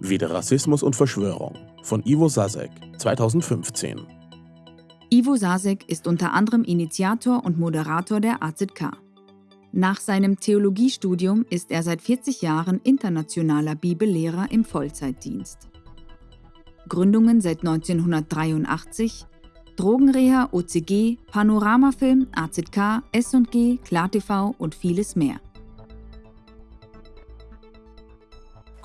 Wieder Rassismus und Verschwörung von Ivo Sasek, 2015. Ivo Sasek ist unter anderem Initiator und Moderator der AZK. Nach seinem Theologiestudium ist er seit 40 Jahren internationaler Bibellehrer im Vollzeitdienst. Gründungen seit 1983, Drogenreha, OCG, Panoramafilm, AZK, S&G, KlarTV und vieles mehr.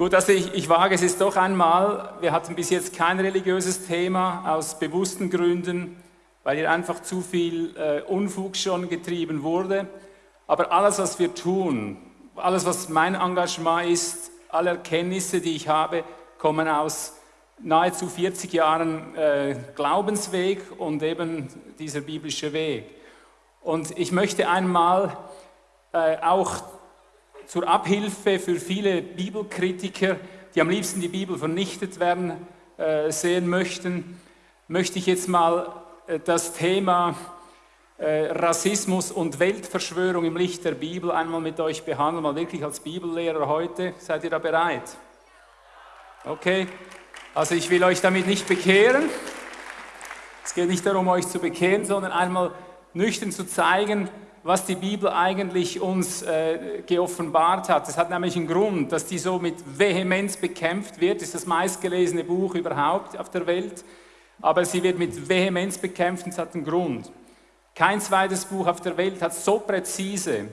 Gut, also ich, ich wage es jetzt doch einmal. Wir hatten bis jetzt kein religiöses Thema aus bewussten Gründen, weil hier einfach zu viel äh, Unfug schon getrieben wurde. Aber alles, was wir tun, alles, was mein Engagement ist, alle Erkenntnisse, die ich habe, kommen aus nahezu 40 Jahren äh, Glaubensweg und eben dieser biblische Weg. Und ich möchte einmal äh, auch zur Abhilfe für viele Bibelkritiker, die am liebsten die Bibel vernichtet werden äh, sehen möchten, möchte ich jetzt mal äh, das Thema äh, Rassismus und Weltverschwörung im Licht der Bibel einmal mit euch behandeln, mal wirklich als Bibellehrer heute. Seid ihr da bereit? Okay, also ich will euch damit nicht bekehren. Es geht nicht darum, euch zu bekehren, sondern einmal nüchtern zu zeigen, was die Bibel eigentlich uns äh, geoffenbart hat. Das hat nämlich einen Grund, dass die so mit Vehemenz bekämpft wird. Das ist das meistgelesene Buch überhaupt auf der Welt. Aber sie wird mit Vehemenz bekämpft und es hat einen Grund. Kein zweites Buch auf der Welt hat so präzise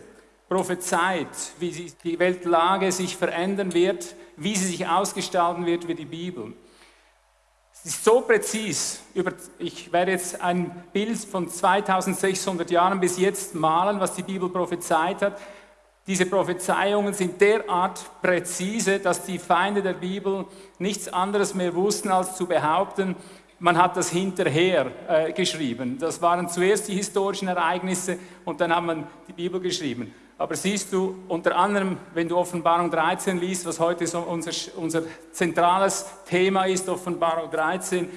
prophezeit, wie die Weltlage sich verändern wird, wie sie sich ausgestalten wird wie die Bibel. Es ist so präzis. ich werde jetzt ein Bild von 2600 Jahren bis jetzt malen, was die Bibel prophezeit hat. Diese Prophezeiungen sind derart präzise, dass die Feinde der Bibel nichts anderes mehr wussten, als zu behaupten, man hat das hinterher äh, geschrieben. Das waren zuerst die historischen Ereignisse und dann hat man die Bibel geschrieben. Aber siehst du, unter anderem, wenn du Offenbarung 13 liest, was heute so unser, unser zentrales Thema ist, Offenbarung 13,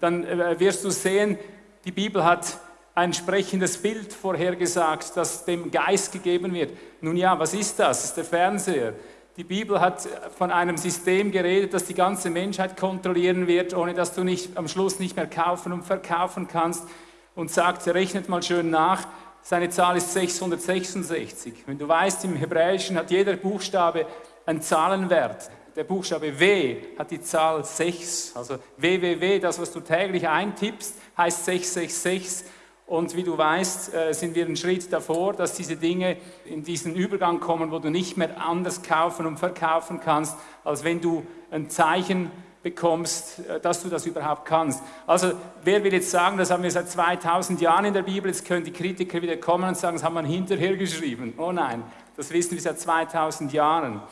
dann äh, wirst du sehen, die Bibel hat ein sprechendes Bild vorhergesagt, das dem Geist gegeben wird. Nun ja, was ist das? Das ist der Fernseher. Die Bibel hat von einem System geredet, das die ganze Menschheit kontrollieren wird, ohne dass du nicht, am Schluss nicht mehr kaufen und verkaufen kannst. Und sagt, rechnet mal schön nach, seine Zahl ist 666. Wenn du weißt, im Hebräischen hat jeder Buchstabe einen Zahlenwert. Der Buchstabe W hat die Zahl 6. Also www, das, was du täglich eintippst, heißt 666. Und wie du weißt, äh, sind wir einen Schritt davor, dass diese Dinge in diesen Übergang kommen, wo du nicht mehr anders kaufen und verkaufen kannst, als wenn du ein Zeichen bekommst, äh, dass du das überhaupt kannst. Also wer will jetzt sagen, das haben wir seit 2000 Jahren in der Bibel, jetzt können die Kritiker wieder kommen und sagen, das haben wir hinterher geschrieben. Oh nein, das wissen wir seit 2000 Jahren.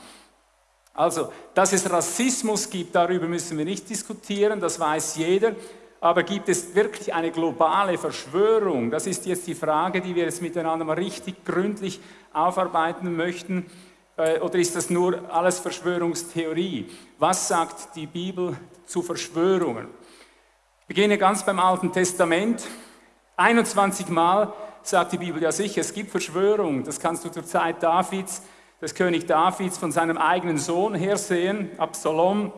Also, dass es Rassismus gibt, darüber müssen wir nicht diskutieren, das weiß jeder. Aber gibt es wirklich eine globale Verschwörung? Das ist jetzt die Frage, die wir jetzt miteinander mal richtig gründlich aufarbeiten möchten. Äh, oder ist das nur alles Verschwörungstheorie? Was sagt die Bibel zu Verschwörungen? Ich beginne ganz beim Alten Testament. 21 Mal sagt die Bibel ja sicher, es gibt Verschwörungen. Das kannst du zur Zeit Davids, des König Davids, von seinem eigenen Sohn her sehen, Absalom.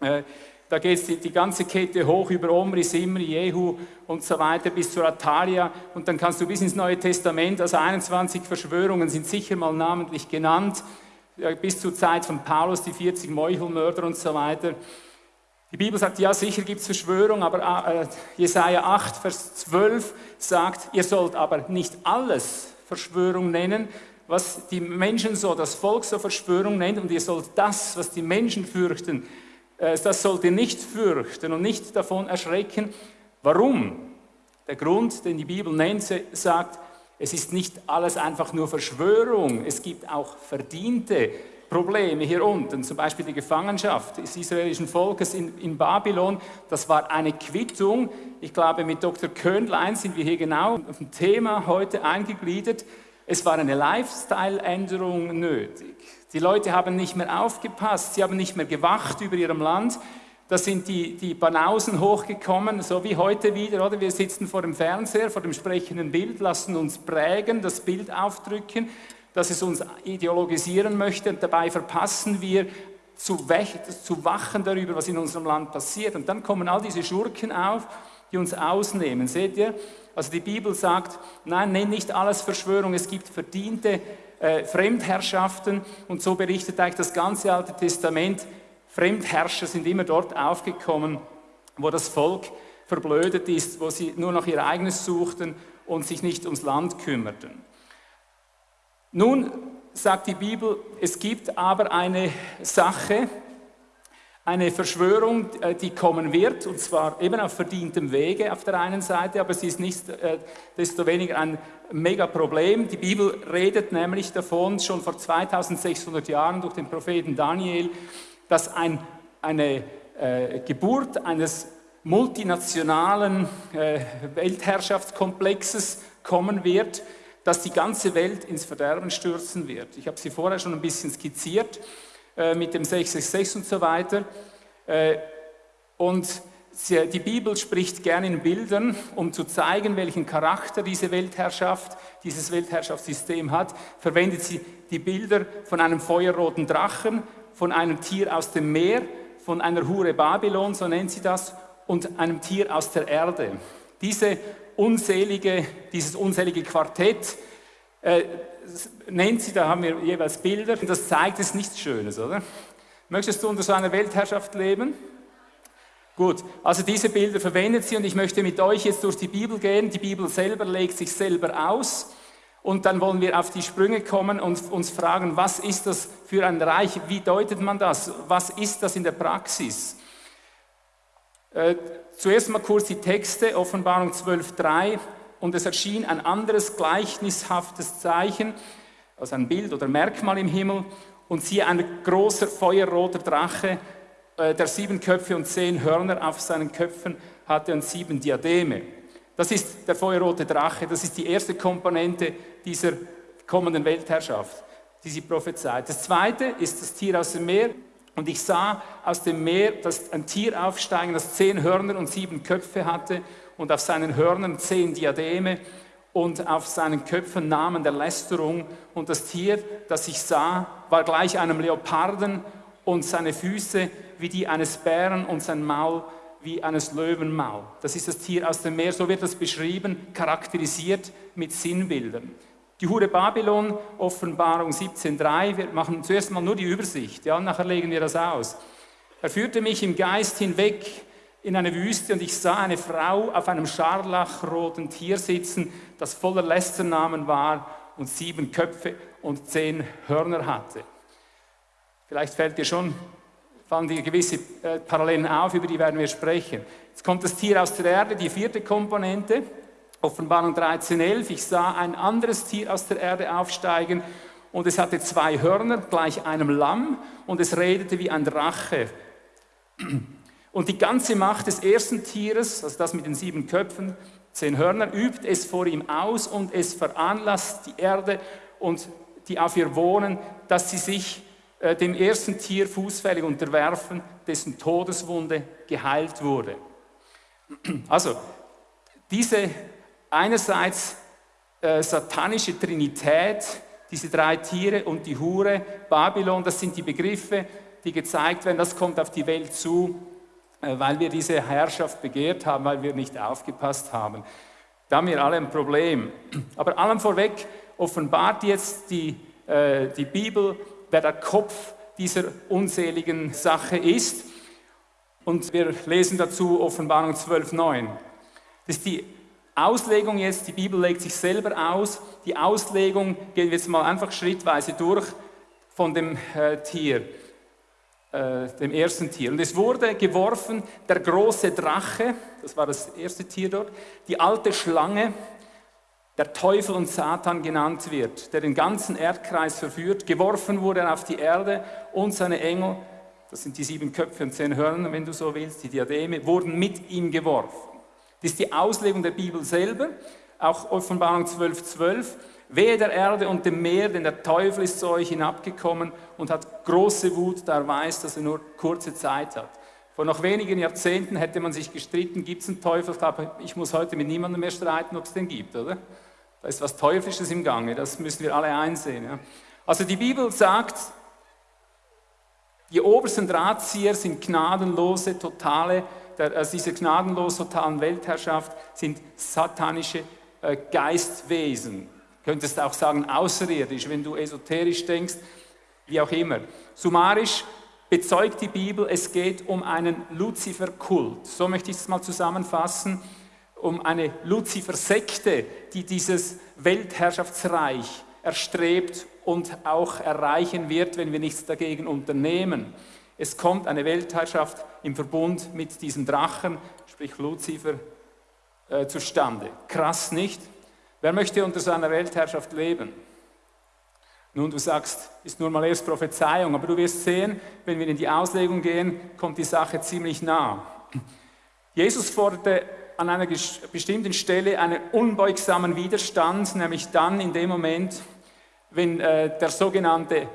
Äh, da geht die, die ganze Kette hoch über Omri, Simri, Jehu und so weiter bis zur Atalia. Und dann kannst du bis ins Neue Testament, also 21 Verschwörungen sind sicher mal namentlich genannt, bis zur Zeit von Paulus, die 40 Meuchelmörder und so weiter. Die Bibel sagt, ja, sicher gibt es Verschwörung, aber äh, Jesaja 8, Vers 12 sagt, ihr sollt aber nicht alles Verschwörung nennen, was die Menschen so, das Volk so Verschwörung nennt, und ihr sollt das, was die Menschen fürchten, äh, das sollt ihr nicht fürchten und nicht davon erschrecken. Warum? Der Grund, den die Bibel nennt, sagt, es ist nicht alles einfach nur Verschwörung, es gibt auch verdiente Probleme hier unten, zum Beispiel die Gefangenschaft des israelischen Volkes in, in Babylon. Das war eine Quittung. Ich glaube, mit Dr. Köhnlein sind wir hier genau auf dem Thema heute eingegliedert. Es war eine Lifestyle-Änderung nötig. Die Leute haben nicht mehr aufgepasst, sie haben nicht mehr gewacht über ihrem Land. Da sind die, die Banausen hochgekommen, so wie heute wieder, oder? Wir sitzen vor dem Fernseher, vor dem sprechenden Bild, lassen uns prägen, das Bild aufdrücken, dass es uns ideologisieren möchte und dabei verpassen wir zu, zu wachen darüber, was in unserem Land passiert. Und dann kommen all diese Schurken auf, die uns ausnehmen. Seht ihr? Also die Bibel sagt, nein, nenn nicht alles Verschwörung, es gibt verdiente äh, Fremdherrschaften und so berichtet eigentlich das ganze Alte Testament. Fremdherrscher sind immer dort aufgekommen, wo das Volk verblödet ist, wo sie nur noch ihr eigenes suchten und sich nicht ums Land kümmerten. Nun sagt die Bibel, es gibt aber eine Sache, eine Verschwörung, äh, die kommen wird, und zwar eben auf verdientem Wege auf der einen Seite, aber sie ist nicht äh, desto weniger ein Megaproblem. Die Bibel redet nämlich davon, schon vor 2600 Jahren durch den Propheten Daniel, dass ein, eine äh, Geburt eines multinationalen äh, Weltherrschaftskomplexes kommen wird, dass die ganze Welt ins Verderben stürzen wird. Ich habe sie vorher schon ein bisschen skizziert äh, mit dem 666 und so weiter. Äh, und sie, die Bibel spricht gerne in Bildern, um zu zeigen, welchen Charakter diese Weltherrschaft, dieses Weltherrschaftssystem hat, verwendet sie die Bilder von einem feuerroten Drachen, von einem Tier aus dem Meer, von einer Hure Babylon, so nennt sie das, und einem Tier aus der Erde. Diese unselige, dieses unselige Quartett äh, nennt sie, da haben wir jeweils Bilder, und das zeigt es nichts Schönes, oder? Möchtest du unter so einer Weltherrschaft leben? Gut, also diese Bilder verwendet sie und ich möchte mit euch jetzt durch die Bibel gehen. Die Bibel selber legt sich selber aus und dann wollen wir auf die Sprünge kommen und uns fragen, was ist das für ein Reich? Wie deutet man das? Was ist das in der Praxis? Äh, zuerst mal kurz die Texte, Offenbarung 12.3 und es erschien ein anderes gleichnishaftes Zeichen, also ein Bild oder Merkmal im Himmel und siehe ein großer feuerroter Drache, äh, der sieben Köpfe und zehn Hörner auf seinen Köpfen hatte und sieben Diademe. Das ist der feuerrote Drache, das ist die erste Komponente dieser kommenden Weltherrschaft, die sie prophezeit. Das zweite ist das Tier aus dem Meer, und ich sah aus dem Meer dass ein Tier aufsteigen, das zehn Hörner und sieben Köpfe hatte und auf seinen Hörnern zehn Diademe und auf seinen Köpfen Namen der Lästerung. Und das Tier, das ich sah, war gleich einem Leoparden und seine Füße wie die eines Bären und sein Maul wie eines Löwenmaul. Das ist das Tier aus dem Meer, so wird das beschrieben, charakterisiert mit Sinnbildern. Die Hure Babylon, Offenbarung 17.3, wir machen zuerst mal nur die Übersicht, ja, nachher legen wir das aus. Er führte mich im Geist hinweg in eine Wüste und ich sah eine Frau auf einem scharlachroten Tier sitzen, das voller Lästernamen war und sieben Köpfe und zehn Hörner hatte. Vielleicht fällt dir schon, fallen dir gewisse äh, Parallelen auf, über die werden wir sprechen. Jetzt kommt das Tier aus der Erde, die vierte Komponente. Offenbarung 13.11, ich sah ein anderes Tier aus der Erde aufsteigen und es hatte zwei Hörner, gleich einem Lamm, und es redete wie ein Drache. Und die ganze Macht des ersten Tieres, also das mit den sieben Köpfen, zehn Hörner, übt es vor ihm aus und es veranlasst die Erde und die auf ihr wohnen, dass sie sich äh, dem ersten Tier fußfällig unterwerfen, dessen Todeswunde geheilt wurde. Also, diese einerseits äh, satanische Trinität, diese drei Tiere und die Hure, Babylon, das sind die Begriffe, die gezeigt werden, das kommt auf die Welt zu, äh, weil wir diese Herrschaft begehrt haben, weil wir nicht aufgepasst haben. Da haben wir alle ein Problem. Aber allem vorweg offenbart jetzt die, äh, die Bibel, wer der Kopf dieser unseligen Sache ist. Und wir lesen dazu Offenbarung 12.9. Das ist die Auslegung jetzt, die Bibel legt sich selber aus. Die Auslegung gehen wir jetzt mal einfach schrittweise durch von dem äh, Tier, äh, dem ersten Tier. Und es wurde geworfen der große Drache, das war das erste Tier dort, die alte Schlange, der Teufel und Satan genannt wird, der den ganzen Erdkreis verführt. Geworfen wurde auf die Erde und seine Engel, das sind die sieben Köpfe und zehn Hörner, wenn du so willst, die Diademe, wurden mit ihm geworfen. Das ist die Auslegung der Bibel selber, auch Offenbarung 12,12. 12. Wehe der Erde und dem Meer, denn der Teufel ist zu euch hinabgekommen und hat große Wut, da er weiß, dass er nur kurze Zeit hat. Vor noch wenigen Jahrzehnten hätte man sich gestritten, gibt es einen Teufel? Ich glaube, ich muss heute mit niemandem mehr streiten, ob es den gibt, oder? Da ist was Teuflisches im Gange, das müssen wir alle einsehen. Ja? Also die Bibel sagt, Die obersten Drahtzieher sind gnadenlose, totale, also diese gnadenlos totalen Weltherrschaft sind satanische äh, Geistwesen. Du könntest auch sagen außerirdisch, wenn du esoterisch denkst, wie auch immer. Summarisch bezeugt die Bibel, es geht um einen Luzifer-Kult. So möchte ich es mal zusammenfassen, um eine Luzifer-Sekte, die dieses Weltherrschaftsreich erstrebt und auch erreichen wird, wenn wir nichts dagegen unternehmen. Es kommt eine Weltherrschaft im Verbund mit diesem Drachen, sprich Luzifer, äh, zustande. Krass nicht? Wer möchte unter seiner Weltherrschaft leben? Nun, du sagst, ist nur mal erst Prophezeiung, aber du wirst sehen, wenn wir in die Auslegung gehen, kommt die Sache ziemlich nah. Jesus forderte an einer bestimmten Stelle einen unbeugsamen Widerstand, nämlich dann in dem Moment, wenn äh, der sogenannte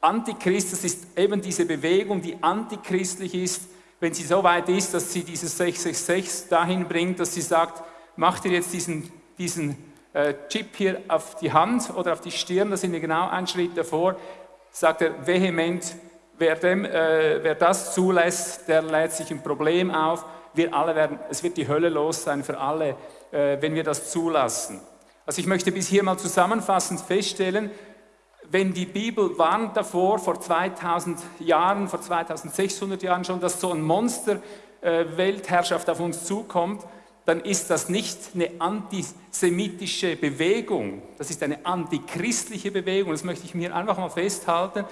Antichrist, das ist eben diese Bewegung, die antichristlich ist, wenn sie so weit ist, dass sie dieses 666 dahin bringt, dass sie sagt, mach dir jetzt diesen, diesen äh, Chip hier auf die Hand oder auf die Stirn, da sind wir genau einen Schritt davor, sagt er vehement, wer, dem, äh, wer das zulässt, der lädt sich ein Problem auf wir alle werden, es wird die Hölle los sein für alle, äh, wenn wir das zulassen. Also ich möchte bis hier mal zusammenfassend feststellen, wenn die Bibel warnt davor, vor 2000 Jahren, vor 2600 Jahren schon, dass so ein Monster äh, Weltherrschaft auf uns zukommt, dann ist das nicht eine antisemitische Bewegung, das ist eine antichristliche Bewegung, das möchte ich mir einfach mal festhalten.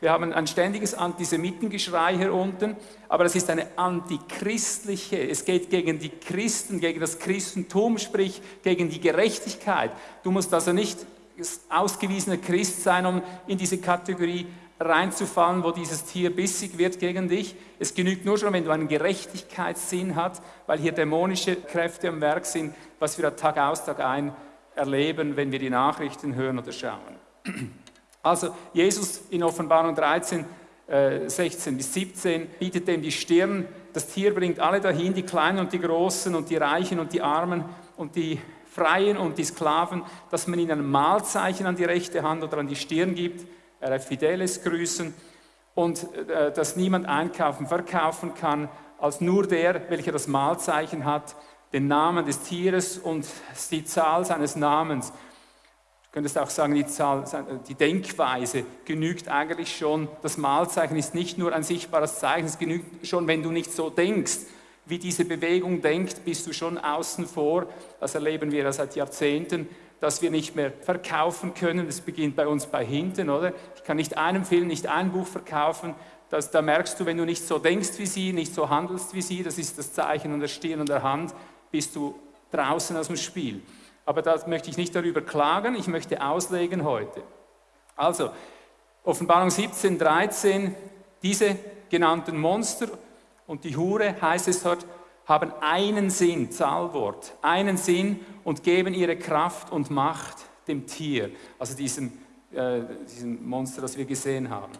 Wir haben ein ständiges Antisemitengeschrei hier unten, aber es ist eine antichristliche, es geht gegen die Christen, gegen das Christentum, sprich gegen die Gerechtigkeit. Du musst also nicht ausgewiesener Christ sein, um in diese Kategorie reinzufallen, wo dieses Tier bissig wird gegen dich. Es genügt nur schon, wenn du einen Gerechtigkeitssinn hast, weil hier dämonische Kräfte am Werk sind, was wir Tag aus, Tag ein erleben, wenn wir die Nachrichten hören oder schauen. Also Jesus in Offenbarung 13, äh, 16 bis 17 bietet dem die Stirn. Das Tier bringt alle dahin, die Kleinen und die Großen und die Reichen und die Armen und die Freien und die Sklaven, dass man ihnen ein Mahlzeichen an die rechte Hand oder an die Stirn gibt, äh, Fideles grüßen und äh, dass niemand einkaufen, verkaufen kann, als nur der, welcher das Mahlzeichen hat, den Namen des Tieres und die Zahl seines Namens könntest auch sagen, die, Zahl, die Denkweise genügt eigentlich schon. Das Malzeichen ist nicht nur ein sichtbares Zeichen, es genügt schon, wenn du nicht so denkst, wie diese Bewegung denkt, bist du schon außen vor. Das erleben wir ja seit Jahrzehnten, dass wir nicht mehr verkaufen können. Das beginnt bei uns bei hinten, oder? Ich kann nicht einem Film, nicht ein Buch verkaufen. Das, da merkst du, wenn du nicht so denkst wie sie, nicht so handelst wie sie, das ist das Zeichen an der Stirn und der Hand, bist du draußen aus dem Spiel aber da möchte ich nicht darüber klagen, ich möchte auslegen heute. Also, Offenbarung 17, 13, diese genannten Monster und die Hure, heißt es dort, haben einen Sinn, Zahlwort, einen Sinn und geben ihre Kraft und Macht dem Tier, also diesem, äh, diesem Monster, das wir gesehen haben.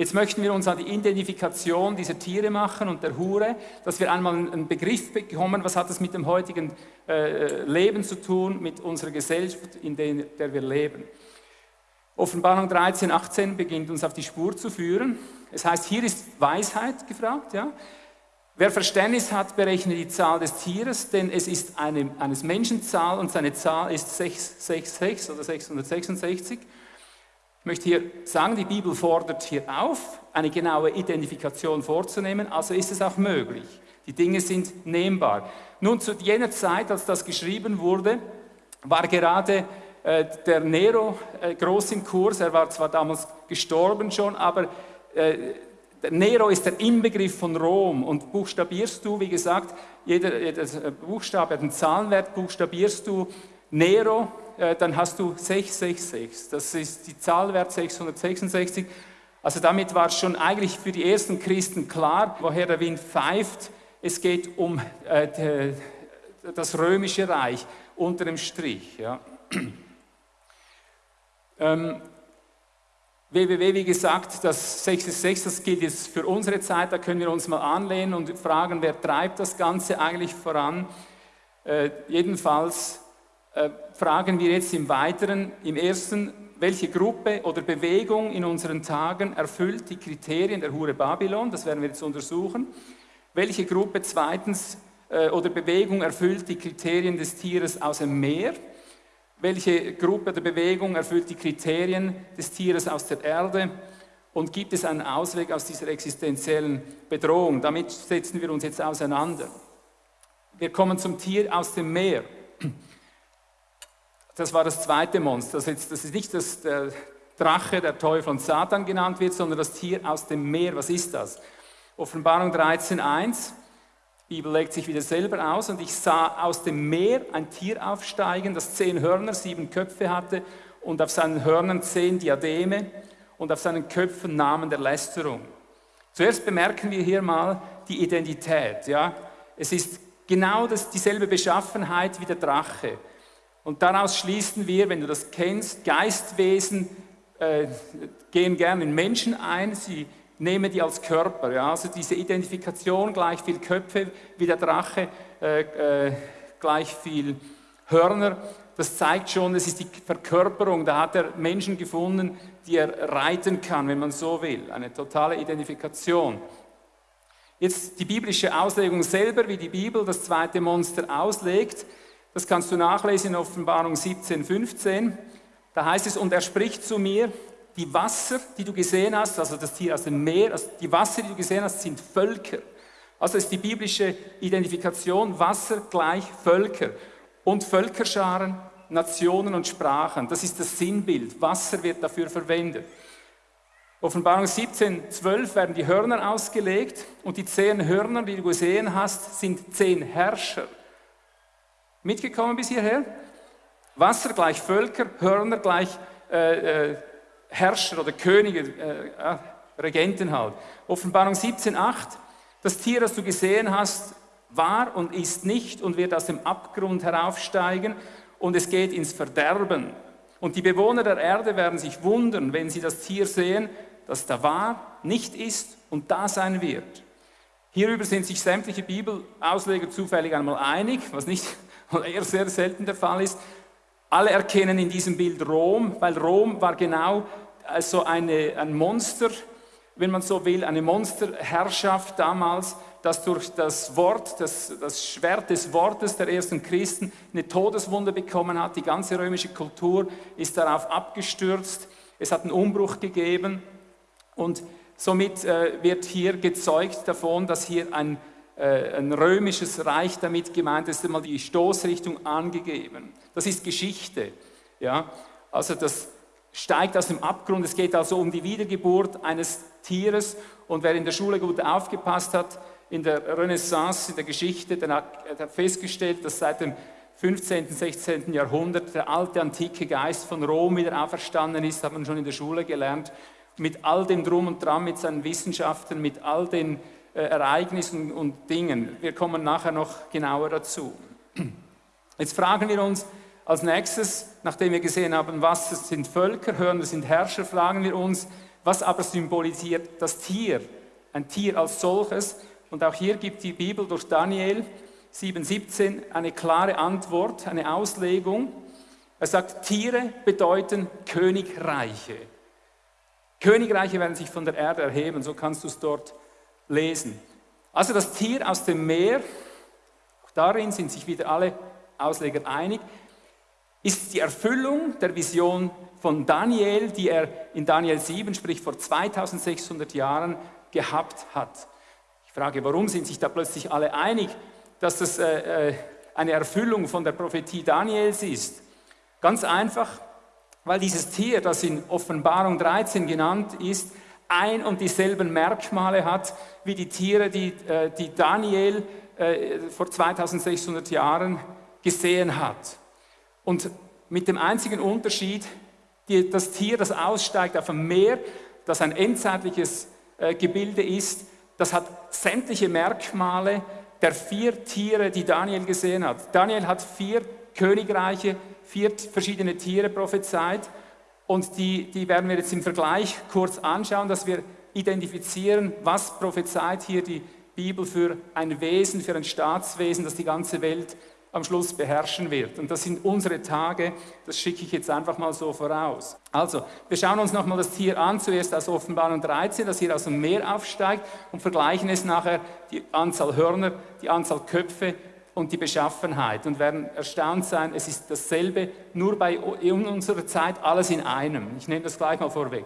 Jetzt möchten wir uns an die Identifikation dieser Tiere machen und der Hure, dass wir einmal einen Begriff bekommen, was hat das mit dem heutigen äh, Leben zu tun, mit unserer Gesellschaft, in der wir leben. Offenbarung 13, 18 beginnt uns auf die Spur zu führen. Es heißt, hier ist Weisheit gefragt. Ja? Wer Verständnis hat, berechne die Zahl des Tieres, denn es ist eine, eines Menschen Zahl und seine Zahl ist 666 oder 666. Ich möchte hier sagen, die Bibel fordert hier auf, eine genaue Identifikation vorzunehmen, also ist es auch möglich. Die Dinge sind nehmbar. Nun, zu jener Zeit, als das geschrieben wurde, war gerade äh, der Nero äh, groß im Kurs. Er war zwar damals gestorben schon, aber äh, der Nero ist der Inbegriff von Rom und buchstabierst du, wie gesagt, jeder, jeder Buchstabe hat einen Zahlenwert, buchstabierst du Nero, dann hast du 666. Das ist die Zahlwert 666. Also damit war es schon eigentlich für die ersten Christen klar, woher der Wind pfeift. Es geht um äh, das römische Reich unter dem Strich. Ja. ähm, WWW, wie gesagt, das 666, das gilt jetzt für unsere Zeit, da können wir uns mal anlehnen und fragen, wer treibt das Ganze eigentlich voran. Äh, jedenfalls äh, fragen wir jetzt im Weiteren, im ersten, welche Gruppe oder Bewegung in unseren Tagen erfüllt die Kriterien der Hure Babylon, das werden wir jetzt untersuchen. Welche Gruppe zweitens äh, oder Bewegung erfüllt die Kriterien des Tieres aus dem Meer? Welche Gruppe oder Bewegung erfüllt die Kriterien des Tieres aus der Erde? Und gibt es einen Ausweg aus dieser existenziellen Bedrohung? Damit setzen wir uns jetzt auseinander. Wir kommen zum Tier aus dem Meer. Das war das zweite Monster. Das ist, das ist nicht das, der Drache, der Teufel und Satan genannt wird, sondern das Tier aus dem Meer. Was ist das? Offenbarung 13.1. Die Bibel legt sich wieder selber aus. Und ich sah aus dem Meer ein Tier aufsteigen, das zehn Hörner, sieben Köpfe hatte und auf seinen Hörnern zehn Diademe und auf seinen Köpfen Namen der Lästerung. Zuerst bemerken wir hier mal die Identität. Ja? Es ist genau das, dieselbe Beschaffenheit wie der Drache. Und daraus schließen wir, wenn du das kennst, Geistwesen äh, gehen gerne in Menschen ein, sie nehmen die als Körper. Ja? Also diese Identifikation, gleich viel Köpfe wie der Drache, äh, äh, gleich viel Hörner, das zeigt schon, es ist die Verkörperung. Da hat er Menschen gefunden, die er reiten kann, wenn man so will. Eine totale Identifikation. Jetzt die biblische Auslegung selber, wie die Bibel das zweite Monster auslegt. Das kannst du nachlesen in Offenbarung 17, 15. Da heißt es, und er spricht zu mir, die Wasser, die du gesehen hast, also das Tier aus dem Meer, also die Wasser, die du gesehen hast, sind Völker. Also ist die biblische Identifikation Wasser gleich Völker und Völkerscharen, Nationen und Sprachen. Das ist das Sinnbild. Wasser wird dafür verwendet. Offenbarung 17, 12 werden die Hörner ausgelegt und die zehn Hörner, die du gesehen hast, sind zehn Herrscher. Mitgekommen bis hierher? Wasser gleich Völker, Hörner gleich äh, äh, Herrscher oder Könige, äh, Regenten halt. Offenbarung 17, 8. Das Tier, das du gesehen hast, war und ist nicht und wird aus dem Abgrund heraufsteigen und es geht ins Verderben. Und die Bewohner der Erde werden sich wundern, wenn sie das Tier sehen, das da war, nicht ist und da sein wird. Hierüber sind sich sämtliche Bibelausleger zufällig einmal einig, was nicht eher sehr selten der Fall ist. Alle erkennen in diesem Bild Rom, weil Rom war genau so eine, ein Monster, wenn man so will, eine Monsterherrschaft damals, das durch das Wort, das, das Schwert des Wortes der ersten Christen eine Todeswunde bekommen hat. Die ganze römische Kultur ist darauf abgestürzt. Es hat einen Umbruch gegeben und somit äh, wird hier gezeugt davon, dass hier ein äh, ein römisches Reich damit gemeint ist, einmal die Stoßrichtung angegeben. Das ist Geschichte. Ja? Also das steigt aus dem Abgrund. Es geht also um die Wiedergeburt eines Tieres. Und wer in der Schule gut aufgepasst hat, in der Renaissance, in der Geschichte, der hat, hat festgestellt, dass seit dem 15., 16. Jahrhundert der alte, antike Geist von Rom wieder auferstanden ist, hat man schon in der Schule gelernt, mit all dem Drum und Dran, mit seinen Wissenschaften, mit all den äh, Ereignissen und Dingen. Wir kommen nachher noch genauer dazu. Jetzt fragen wir uns als nächstes, nachdem wir gesehen haben, was sind Völker, Hörner sind Herrscher, fragen wir uns, was aber symbolisiert das Tier, ein Tier als solches. Und auch hier gibt die Bibel durch Daniel 7,17 eine klare Antwort, eine Auslegung. Er sagt, Tiere bedeuten Königreiche. Königreiche werden sich von der Erde erheben, so kannst du es dort lesen. Also das Tier aus dem Meer, auch darin sind sich wieder alle Ausleger einig, ist die Erfüllung der Vision von Daniel, die er in Daniel 7, sprich vor 2600 Jahren, gehabt hat. Ich frage, warum sind sich da plötzlich alle einig, dass das äh, äh eine Erfüllung von der Prophetie Daniels ist? Ganz einfach, weil dieses Tier, das in Offenbarung 13 genannt ist, ein und dieselben Merkmale hat wie die Tiere, die, äh, die Daniel äh, vor 2600 Jahren gesehen hat. Und mit dem einzigen Unterschied, die, das Tier, das aussteigt auf dem Meer, das ein endzeitliches äh, Gebilde ist, das hat sämtliche Merkmale der vier Tiere, die Daniel gesehen hat. Daniel hat vier Königreiche, vier verschiedene Tiere prophezeit und die, die werden wir jetzt im Vergleich kurz anschauen, dass wir identifizieren, was prophezeit hier die Bibel für ein Wesen, für ein Staatswesen, das die ganze Welt am Schluss beherrschen wird. Und das sind unsere Tage, das schicke ich jetzt einfach mal so voraus. Also, wir schauen uns nochmal das Tier an, zuerst aus Offenbarung 13, das hier aus dem Meer aufsteigt und vergleichen es nachher die Anzahl Hörner, die Anzahl Köpfe und die Beschaffenheit und werden erstaunt sein, es ist dasselbe, nur bei in unserer Zeit alles in einem. Ich nehme das gleich mal vorweg.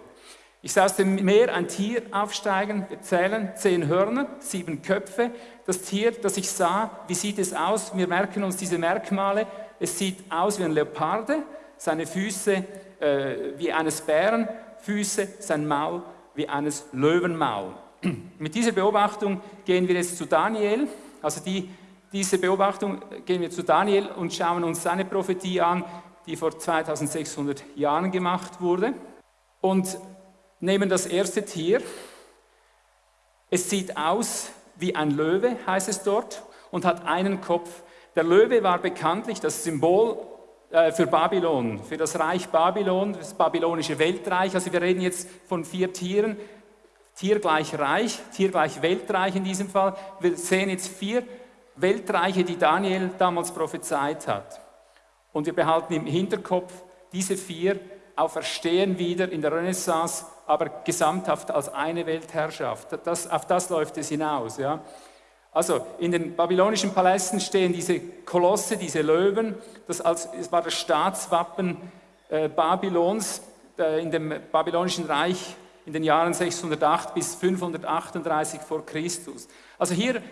Ich sah aus dem Meer ein Tier aufsteigen, wir zählen zehn Hörner, sieben Köpfe. Das Tier, das ich sah, wie sieht es aus? Wir merken uns diese Merkmale. Es sieht aus wie ein Leoparde, seine Füße äh, wie eines Bären, Füße, sein Maul wie eines Löwenmaul. Mit dieser Beobachtung gehen wir jetzt zu Daniel. Also die, diese Beobachtung gehen wir zu Daniel und schauen uns seine Prophetie an, die vor 2600 Jahren gemacht wurde. Und nehmen das erste Tier. Es sieht aus wie ein Löwe, heißt es dort, und hat einen Kopf. Der Löwe war bekanntlich das Symbol äh, für Babylon, für das Reich Babylon, das babylonische Weltreich. Also wir reden jetzt von vier Tieren. Tier gleich Reich, Tier gleich Weltreich in diesem Fall. Wir sehen jetzt vier Weltreiche, die Daniel damals prophezeit hat. Und wir behalten im Hinterkopf, diese vier auferstehen wieder in der Renaissance aber gesamthaft als eine Weltherrschaft. Das, auf das läuft es hinaus. Ja. Also in den babylonischen Palästen stehen diese Kolosse, diese Löwen, das, als, das war das Staatswappen äh, Babylons äh, in dem babylonischen Reich in den Jahren 608 bis 538 vor Christus. Also hier,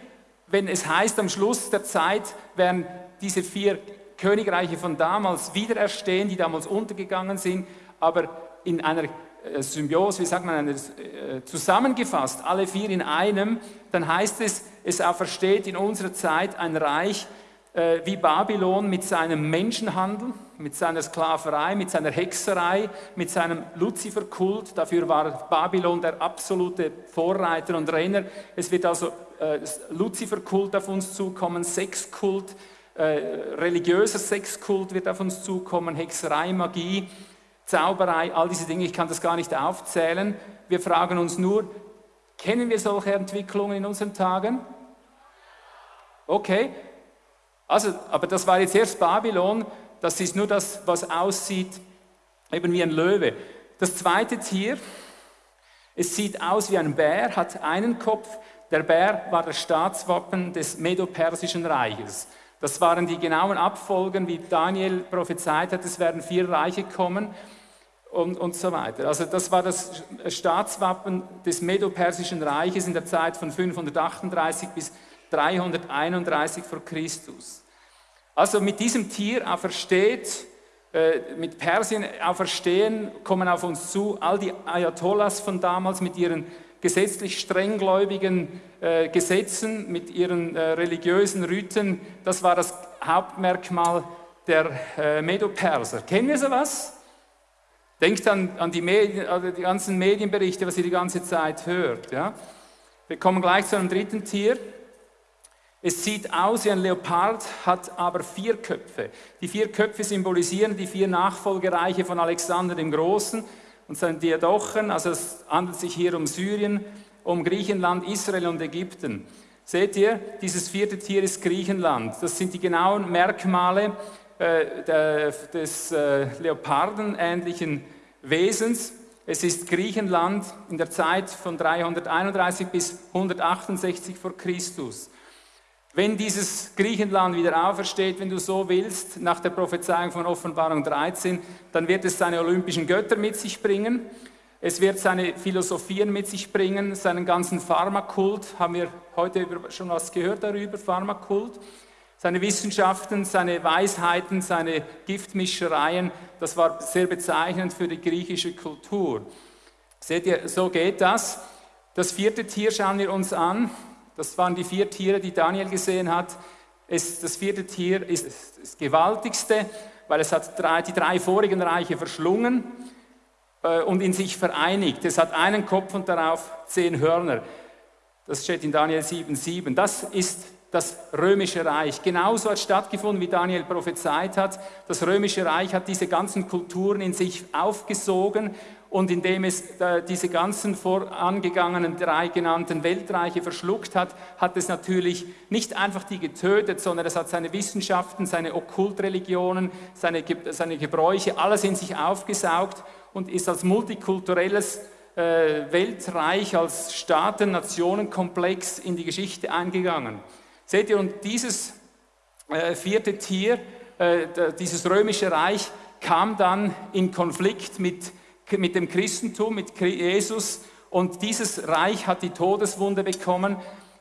wenn es heißt, am Schluss der Zeit werden diese vier Königreiche von damals wiedererstehen, die damals untergegangen sind, aber in einer äh, Symbiose, wie sagt man, äh, zusammengefasst, alle vier in einem, dann heißt es, es aufersteht in unserer Zeit ein Reich äh, wie Babylon mit seinem Menschenhandel, mit seiner Sklaverei, mit seiner Hexerei, mit seinem Luziferkult. Dafür war Babylon der absolute Vorreiter und Renner. Es wird also äh, Luziferkult auf uns zukommen, Sexkult, äh, religiöser Sexkult wird auf uns zukommen, Hexerei, Magie. Zauberei, all diese Dinge, ich kann das gar nicht aufzählen. Wir fragen uns nur, kennen wir solche Entwicklungen in unseren Tagen? Okay, also, aber das war jetzt erst Babylon, das ist nur das, was aussieht eben wie ein Löwe. Das zweite Tier, es sieht aus wie ein Bär, hat einen Kopf. Der Bär war das Staatswappen des Medo-Persischen Reiches. Das waren die genauen Abfolgen, wie Daniel prophezeit hat, es werden vier Reiche kommen und, und so weiter. Also das war das Staatswappen des Medo-Persischen Reiches in der Zeit von 538 bis 331 vor Christus. Also mit diesem Tier aufersteht, äh, mit Persien auferstehen, kommen auf uns zu all die Ayatollahs von damals mit ihren gesetzlich strenggläubigen äh, Gesetzen, mit ihren äh, religiösen Riten. Das war das Hauptmerkmal der äh, Medo-Perser. Kennen wir sowas? Denkt an, an die, Medien, also die ganzen Medienberichte, was ihr die ganze Zeit hört. Ja? Wir kommen gleich zu einem dritten Tier. Es sieht aus wie ein Leopard, hat aber vier Köpfe. Die vier Köpfe symbolisieren die vier Nachfolgereiche von Alexander dem Großen und seinen Diadochen. Also es handelt sich hier um Syrien, um Griechenland, Israel und Ägypten. Seht ihr, dieses vierte Tier ist Griechenland. Das sind die genauen Merkmale äh, des äh, Leopardenähnlichen Wesens. Es ist Griechenland in der Zeit von 331 bis 168 vor Christus. Wenn dieses Griechenland wieder aufersteht, wenn du so willst, nach der Prophezeiung von Offenbarung 13, dann wird es seine olympischen Götter mit sich bringen. Es wird seine Philosophien mit sich bringen, seinen ganzen Pharmakult. Haben wir heute schon was gehört darüber, Pharmakult? Seine Wissenschaften, seine Weisheiten, seine Giftmischereien, das war sehr bezeichnend für die griechische Kultur. Seht ihr, so geht das. Das vierte Tier schauen wir uns an. Das waren die vier Tiere, die Daniel gesehen hat. Es, das vierte Tier ist das gewaltigste, weil es hat drei, die drei vorigen Reiche verschlungen äh, und in sich vereinigt. Es hat einen Kopf und darauf zehn Hörner. Das steht in Daniel 7,7. Das ist das römische Reich. Genauso hat stattgefunden, wie Daniel prophezeit hat. Das römische Reich hat diese ganzen Kulturen in sich aufgesogen und indem es äh, diese ganzen vorangegangenen drei genannten Weltreiche verschluckt hat, hat es natürlich nicht einfach die getötet, sondern es hat seine Wissenschaften, seine Okkultreligionen, seine, seine Gebräuche, alles in sich aufgesaugt und ist als multikulturelles äh, Weltreich, als Staaten-Nationen-Komplex in die Geschichte eingegangen. Seht ihr, und dieses äh, vierte Tier, dieses römische Reich, kam dann in Konflikt mit mit dem Christentum, mit Jesus. Und dieses Reich hat die Todeswunde bekommen.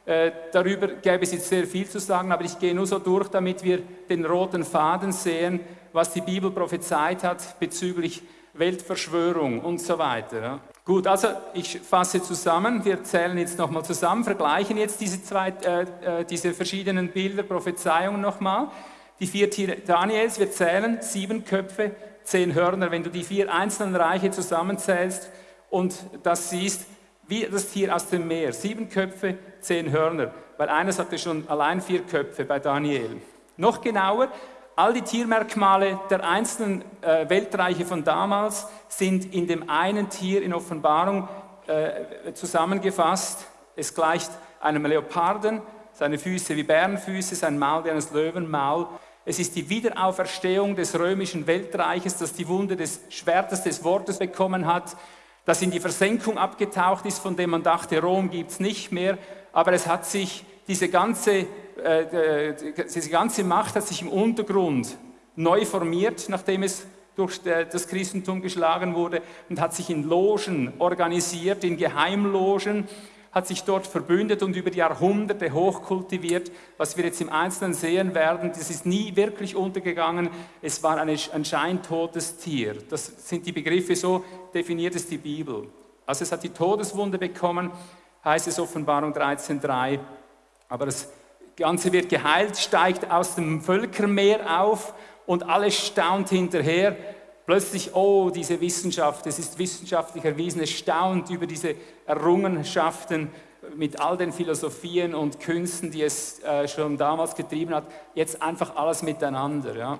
Äh, darüber gäbe es jetzt sehr viel zu sagen, aber ich gehe nur so durch, damit wir den roten Faden sehen, was die Bibel prophezeit hat bezüglich Weltverschwörung und so weiter. Ja. Gut, also ich fasse zusammen, wir zählen jetzt nochmal zusammen, vergleichen jetzt diese, zwei, äh, äh, diese verschiedenen Bilder, Prophezeiungen nochmal. Die vier Tiere Daniels, wir zählen sieben Köpfe, zehn Hörner, wenn du die vier einzelnen Reiche zusammenzählst und das siehst, wie das Tier aus dem Meer, sieben Köpfe, zehn Hörner, weil eines hatte schon allein vier Köpfe bei Daniel. Noch genauer, all die Tiermerkmale der einzelnen äh, Weltreiche von damals sind in dem einen Tier in Offenbarung äh, zusammengefasst. Es gleicht einem Leoparden, seine Füße wie Bärenfüße, sein Maul wie eines Löwenmaul. Es ist die Wiederauferstehung des römischen Weltreiches, das die Wunde des Schwertes des Wortes bekommen hat, das in die Versenkung abgetaucht ist, von dem man dachte, Rom gibt es nicht mehr, aber es hat sich, diese ganze, äh, diese ganze Macht hat sich im Untergrund neu formiert, nachdem es durch das Christentum geschlagen wurde und hat sich in Logen organisiert, in Geheimlogen hat sich dort verbündet und über Jahrhunderte hochkultiviert. Was wir jetzt im Einzelnen sehen werden, das ist nie wirklich untergegangen. Es war eine, ein scheintotes Tier. Das sind die Begriffe, so definiert es die Bibel. Also es hat die Todeswunde bekommen, heißt es Offenbarung 13.3. Aber das Ganze wird geheilt, steigt aus dem Völkermeer auf und alles staunt hinterher plötzlich, oh, diese Wissenschaft, es ist wissenschaftlich erwiesen, es staunt über diese Errungenschaften mit all den Philosophien und Künsten, die es äh, schon damals getrieben hat, jetzt einfach alles miteinander. Ja.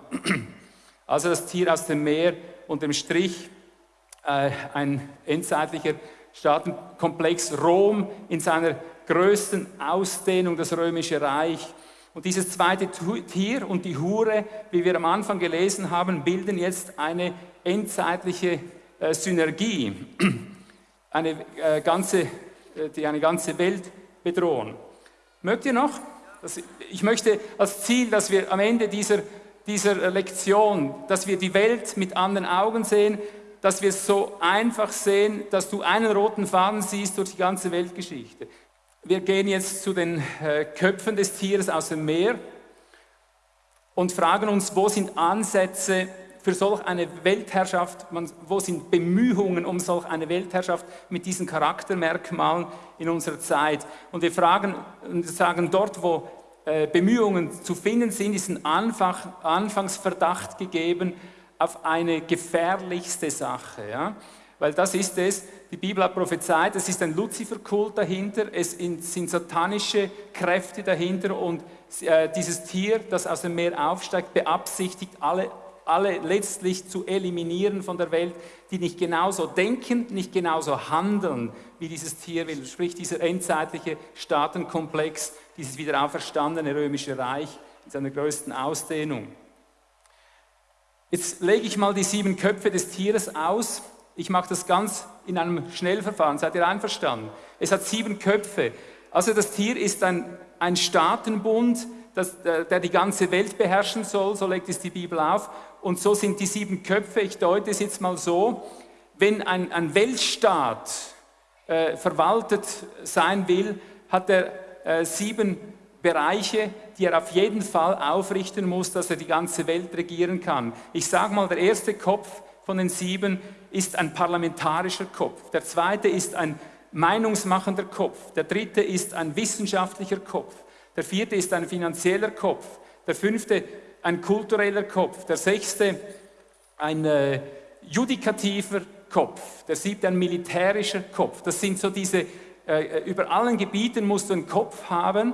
Also das Tier aus dem Meer und dem Strich, äh, ein endzeitlicher Staatenkomplex Rom in seiner größten Ausdehnung, das römische Reich. Und dieses zweite Tier und die Hure, wie wir am Anfang gelesen haben, bilden jetzt eine endzeitliche äh, Synergie, eine, äh, ganze, äh, die eine ganze Welt bedrohen. Mögt ihr noch? Das, ich möchte als Ziel, dass wir am Ende dieser, dieser Lektion, dass wir die Welt mit anderen Augen sehen, dass wir es so einfach sehen, dass du einen roten Faden siehst durch die ganze Weltgeschichte. Wir gehen jetzt zu den äh, Köpfen des Tieres aus dem Meer und fragen uns, wo sind Ansätze für solch eine Weltherrschaft, wo sind Bemühungen um solch eine Weltherrschaft mit diesen Charaktermerkmalen in unserer Zeit. Und wir fragen und sagen, dort, wo äh, Bemühungen zu finden sind, ist ein Anfangsverdacht gegeben auf eine gefährlichste Sache. Ja? Weil das ist es, die Bibel hat prophezeit, es ist ein Luziferkult dahinter, es sind satanische Kräfte dahinter und äh, dieses Tier, das aus dem Meer aufsteigt, beabsichtigt, alle, alle letztlich zu eliminieren von der Welt, die nicht genauso denken, nicht genauso handeln, wie dieses Tier will. Sprich, dieser endzeitliche Staatenkomplex, dieses wiederauferstandene römische Reich in seiner größten Ausdehnung. Jetzt lege ich mal die sieben Köpfe des Tieres aus ich mache das ganz in einem Schnellverfahren. Seid ihr einverstanden? Es hat sieben Köpfe. Also das Tier ist ein, ein Staatenbund, das, der die ganze Welt beherrschen soll, so legt es die Bibel auf. Und so sind die sieben Köpfe, ich deute es jetzt mal so, wenn ein, ein Weltstaat äh, verwaltet sein will, hat er äh, sieben Bereiche, die er auf jeden Fall aufrichten muss, dass er die ganze Welt regieren kann. Ich sage mal, der erste Kopf von den sieben ist ein parlamentarischer Kopf, der zweite ist ein meinungsmachender Kopf, der dritte ist ein wissenschaftlicher Kopf, der vierte ist ein finanzieller Kopf, der fünfte ein kultureller Kopf, der sechste ein äh, judikativer Kopf, der siebte ein militärischer Kopf. Das sind so diese, äh, über allen Gebieten musst du einen Kopf haben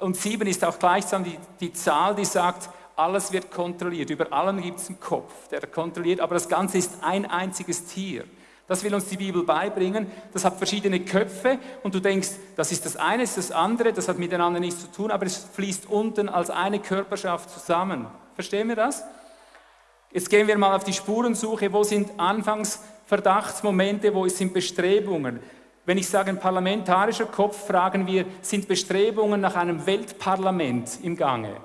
und sieben ist auch gleichsam die, die Zahl, die sagt, alles wird kontrolliert. Über allem gibt es einen Kopf, der kontrolliert, aber das Ganze ist ein einziges Tier. Das will uns die Bibel beibringen. Das hat verschiedene Köpfe und du denkst, das ist das eine, das ist das andere, das hat miteinander nichts zu tun, aber es fließt unten als eine Körperschaft zusammen. Verstehen wir das? Jetzt gehen wir mal auf die Spurensuche. Wo sind Anfangsverdachtsmomente, wo sind Bestrebungen? Wenn ich sage ein parlamentarischer Kopf, fragen wir, sind Bestrebungen nach einem Weltparlament im Gange?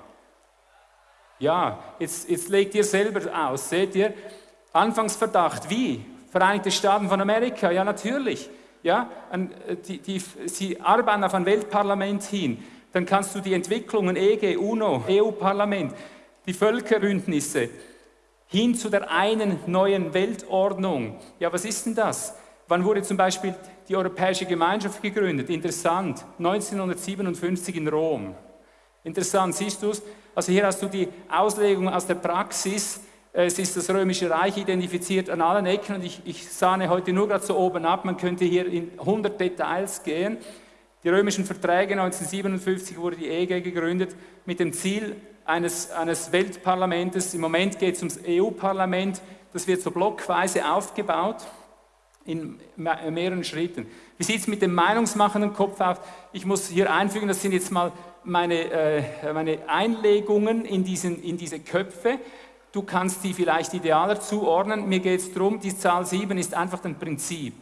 Ja, jetzt, jetzt legt ihr selber aus, seht ihr? Anfangsverdacht, wie? Vereinigte Staaten von Amerika, ja natürlich. Ja, äh, die, die, sie arbeiten auf ein Weltparlament hin. Dann kannst du die Entwicklungen EG, UNO, EU-Parlament, die Völkerbündnisse hin zu der einen neuen Weltordnung. Ja, was ist denn das? Wann wurde zum Beispiel die Europäische Gemeinschaft gegründet? Interessant, 1957 in Rom. Interessant, siehst du es? Also hier hast du die Auslegung aus der Praxis es ist das Römische Reich identifiziert an allen Ecken und ich, ich sahne heute nur gerade so oben ab, man könnte hier in 100 Details gehen. Die römischen Verträge 1957 wurde die EG gegründet mit dem Ziel eines, eines Weltparlamentes. Im Moment geht es ums EU-Parlament. Das wird so blockweise aufgebaut in mehreren Schritten. Wie sieht es mit dem meinungsmachenden Kopf aus? Ich muss hier einfügen, das sind jetzt mal meine, äh, meine Einlegungen in, diesen, in diese Köpfe. Du kannst die vielleicht idealer zuordnen. Mir geht es darum, die Zahl 7 ist einfach ein Prinzip.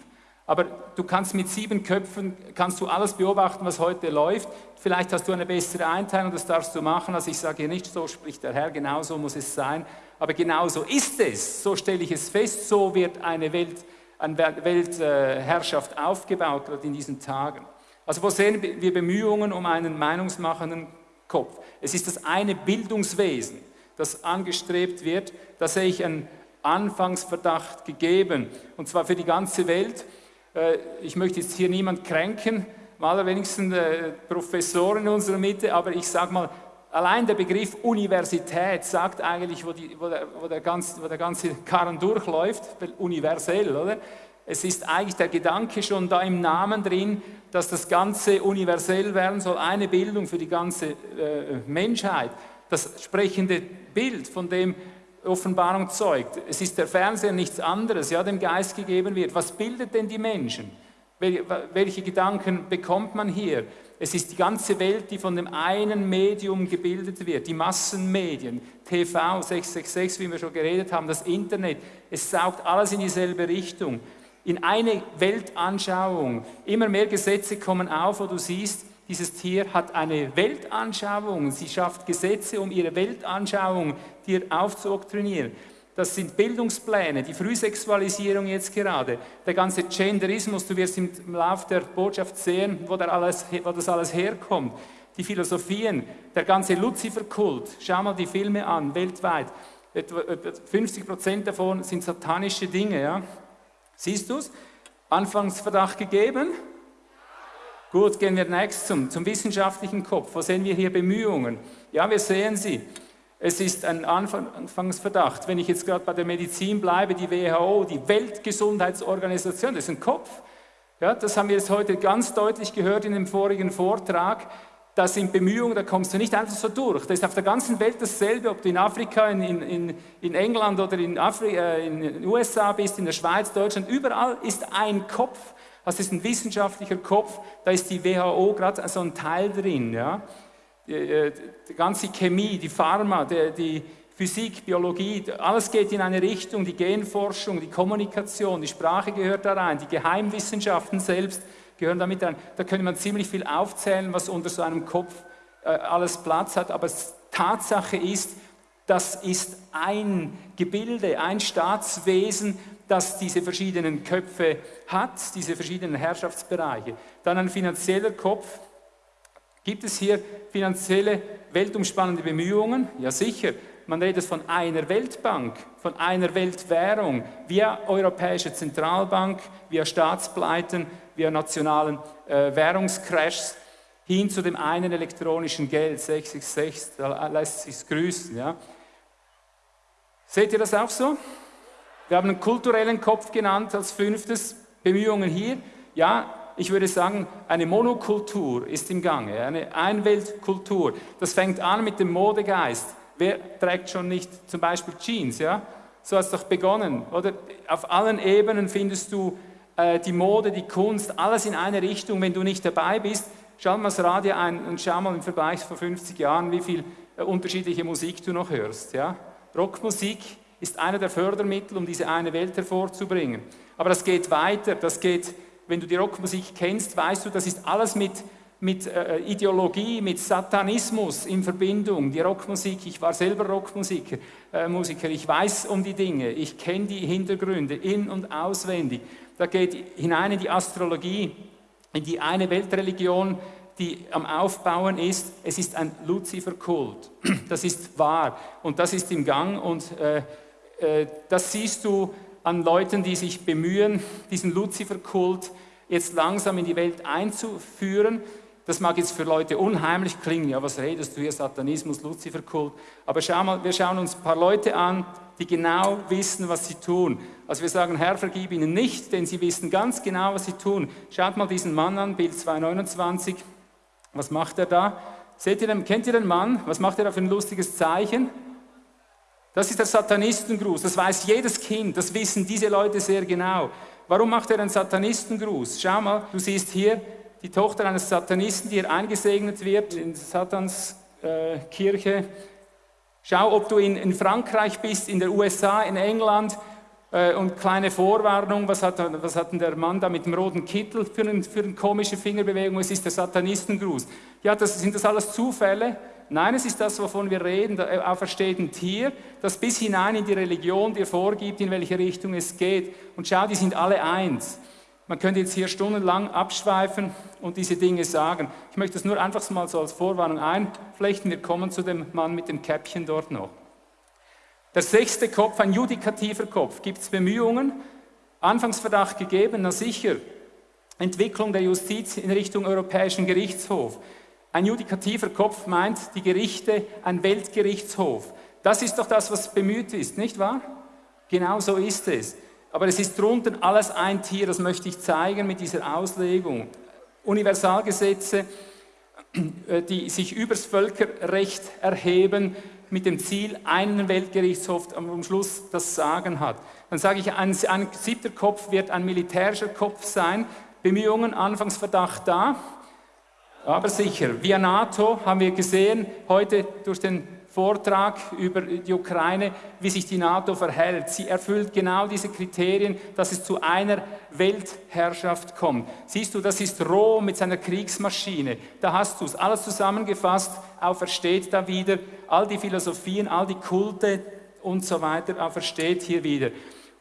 Aber du kannst mit sieben Köpfen, kannst du alles beobachten, was heute läuft. Vielleicht hast du eine bessere Einteilung, das darfst du machen. Also ich sage hier nicht, so spricht der Herr, genau so muss es sein. Aber genau so ist es. So stelle ich es fest. So wird eine, Welt, eine Weltherrschaft aufgebaut, gerade in diesen Tagen. Also wo sehen wir Bemühungen um einen meinungsmachenden Kopf? Es ist das eine Bildungswesen das angestrebt wird, da sehe ich einen Anfangsverdacht gegeben, und zwar für die ganze Welt. Äh, ich möchte jetzt hier niemand kränken, mal wenigstens äh, Professoren in unserer Mitte, aber ich sage mal, allein der Begriff Universität sagt eigentlich, wo, die, wo, der, wo, der ganze, wo der ganze Karren durchläuft, universell, oder? Es ist eigentlich der Gedanke schon da im Namen drin, dass das Ganze universell werden soll, eine Bildung für die ganze äh, Menschheit das sprechende Bild, von dem Offenbarung zeugt. Es ist der Fernseher nichts anderes, ja, dem Geist gegeben wird. Was bildet denn die Menschen? Welche Gedanken bekommt man hier? Es ist die ganze Welt, die von dem einen Medium gebildet wird, die Massenmedien, TV, 666, wie wir schon geredet haben, das Internet. Es saugt alles in dieselbe Richtung, in eine Weltanschauung. Immer mehr Gesetze kommen auf, wo du siehst, dieses Tier hat eine Weltanschauung, sie schafft Gesetze, um ihre Weltanschauung dir aufzuoktrinieren. Das sind Bildungspläne, die Frühsexualisierung jetzt gerade, der ganze Genderismus, du wirst im Lauf der Botschaft sehen, wo, alles, wo das alles herkommt. Die Philosophien, der ganze Luziferkult, schau mal die Filme an, weltweit. Etwa 50 Prozent davon sind satanische Dinge. Ja? Siehst du es? Anfangsverdacht gegeben, Gut, gehen wir nächst zum, zum wissenschaftlichen Kopf. Wo sehen wir hier Bemühungen? Ja, wir sehen sie. Es ist ein Anfangsverdacht. Wenn ich jetzt gerade bei der Medizin bleibe, die WHO, die Weltgesundheitsorganisation, das ist ein Kopf. Ja, das haben wir jetzt heute ganz deutlich gehört in dem vorigen Vortrag. Das sind Bemühungen, da kommst du nicht einfach so durch. Das ist auf der ganzen Welt dasselbe, ob du in Afrika, in, in, in England oder in, Afri äh, in den USA bist, in der Schweiz, Deutschland, überall ist ein Kopf. Das ist ein wissenschaftlicher Kopf, da ist die WHO gerade so ein Teil drin. Ja? Die, äh, die ganze Chemie, die Pharma, die, die Physik, Biologie, alles geht in eine Richtung, die Genforschung, die Kommunikation, die Sprache gehört da rein, die Geheimwissenschaften selbst gehören damit rein. Da könnte man ziemlich viel aufzählen, was unter so einem Kopf äh, alles Platz hat, aber Tatsache ist, das ist ein Gebilde, ein Staatswesen, das diese verschiedenen Köpfe hat, diese verschiedenen Herrschaftsbereiche. Dann ein finanzieller Kopf. Gibt es hier finanzielle, weltumspannende Bemühungen? Ja sicher. Man redet von einer Weltbank, von einer Weltwährung, via Europäische Zentralbank, via Staatspleiten, via nationalen äh, Währungscrashs hin zu dem einen elektronischen Geld, 666, da lässt sich grüßen. Ja. Seht ihr das auch so? Wir haben einen kulturellen Kopf genannt als fünftes, Bemühungen hier. Ja, ich würde sagen, eine Monokultur ist im Gange, eine Einweltkultur. Das fängt an mit dem Modegeist. Wer trägt schon nicht zum Beispiel Jeans? Ja? So hat es doch begonnen. Oder auf allen Ebenen findest du äh, die Mode, die Kunst, alles in eine Richtung. Wenn du nicht dabei bist, schau mal das Radio ein und schau mal im Vergleich vor 50 Jahren, wie viel äh, unterschiedliche Musik du noch hörst. Ja? Rockmusik ist einer der Fördermittel, um diese eine Welt hervorzubringen. Aber das geht weiter. Das geht, wenn du die Rockmusik kennst, weißt du, das ist alles mit mit äh, Ideologie, mit Satanismus in Verbindung. Die Rockmusik, ich war selber Rockmusiker, äh, Musiker, ich weiß um die Dinge, ich kenne die Hintergründe in- und auswendig. Da geht hinein in die Astrologie, in die eine Weltreligion, die am Aufbauen ist. Es ist ein Luziferkult. Das ist wahr und das ist im Gang und äh, das siehst du an Leuten, die sich bemühen, diesen Luziferkult jetzt langsam in die Welt einzuführen. Das mag jetzt für Leute unheimlich klingen, ja, was redest du hier, Satanismus, Luziferkult. Aber schau mal, wir schauen uns ein paar Leute an, die genau wissen, was sie tun. Also wir sagen, Herr, vergib ihnen nicht, denn sie wissen ganz genau, was sie tun. Schaut mal diesen Mann an, Bild 229. Was macht er da? Seht ihr den, kennt ihr den Mann? Was macht er da für ein lustiges Zeichen? Das ist der Satanistengruß. Das weiß jedes Kind. Das wissen diese Leute sehr genau. Warum macht er einen Satanistengruß? Schau mal, du siehst hier die Tochter eines Satanisten, die hier eingesegnet wird in Satans äh, Kirche. Schau, ob du in, in, Frankreich bist, in der USA, in England. Äh, und kleine Vorwarnung, was hat, was hat denn der Mann da mit dem roten Kittel für, ein, für eine komische Fingerbewegung? Es ist der Satanistengruß. Ja, das, sind das alles Zufälle? Nein, es ist das, wovon wir reden. Der äh, auferstehende Tier, das bis hinein in die Religion dir vorgibt, in welche Richtung es geht. Und schau, die sind alle eins. Man könnte jetzt hier stundenlang abschweifen und diese Dinge sagen. Ich möchte es nur einfach mal so als Vorwarnung einflechten. Wir kommen zu dem Mann mit dem Käppchen dort noch. Der sechste Kopf, ein judikativer Kopf. Gibt es Bemühungen? Anfangsverdacht gegeben? Na sicher. Entwicklung der Justiz in Richtung Europäischen Gerichtshof. Ein judikativer Kopf meint die Gerichte, ein Weltgerichtshof. Das ist doch das, was bemüht ist, nicht wahr? Genau so ist es. Aber es ist drunter alles ein Tier, das möchte ich zeigen mit dieser Auslegung. Universalgesetze, äh, die sich übers Völkerrecht erheben, mit dem Ziel, einen Weltgerichtshof am Schluss das Sagen hat. Dann sage ich, ein, ein siebter Kopf wird ein militärischer Kopf sein. Bemühungen, Anfangsverdacht da, aber sicher. Via NATO haben wir gesehen, heute durch den Vortrag über die Ukraine, wie sich die NATO verhält. Sie erfüllt genau diese Kriterien, dass es zu einer Weltherrschaft kommt. Siehst du, das ist Rom mit seiner Kriegsmaschine. Da hast du es. Alles zusammengefasst, aufersteht da wieder. All die Philosophien, all die Kulte und so weiter, aufersteht hier wieder.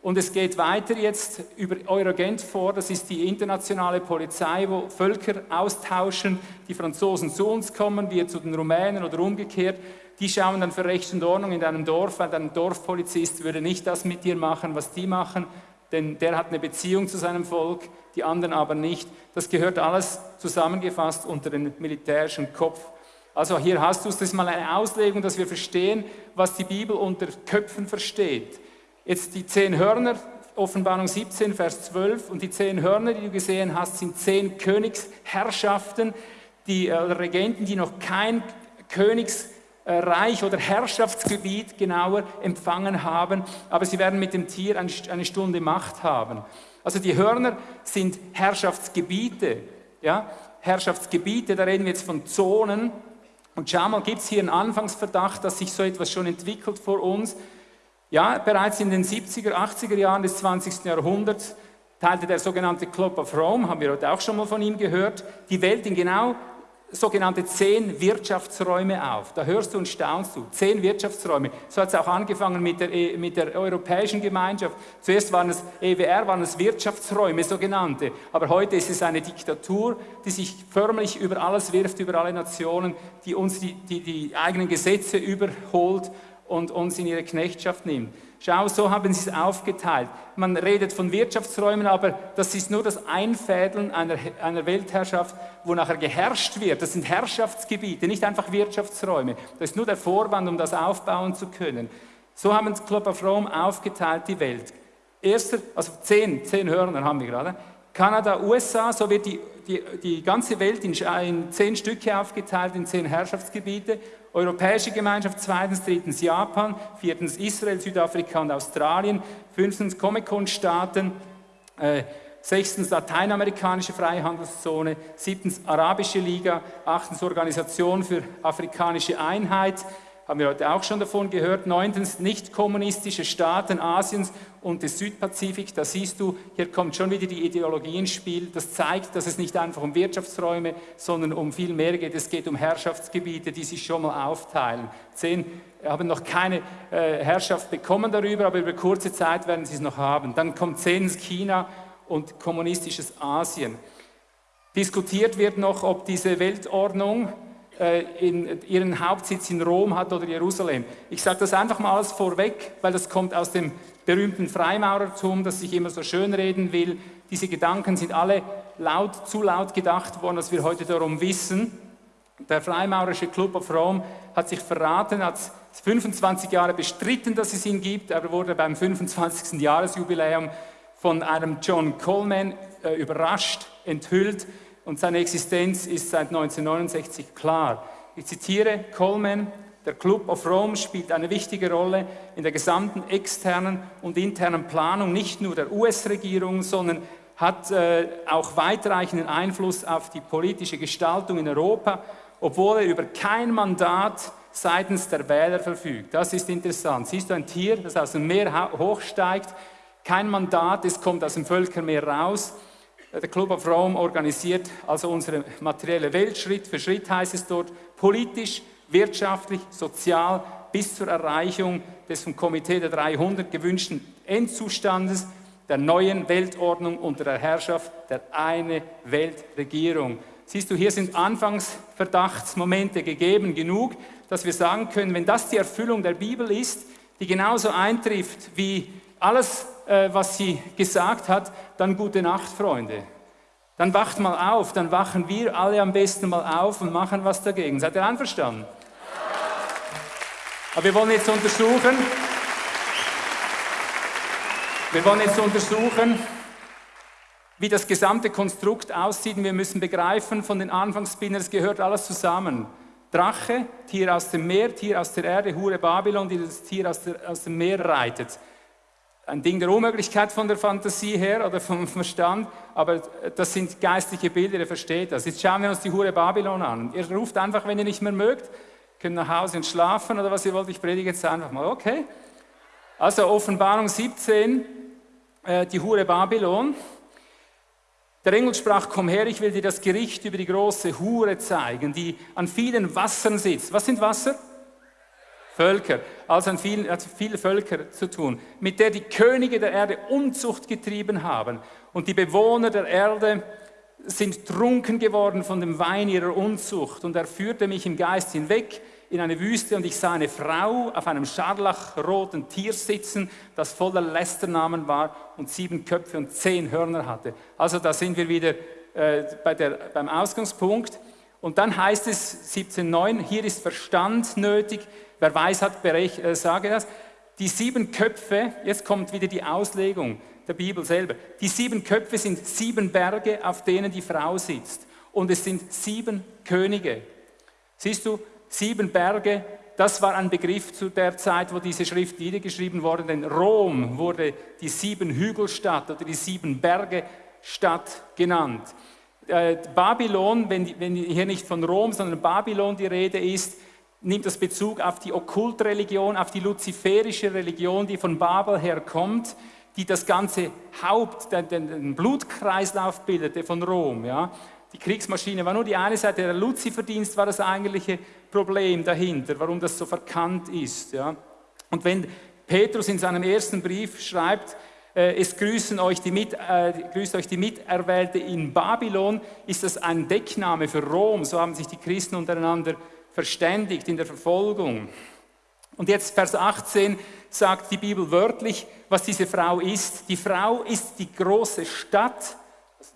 Und es geht weiter jetzt über Eurogent vor, das ist die internationale Polizei, wo Völker austauschen, die Franzosen zu uns kommen, wir zu den Rumänen oder umgekehrt. Die schauen dann für Recht und Ordnung in deinem Dorf, weil dein Dorfpolizist würde nicht das mit dir machen, was die machen, denn der hat eine Beziehung zu seinem Volk, die anderen aber nicht. Das gehört alles zusammengefasst unter den militärischen Kopf. Also hier hast du es, das ist mal eine Auslegung, dass wir verstehen, was die Bibel unter Köpfen versteht. Jetzt die zehn Hörner, Offenbarung 17, Vers 12, und die zehn Hörner, die du gesehen hast, sind zehn Königsherrschaften, die äh, Regenten, die noch kein Königsreich oder Herrschaftsgebiet genauer empfangen haben, aber sie werden mit dem Tier eine Stunde Macht haben. Also die Hörner sind Herrschaftsgebiete, ja, Herrschaftsgebiete, da reden wir jetzt von Zonen. Und schau mal, gibt es hier einen Anfangsverdacht, dass sich so etwas schon entwickelt vor uns? Ja, bereits in den 70er, 80er Jahren des 20. Jahrhunderts teilte der sogenannte Club of Rome, haben wir heute auch schon mal von ihm gehört, die Welt in genau sogenannte zehn Wirtschaftsräume auf. Da hörst du und staunst du. Zehn Wirtschaftsräume. So hat es auch angefangen mit der, e, mit der Europäischen Gemeinschaft. Zuerst waren es EWR, waren es Wirtschaftsräume, sogenannte. Aber heute ist es eine Diktatur, die sich förmlich über alles wirft, über alle Nationen, die uns die, die, die eigenen Gesetze überholt und uns in ihre Knechtschaft nimmt. Schau, so haben sie es aufgeteilt. Man redet von Wirtschaftsräumen, aber das ist nur das Einfädeln einer, einer Weltherrschaft, wo nachher geherrscht wird. Das sind Herrschaftsgebiete, nicht einfach Wirtschaftsräume. Das ist nur der Vorwand, um das aufbauen zu können. So haben das Club of Rome aufgeteilt, die Welt. Erster, also zehn, zehn Hörner haben wir gerade. Kanada, USA, so wird die, die, die ganze Welt in, in zehn Stücke aufgeteilt, in zehn Herrschaftsgebiete. Europäische Gemeinschaft, zweitens, drittens Japan, viertens Israel, Südafrika und Australien, fünftens Comic-Con-Staaten, äh, sechstens Lateinamerikanische Freihandelszone, siebtens Arabische Liga, achtens Organisation für afrikanische Einheit, haben wir heute auch schon davon gehört. Neuntens, nicht kommunistische Staaten Asiens und des Südpazifik. Da siehst du, hier kommt schon wieder die Ideologie ins Spiel. Das zeigt, dass es nicht einfach um Wirtschaftsräume, sondern um viel mehr geht. Es geht um Herrschaftsgebiete, die sich schon mal aufteilen. Zehn haben noch keine äh, Herrschaft bekommen darüber, aber über kurze Zeit werden sie es noch haben. Dann kommt zehntens China und kommunistisches Asien. Diskutiert wird noch, ob diese Weltordnung äh, in, ihren Hauptsitz in Rom hat oder Jerusalem. Ich sage das einfach mal alles vorweg, weil das kommt aus dem berühmten Freimaurertum, das sich immer so schön reden will. Diese Gedanken sind alle laut, zu laut gedacht worden, dass wir heute darum wissen. Der Freimaurerische Club of Rome hat sich verraten, hat 25 Jahre bestritten, dass es ihn gibt. Er wurde beim 25. Jahresjubiläum von einem John Coleman äh, überrascht, enthüllt und seine Existenz ist seit 1969 klar. Ich zitiere Coleman, der Club of Rome spielt eine wichtige Rolle in der gesamten externen und internen Planung nicht nur der US-Regierung, sondern hat äh, auch weitreichenden Einfluss auf die politische Gestaltung in Europa, obwohl er über kein Mandat seitens der Wähler verfügt. Das ist interessant. Siehst du ein Tier, das aus dem Meer hochsteigt, kein Mandat, es kommt aus dem Völkermeer raus der Club of Rome organisiert also unsere materielle Welt Schritt für Schritt, heißt es dort, politisch, wirtschaftlich, sozial bis zur Erreichung des vom Komitee der 300 gewünschten Endzustandes der neuen Weltordnung unter der Herrschaft der eine Weltregierung. Siehst du, hier sind Anfangsverdachtsmomente gegeben genug, dass wir sagen können, wenn das die Erfüllung der Bibel ist, die genauso eintrifft wie alles äh, was sie gesagt hat, dann gute Nacht, Freunde. Dann wacht mal auf, dann wachen wir alle am besten mal auf und machen was dagegen. Seid ihr einverstanden? Aber wir wollen jetzt untersuchen, wir wollen jetzt untersuchen, wie das gesamte Konstrukt aussieht. Und wir müssen begreifen, von den Anfangsbildern, es gehört alles zusammen. Drache, Tier aus dem Meer, Tier aus der Erde, Hure Babylon, die das Tier aus, der, aus dem Meer reitet ein Ding der Unmöglichkeit von der Fantasie her oder vom Verstand, aber das sind geistliche Bilder, ihr versteht das. Jetzt schauen wir uns die Hure Babylon an. Ihr ruft einfach, wenn ihr nicht mehr mögt, könnt nach Hause und schlafen oder was ihr wollt. Ich predige jetzt einfach mal, okay? Also Offenbarung 17, äh, die Hure Babylon. Der Engel sprach, komm her, ich will dir das Gericht über die große Hure zeigen, die an vielen Wassern sitzt. Was sind Wasser? Völker, also an vielen, hat viele Völker zu tun, mit der die Könige der Erde Unzucht getrieben haben. Und die Bewohner der Erde sind trunken geworden von dem Wein ihrer Unzucht. Und er führte mich im Geist hinweg in eine Wüste und ich sah eine Frau auf einem scharlachroten Tier sitzen, das voller Lästernamen war und sieben Köpfe und zehn Hörner hatte. Also da sind wir wieder äh, bei der, beim Ausgangspunkt. Und dann heißt es 17.9, hier ist Verstand nötig, Wer weiß hat, berech, äh, sage das. Die sieben Köpfe, jetzt kommt wieder die Auslegung der Bibel selber. Die sieben Köpfe sind sieben Berge, auf denen die Frau sitzt. Und es sind sieben Könige. Siehst du, sieben Berge, das war ein Begriff zu der Zeit, wo diese Schrift niedergeschrieben wurde, denn Rom wurde die sieben Hügelstadt oder die sieben Berge Stadt genannt. Äh, Babylon, wenn, wenn hier nicht von Rom, sondern Babylon die Rede ist, nimmt das Bezug auf die Okkultreligion, auf die luziferische Religion, die von Babel herkommt, die das ganze Haupt, den, den Blutkreislauf bildete von Rom. Ja. Die Kriegsmaschine war nur die eine Seite, der Luziferdienst war das eigentliche Problem dahinter, warum das so verkannt ist. Ja. Und wenn Petrus in seinem ersten Brief schreibt, äh, es grüßen euch die Mit, äh, grüßt euch die Miterwählte in Babylon, ist das ein Deckname für Rom, so haben sich die Christen untereinander verständigt in der Verfolgung. Und jetzt Vers 18 sagt die Bibel wörtlich, was diese Frau ist. Die Frau ist die große Stadt,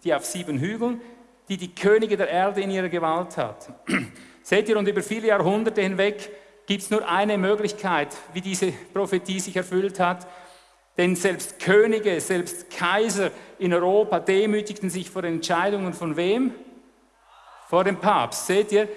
die auf sieben Hügeln, die die Könige der Erde in ihrer Gewalt hat. Seht ihr, und über viele Jahrhunderte hinweg gibt es nur eine Möglichkeit, wie diese Prophetie sich erfüllt hat. Denn selbst Könige, selbst Kaiser in Europa demütigten sich vor Entscheidungen von wem? Vor dem Papst. Seht ihr?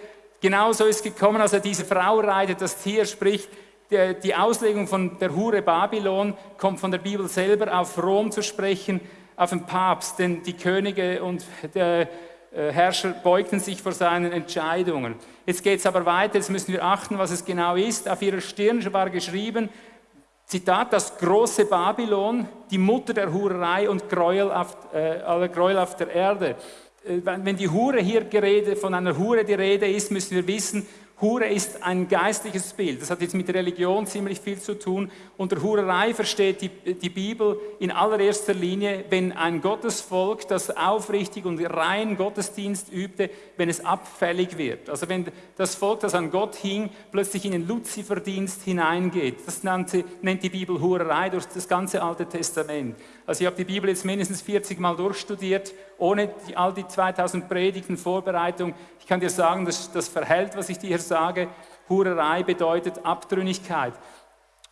Genauso ist gekommen, also diese Frau reitet das Tier, sprich, die Auslegung von der Hure Babylon kommt von der Bibel selber auf Rom zu sprechen, auf den Papst, denn die Könige und der Herrscher beugten sich vor seinen Entscheidungen. Jetzt geht es aber weiter, jetzt müssen wir achten, was es genau ist. Auf ihrer Stirn war geschrieben, Zitat, das große Babylon, die Mutter der Hurerei und Gräuel auf, äh, aller Gräuel auf der Erde. Äh, wenn die Hure hier gerede, von einer Hure die Rede ist, müssen wir wissen, Hure ist ein geistliches Bild. Das hat jetzt mit Religion ziemlich viel zu tun. Unter Hurerei versteht die, die Bibel in allererster Linie, wenn ein Gottesvolk, das aufrichtig und rein Gottesdienst übte, wenn es abfällig wird. Also wenn das Volk, das an Gott hing, plötzlich in den Luziferdienst hineingeht. Das nennt, nennt die Bibel Hurerei durch das ganze Alte Testament. Also ich habe die Bibel jetzt mindestens 40 Mal durchstudiert, ohne die, all die 2000 Predigten Vorbereitung kann dir sagen, dass das verhält, was ich dir sage. Hurerei bedeutet Abtrünnigkeit.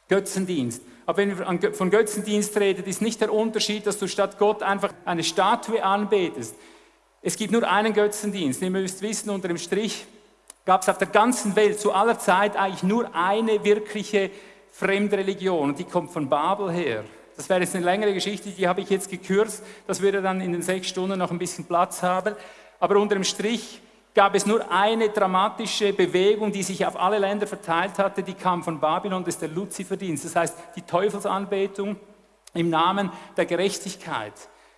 Götzendienst. Aber wenn wir von Götzendienst reden, ist nicht der Unterschied, dass du statt Gott einfach eine Statue anbetest. Es gibt nur einen Götzendienst. Ihr müsst wissen, unter dem Strich gab es auf der ganzen Welt zu aller Zeit eigentlich nur eine wirkliche Fremdreligion. Und die kommt von Babel her. Das wäre jetzt eine längere Geschichte, die habe ich jetzt gekürzt. Das würde dann in den sechs Stunden noch ein bisschen Platz haben. Aber unter dem Strich gab es nur eine dramatische Bewegung, die sich auf alle Länder verteilt hatte, die kam von Babylon, das ist der Luziferdienst. Das heißt, die Teufelsanbetung im Namen der Gerechtigkeit.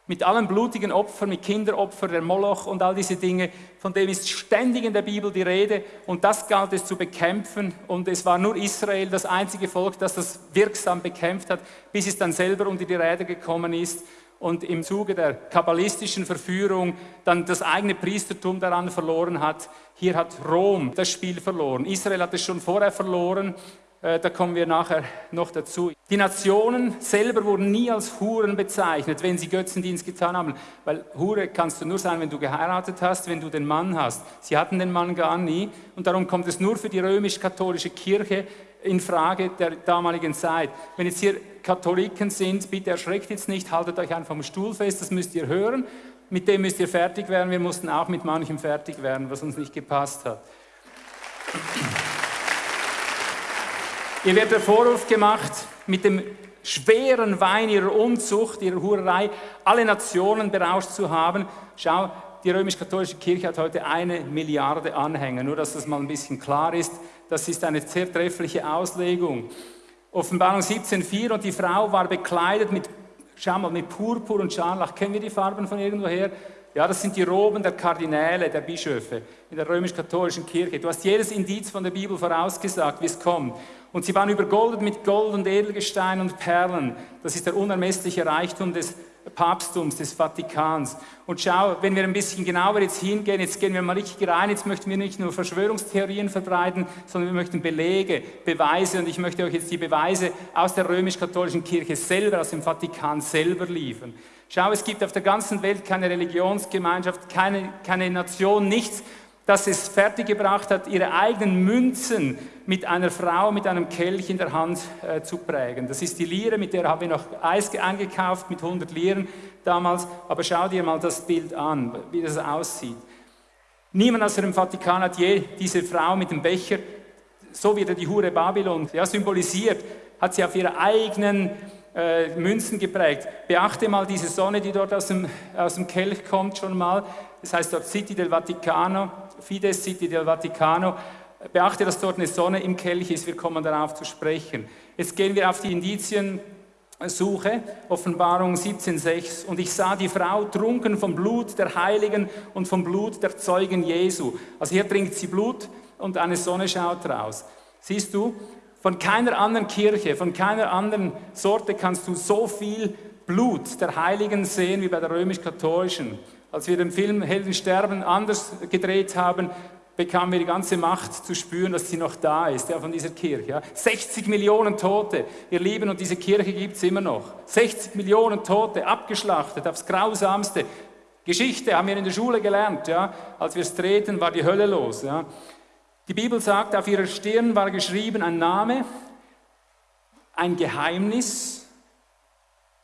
Mit allen blutigen Opfern, mit Kinderopfern, der Moloch und all diese Dinge, von dem ist ständig in der Bibel die Rede und das galt es zu bekämpfen und es war nur Israel das einzige Volk, das das wirksam bekämpft hat, bis es dann selber unter die Räder gekommen ist und im Zuge der kabbalistischen Verführung dann das eigene Priestertum daran verloren hat. Hier hat Rom das Spiel verloren. Israel hat es schon vorher verloren. Äh, da kommen wir nachher noch dazu. Die Nationen selber wurden nie als Huren bezeichnet, wenn sie Götzendienst getan haben. Weil Hure kannst du nur sein, wenn du geheiratet hast, wenn du den Mann hast. Sie hatten den Mann gar nie. Und darum kommt es nur für die römisch-katholische Kirche in Frage der damaligen Zeit. Wenn jetzt hier Katholiken sind, bitte erschreckt jetzt nicht, haltet euch einfach am Stuhl fest, das müsst ihr hören. Mit dem müsst ihr fertig werden. Wir mussten auch mit manchem fertig werden, was uns nicht gepasst hat. Ihr werdet der Vorwurf gemacht, mit dem schweren Wein ihrer Unzucht, ihrer Hurerei, alle Nationen berauscht zu haben. Schau, die römisch-katholische Kirche hat heute eine Milliarde Anhänger, nur dass das mal ein bisschen klar ist. Das ist eine sehr treffliche Auslegung. Offenbarung 17,4 und die Frau war bekleidet mit, schau mal, mit Purpur und Scharlach. Kennen wir die Farben von irgendwoher? Ja, das sind die Roben der Kardinäle, der Bischöfe in der römisch-katholischen Kirche. Du hast jedes Indiz von der Bibel vorausgesagt, wie es kommt. Und sie waren übergoldet mit Gold und Edelgestein und Perlen. Das ist der unermessliche Reichtum des Papsttums, des Vatikans. Und schau, wenn wir ein bisschen genauer jetzt hingehen, jetzt gehen wir mal richtig rein, jetzt möchten wir nicht nur Verschwörungstheorien verbreiten, sondern wir möchten Belege, Beweise und ich möchte euch jetzt die Beweise aus der römisch-katholischen Kirche selber, aus dem Vatikan selber liefern. Schau, es gibt auf der ganzen Welt keine Religionsgemeinschaft, keine, keine Nation, nichts, das es fertiggebracht hat, ihre eigenen Münzen mit einer Frau mit einem Kelch in der Hand äh, zu prägen. Das ist die Lire, mit der haben wir noch Eis eingekauft, mit 100 Liren damals. Aber schau dir mal das Bild an, wie das aussieht. Niemand aus dem Vatikan hat je diese Frau mit dem Becher, so wie die Hure Babylon ja, symbolisiert, hat sie auf ihre eigenen äh, Münzen geprägt. Beachte mal diese Sonne, die dort aus dem, aus dem Kelch kommt schon mal. Das heißt dort City del Vaticano, Fides City del Vaticano. Beachte, dass dort eine Sonne im Kelch ist, wir kommen darauf zu sprechen. Jetzt gehen wir auf die Indiziensuche, Offenbarung 17,6. Und ich sah die Frau trunken vom Blut der Heiligen und vom Blut der Zeugen Jesu. Also hier trinkt sie Blut und eine Sonne schaut raus. Siehst du, von keiner anderen Kirche, von keiner anderen Sorte kannst du so viel Blut der Heiligen sehen wie bei der römisch-katholischen. Als wir den Film Helden sterben anders gedreht haben, bekamen wir die ganze Macht zu spüren, dass sie noch da ist, ja, von dieser Kirche. Ja. 60 Millionen Tote, ihr Lieben, und diese Kirche gibt es immer noch. 60 Millionen Tote, abgeschlachtet, aufs Grausamste. Geschichte haben wir in der Schule gelernt. Ja. Als wir es drehten, war die Hölle los. Ja. Die Bibel sagt, auf ihrer Stirn war geschrieben ein Name, ein Geheimnis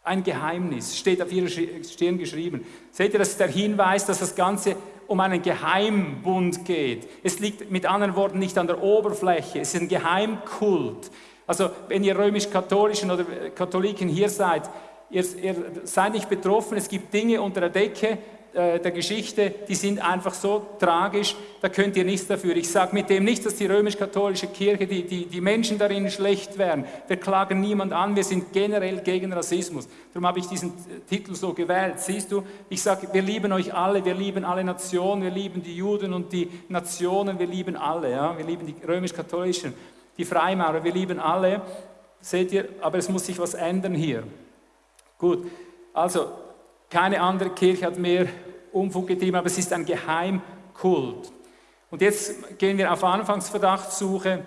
Ein Geheimnis steht auf ihrer Stirn geschrieben. Seht ihr, das ist der Hinweis, dass das Ganze um einen Geheimbund geht. Es liegt mit anderen Worten nicht an der Oberfläche, es ist ein Geheimkult. Also wenn ihr römisch-katholischen oder Katholiken hier seid, ihr, ihr seid nicht betroffen, es gibt Dinge unter der Decke, äh, der Geschichte, die sind einfach so tragisch, da könnt ihr nichts dafür. Ich sage mit dem nicht, dass die römisch-katholische Kirche, die, die, die Menschen darin schlecht wären. Wir klagen niemand an, wir sind generell gegen Rassismus. Darum habe ich diesen Titel so gewählt. Siehst du, ich sage, wir lieben euch alle, wir lieben alle Nationen, wir lieben die Juden und die Nationen, wir lieben alle. Ja? Wir lieben die römisch-katholischen, die Freimaurer, wir lieben alle. Seht ihr, aber es muss sich was ändern hier. Gut, also keine andere Kirche hat mehr Unfug getrieben, aber es ist ein Geheimkult. Und jetzt gehen wir auf Anfangsverdachtssuche,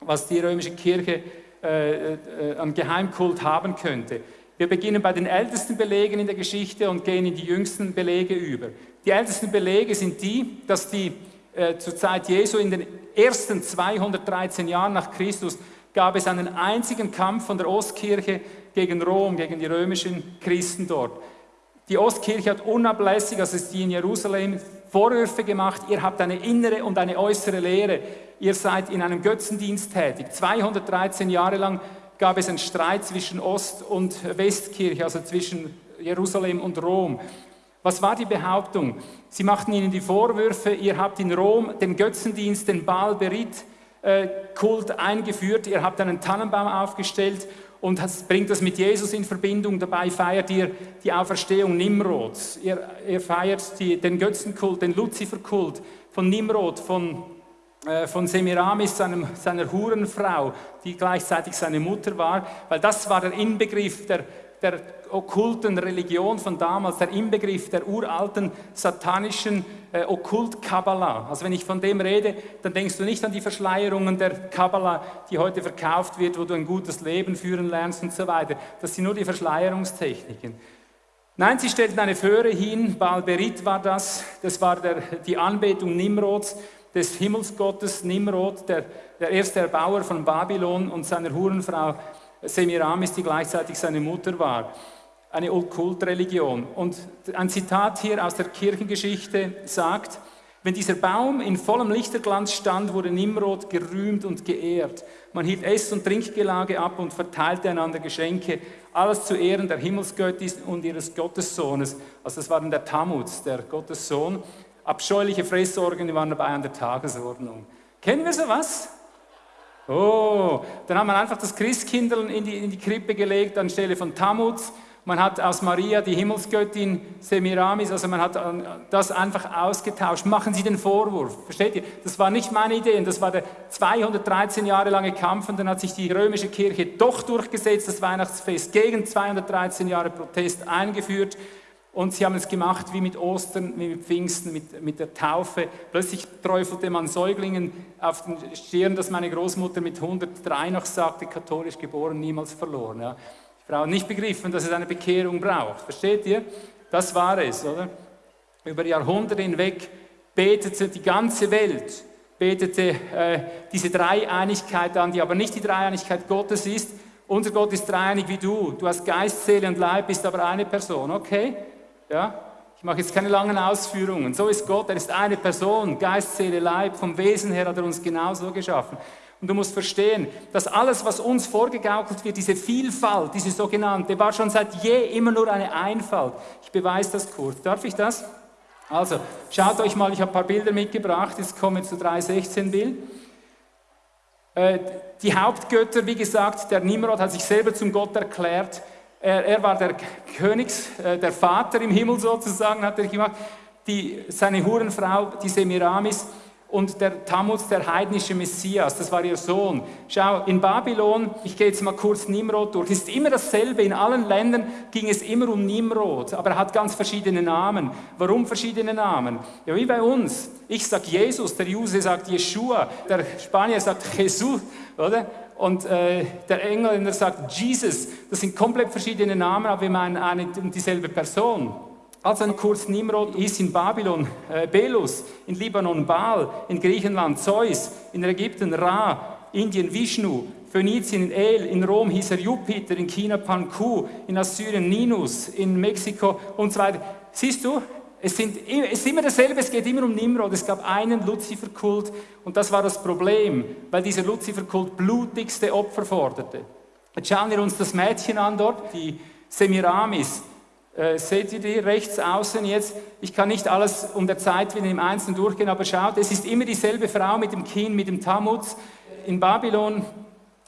was die römische Kirche äh, äh, an Geheimkult haben könnte. Wir beginnen bei den ältesten Belegen in der Geschichte und gehen in die jüngsten Belege über. Die ältesten Belege sind die, dass die äh, zur Zeit Jesu in den ersten 213 Jahren nach Christus gab es einen einzigen Kampf von der Ostkirche gegen Rom, gegen die römischen Christen dort. Die Ostkirche hat unablässig, also ist die in Jerusalem, Vorwürfe gemacht, ihr habt eine innere und eine äußere Lehre, ihr seid in einem Götzendienst tätig. 213 Jahre lang gab es einen Streit zwischen Ost- und Westkirche, also zwischen Jerusalem und Rom. Was war die Behauptung? Sie machten ihnen die Vorwürfe, ihr habt in Rom den Götzendienst, den Baal Berit äh, Kult eingeführt, ihr habt einen Tannenbaum aufgestellt und bringt das mit Jesus in Verbindung. Dabei feiert ihr die Auferstehung Nimrods. Ihr, ihr feiert die, den Götzenkult, den Luziferkult von Nimrod, von, äh, von Semiramis, seinem, seiner Hurenfrau, die gleichzeitig seine Mutter war, weil das war der Inbegriff der, der okkulten Religion von damals, der Inbegriff der uralten satanischen äh, Okkult-Kabbalah. Also wenn ich von dem rede, dann denkst du nicht an die Verschleierungen der Kabbalah, die heute verkauft wird, wo du ein gutes Leben führen lernst und so weiter. Das sind nur die Verschleierungstechniken. Nein, sie stellten eine Föhre hin, Balberit war das, das war der, die Anbetung Nimrods, des Himmelsgottes Nimrod, der, der erste Erbauer von Babylon und seiner Hurenfrau Semiramis, die gleichzeitig seine Mutter war. Eine Okkultreligion. Und ein Zitat hier aus der Kirchengeschichte sagt, wenn dieser Baum in vollem Lichterglanz stand, wurde Nimrod gerühmt und geehrt. Man hielt Ess- und Trinkgelage ab und verteilte einander Geschenke, alles zu Ehren der Himmelsgöttin und ihres Gottessohnes. Also das war dann der Tammuz, der Gottessohn. Abscheuliche Fressorgen waren dabei an der Tagesordnung. Kennen wir sowas? Oh, dann hat man einfach das Christkindl in die, in die Krippe gelegt anstelle von Tammuz. Man hat aus Maria die Himmelsgöttin Semiramis, also man hat äh, das einfach ausgetauscht. Machen Sie den Vorwurf, versteht ihr? Das war nicht meine Idee, das war der 213 Jahre lange Kampf und dann hat sich die römische Kirche doch durchgesetzt, das Weihnachtsfest gegen 213 Jahre Protest eingeführt. Und sie haben es gemacht wie mit Ostern, wie mit Pfingsten, mit, mit der Taufe. Plötzlich träufelte man Säuglingen auf den Stirn, dass meine Großmutter mit 103 noch sagte, katholisch geboren, niemals verloren. Ja. Die Frau hat nicht begriffen, dass es eine Bekehrung braucht. Versteht ihr? Das war es, oder? Über Jahrhunderte hinweg betete die ganze Welt, betete äh, diese Dreieinigkeit an, die aber nicht die Dreieinigkeit Gottes ist. Unser Gott ist dreieinig wie du. Du hast Geist, Seele und Leib, bist aber eine Person, okay? Ja? Ich mache jetzt keine langen Ausführungen. So ist Gott, er ist eine Person, Geist, Seele, Leib. Vom Wesen her hat er uns genauso geschaffen. Und du musst verstehen, dass alles, was uns vorgegaukelt wird, diese Vielfalt, diese sogenannte, war schon seit je immer nur eine Einfalt. Ich beweise das kurz. Darf ich das? Also, schaut euch mal, ich habe ein paar Bilder mitgebracht. Jetzt kommen wir zu 316 Bild. Äh, die Hauptgötter, wie gesagt, der Nimrod hat sich selber zum Gott erklärt. Er, er war der Königs, äh, der Vater im Himmel sozusagen, hat er gemacht. Die, seine Hurenfrau, die Semiramis, und der Tammuz, der heidnische Messias, das war ihr Sohn. Schau, in Babylon, ich gehe jetzt mal kurz Nimrod durch, ist immer dasselbe. In allen Ländern ging es immer um Nimrod, aber er hat ganz verschiedene Namen. Warum verschiedene Namen? Ja, wie bei uns. Ich sage Jesus, der Juse sagt Yeshua, der Spanier sagt Jesus, oder? Und äh, der Engländer sagt Jesus. Das sind komplett verschiedene Namen, aber wir meinen eine und dieselbe Person. Also ein Kurs Nimrod ist in Babylon äh, Belus, in Libanon Baal, in Griechenland Zeus, in Ägypten Ra, Indien Vishnu, Phönizien El, in Rom hieß er Jupiter, in China Panku, in Assyrien Ninus, in Mexiko und so weiter. Siehst du, es, sind, es ist immer dasselbe, es geht immer um Nimrod. Es gab einen Luziferkult und das war das Problem, weil dieser Luziferkult blutigste Opfer forderte. Jetzt schauen wir uns das Mädchen an dort, die Semiramis. Äh, seht ihr die rechts außen jetzt? Ich kann nicht alles um der Zeit wieder im Einzelnen durchgehen, aber schaut, es ist immer dieselbe Frau mit dem Kinn, mit dem Tammuz. In Babylon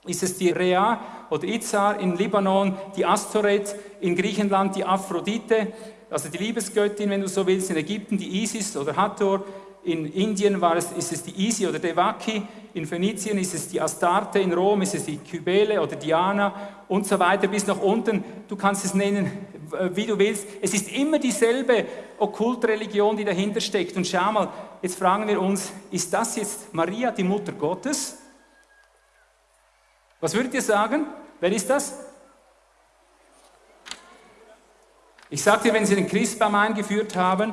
ist es die Rea oder Izar, in Libanon die Astoret, in Griechenland die Aphrodite, also die Liebesgöttin, wenn du so willst, in Ägypten die Isis oder Hathor, in Indien war es, ist es die Isi oder Devaki, in Phönizien ist es die Astarte, in Rom ist es die Kybele oder Diana und so weiter bis nach unten. Du kannst es nennen, wie du willst. Es ist immer dieselbe Okkultreligion, die dahinter steckt. Und schau mal, jetzt fragen wir uns, ist das jetzt Maria, die Mutter Gottes? Was würdet ihr sagen? Wer ist das? Ich dir, wenn sie den Christbaum eingeführt haben,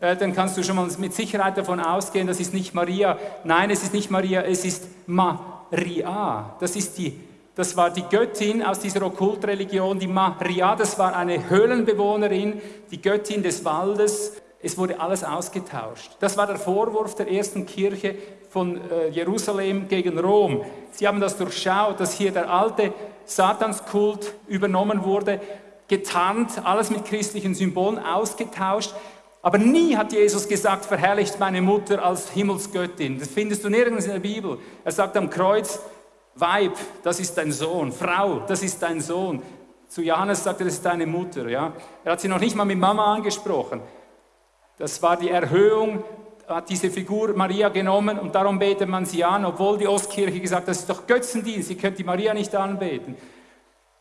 dann kannst du schon mal mit Sicherheit davon ausgehen, das ist nicht Maria. Nein, es ist nicht Maria, es ist Maria. Das, ist die, das war die Göttin aus dieser Okkultreligion, die Maria. Das war eine Höhlenbewohnerin, die Göttin des Waldes. Es wurde alles ausgetauscht. Das war der Vorwurf der ersten Kirche von äh, Jerusalem gegen Rom. Sie haben das durchschaut, dass hier der alte Satanskult übernommen wurde, getarnt, alles mit christlichen Symbolen ausgetauscht. Aber nie hat Jesus gesagt, verherrlicht meine Mutter als Himmelsgöttin. Das findest du nirgends in der Bibel. Er sagt am Kreuz, Weib, das ist dein Sohn. Frau, das ist dein Sohn. Zu Johannes sagt er, das ist deine Mutter. Ja? Er hat sie noch nicht mal mit Mama angesprochen. Das war die Erhöhung, hat diese Figur Maria genommen und darum betet man sie an, obwohl die Ostkirche gesagt hat, das ist doch Götzendienst, ihr könnt die Maria nicht anbeten.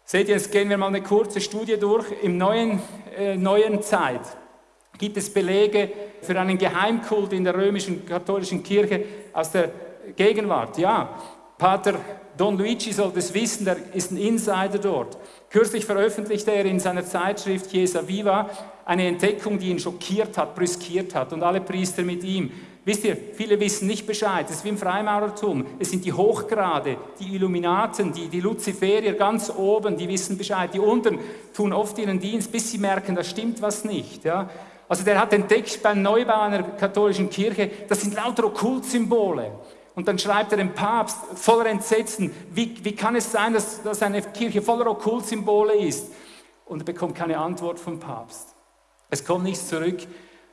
Seht ihr, jetzt gehen wir mal eine kurze Studie durch. Im neuen, äh, neuen Zeit gibt es Belege für einen Geheimkult in der römischen katholischen Kirche aus der Gegenwart. Ja, Pater Don Luigi sollte es wissen, der ist ein Insider dort. Kürzlich veröffentlichte er in seiner Zeitschrift Chiesa Viva eine Entdeckung, die ihn schockiert hat, brüskiert hat und alle Priester mit ihm. Wisst ihr, viele wissen nicht Bescheid. Es ist wie im Freimaurertum. Es sind die Hochgrade, die Illuminaten, die, die Luziferier ganz oben, die wissen Bescheid. Die unten tun oft ihren Dienst, bis sie merken, da stimmt was nicht. Ja? Also der hat entdeckt beim Neubau einer katholischen Kirche, das sind lauter Okkultsymbole. Und dann schreibt er dem Papst voller Entsetzen, wie, wie kann es sein, dass, dass eine Kirche voller Okkultsymbole ist? Und er bekommt keine Antwort vom Papst. Es kommt nichts zurück.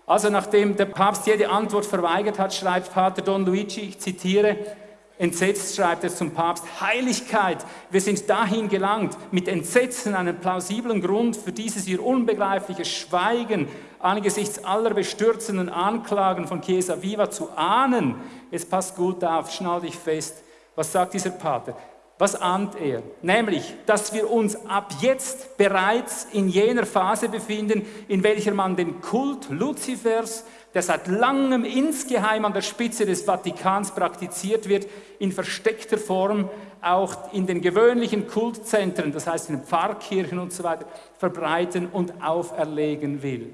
Also nachdem der Papst jede Antwort verweigert hat, schreibt Pater Don Luigi, ich zitiere, Entsetzt schreibt er zum Papst, Heiligkeit, wir sind dahin gelangt, mit Entsetzen einen plausiblen Grund für dieses ihr unbegreifliche Schweigen angesichts aller bestürzenden Anklagen von Chiesa Viva zu ahnen. Jetzt passt gut auf, schnall dich fest. Was sagt dieser Pater? Was ahnt er? Nämlich, dass wir uns ab jetzt bereits in jener Phase befinden, in welcher man den Kult Luzifers, der seit langem insgeheim an der Spitze des Vatikans praktiziert wird, in versteckter Form auch in den gewöhnlichen Kultzentren, das heißt in den Pfarrkirchen und so weiter, verbreiten und auferlegen will.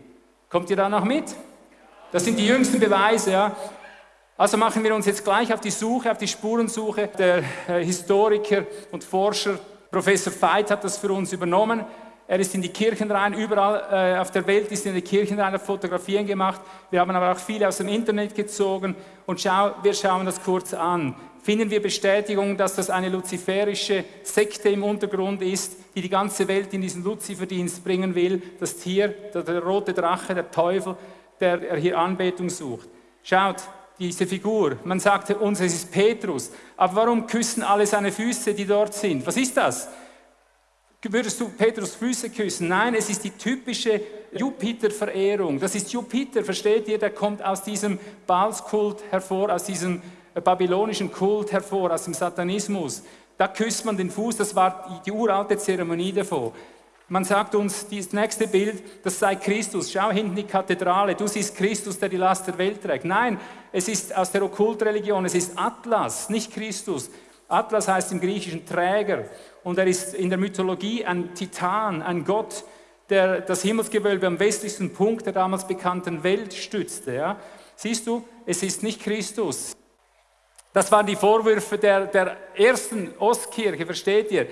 Kommt ihr da noch mit? Das sind die jüngsten Beweise, ja. Also machen wir uns jetzt gleich auf die Suche, auf die Spurensuche. Der äh, Historiker und Forscher Professor Veit hat das für uns übernommen. Er ist in die Kirchen rein, überall äh, auf der Welt ist in die Kirchen rein, hat Fotografien gemacht. Wir haben aber auch viele aus dem Internet gezogen und schau, wir schauen das kurz an. Finden wir Bestätigung, dass das eine luziferische Sekte im Untergrund ist, die die ganze Welt in diesen Luziferdienst bringen will, das Tier, der, der rote Drache, der Teufel, der hier Anbetung sucht. Schaut, diese Figur. Man sagte uns, es ist Petrus. Aber warum küssen alle seine Füße, die dort sind? Was ist das? Würdest du Petrus Füße küssen? Nein, es ist die typische Jupiter-Verehrung. Das ist Jupiter, versteht ihr? Der kommt aus diesem Baalskult hervor, aus diesem babylonischen Kult hervor, aus dem Satanismus. Da küsst man den Fuß, das war die uralte Zeremonie davor. Man sagt uns, das nächste Bild, das sei Christus. Schau hinten die Kathedrale, du siehst Christus, der die Last der Welt trägt. Nein, es ist aus der Okkultreligion, es ist Atlas, nicht Christus. Atlas heißt im Griechischen Träger und er ist in der Mythologie ein Titan, ein Gott, der das Himmelsgewölbe am westlichsten Punkt der damals bekannten Welt stützte. Ja? Siehst du, es ist nicht Christus. Das waren die Vorwürfe der, der ersten Ostkirche, versteht ihr?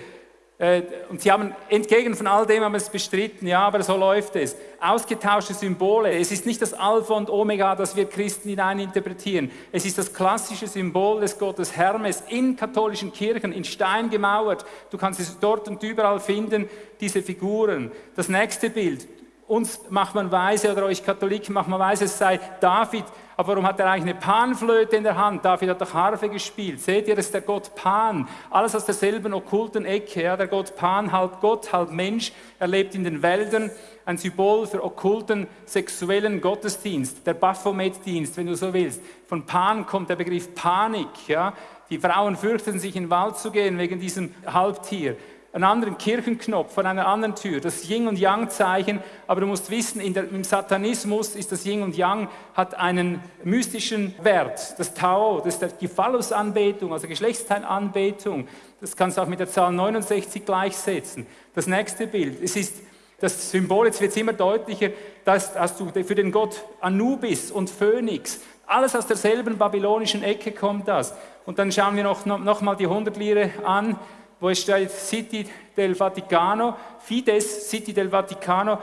Äh, und sie haben entgegen von all dem haben es bestritten, ja, aber so läuft es. Ausgetauschte Symbole. Es ist nicht das Alpha und Omega, das wir Christen hineininterpretieren. Es ist das klassische Symbol des Gottes Hermes in katholischen Kirchen, in Stein gemauert. Du kannst es dort und überall finden, diese Figuren. Das nächste Bild. Uns macht man weise, oder euch Katholiken macht man weise, es sei David, aber warum hat er eigentlich eine Panflöte in der Hand? David hat doch Harfe gespielt. Seht ihr, das ist der Gott Pan. Alles aus derselben okkulten Ecke. Ja? Der Gott Pan, halb Gott, halb Mensch. Er lebt in den Wäldern. Ein Symbol für okkulten sexuellen Gottesdienst. Der Baphomet-Dienst, wenn du so willst. Von Pan kommt der Begriff Panik. Ja? Die Frauen fürchten sich in den Wald zu gehen wegen diesem Halbtier einen anderen Kirchenknopf von einer anderen Tür, das Yin und Yang Zeichen, aber du musst wissen, der, im Satanismus ist das Yin und Yang, hat einen mystischen Wert, das Tao, das ist die Phallusanbetung, also Geschlechtsteilanbetung, das kannst du auch mit der Zahl 69 gleichsetzen. Das nächste Bild, es ist das Symbol, jetzt wird es immer deutlicher, dass, dass du für den Gott Anubis und Phönix, alles aus derselben babylonischen Ecke kommt das. Und dann schauen wir noch, noch, noch mal die 100 Lire an, wo es steht City del Vaticano, Fides, City del Vaticano.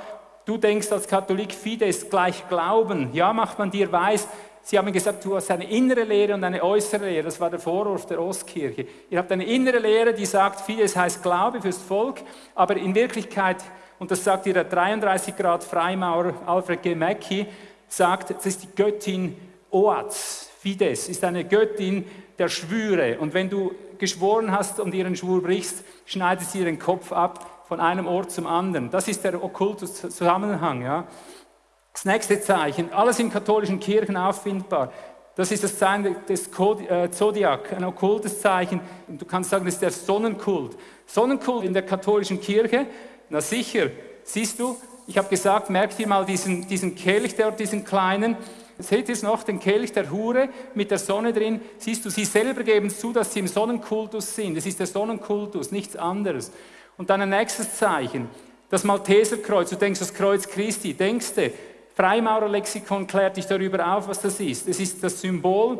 Du denkst als Katholik, Fides gleich Glauben. Ja, macht man dir weiß. Sie haben gesagt, du hast eine innere Lehre und eine äußere Lehre. Das war der Vorwurf der Ostkirche. Ihr habt eine innere Lehre, die sagt, Fides heißt Glaube fürs Volk, aber in Wirklichkeit, und das sagt ihr der 33 Grad Freimaurer Alfred G. Mackey, sagt, das ist die Göttin Oaz. Fides ist eine Göttin der Schwüre. Und wenn du geschworen hast und ihren Schwur brichst, schneidet sie ihren Kopf ab von einem Ort zum anderen. Das ist der okkulte Zusammenhang. Ja. Das nächste Zeichen, alles in katholischen Kirchen auffindbar. Das ist das Zeichen des äh, Zodiac, ein okkultes Zeichen. Du kannst sagen, das ist der Sonnenkult. Sonnenkult in der katholischen Kirche, na sicher, siehst du, ich habe gesagt, merk dir mal diesen, diesen Kelch dort, diesen kleinen, Seht ihr es noch, den Kelch der Hure mit der Sonne drin? Siehst du, sie selber geben zu, dass sie im Sonnenkultus sind. Es ist der Sonnenkultus, nichts anderes. Und dann ein nächstes Zeichen, das Malteserkreuz. Du denkst das Kreuz Christi, denkst du, Freimaurerlexikon klärt dich darüber auf, was das ist. Es ist das Symbol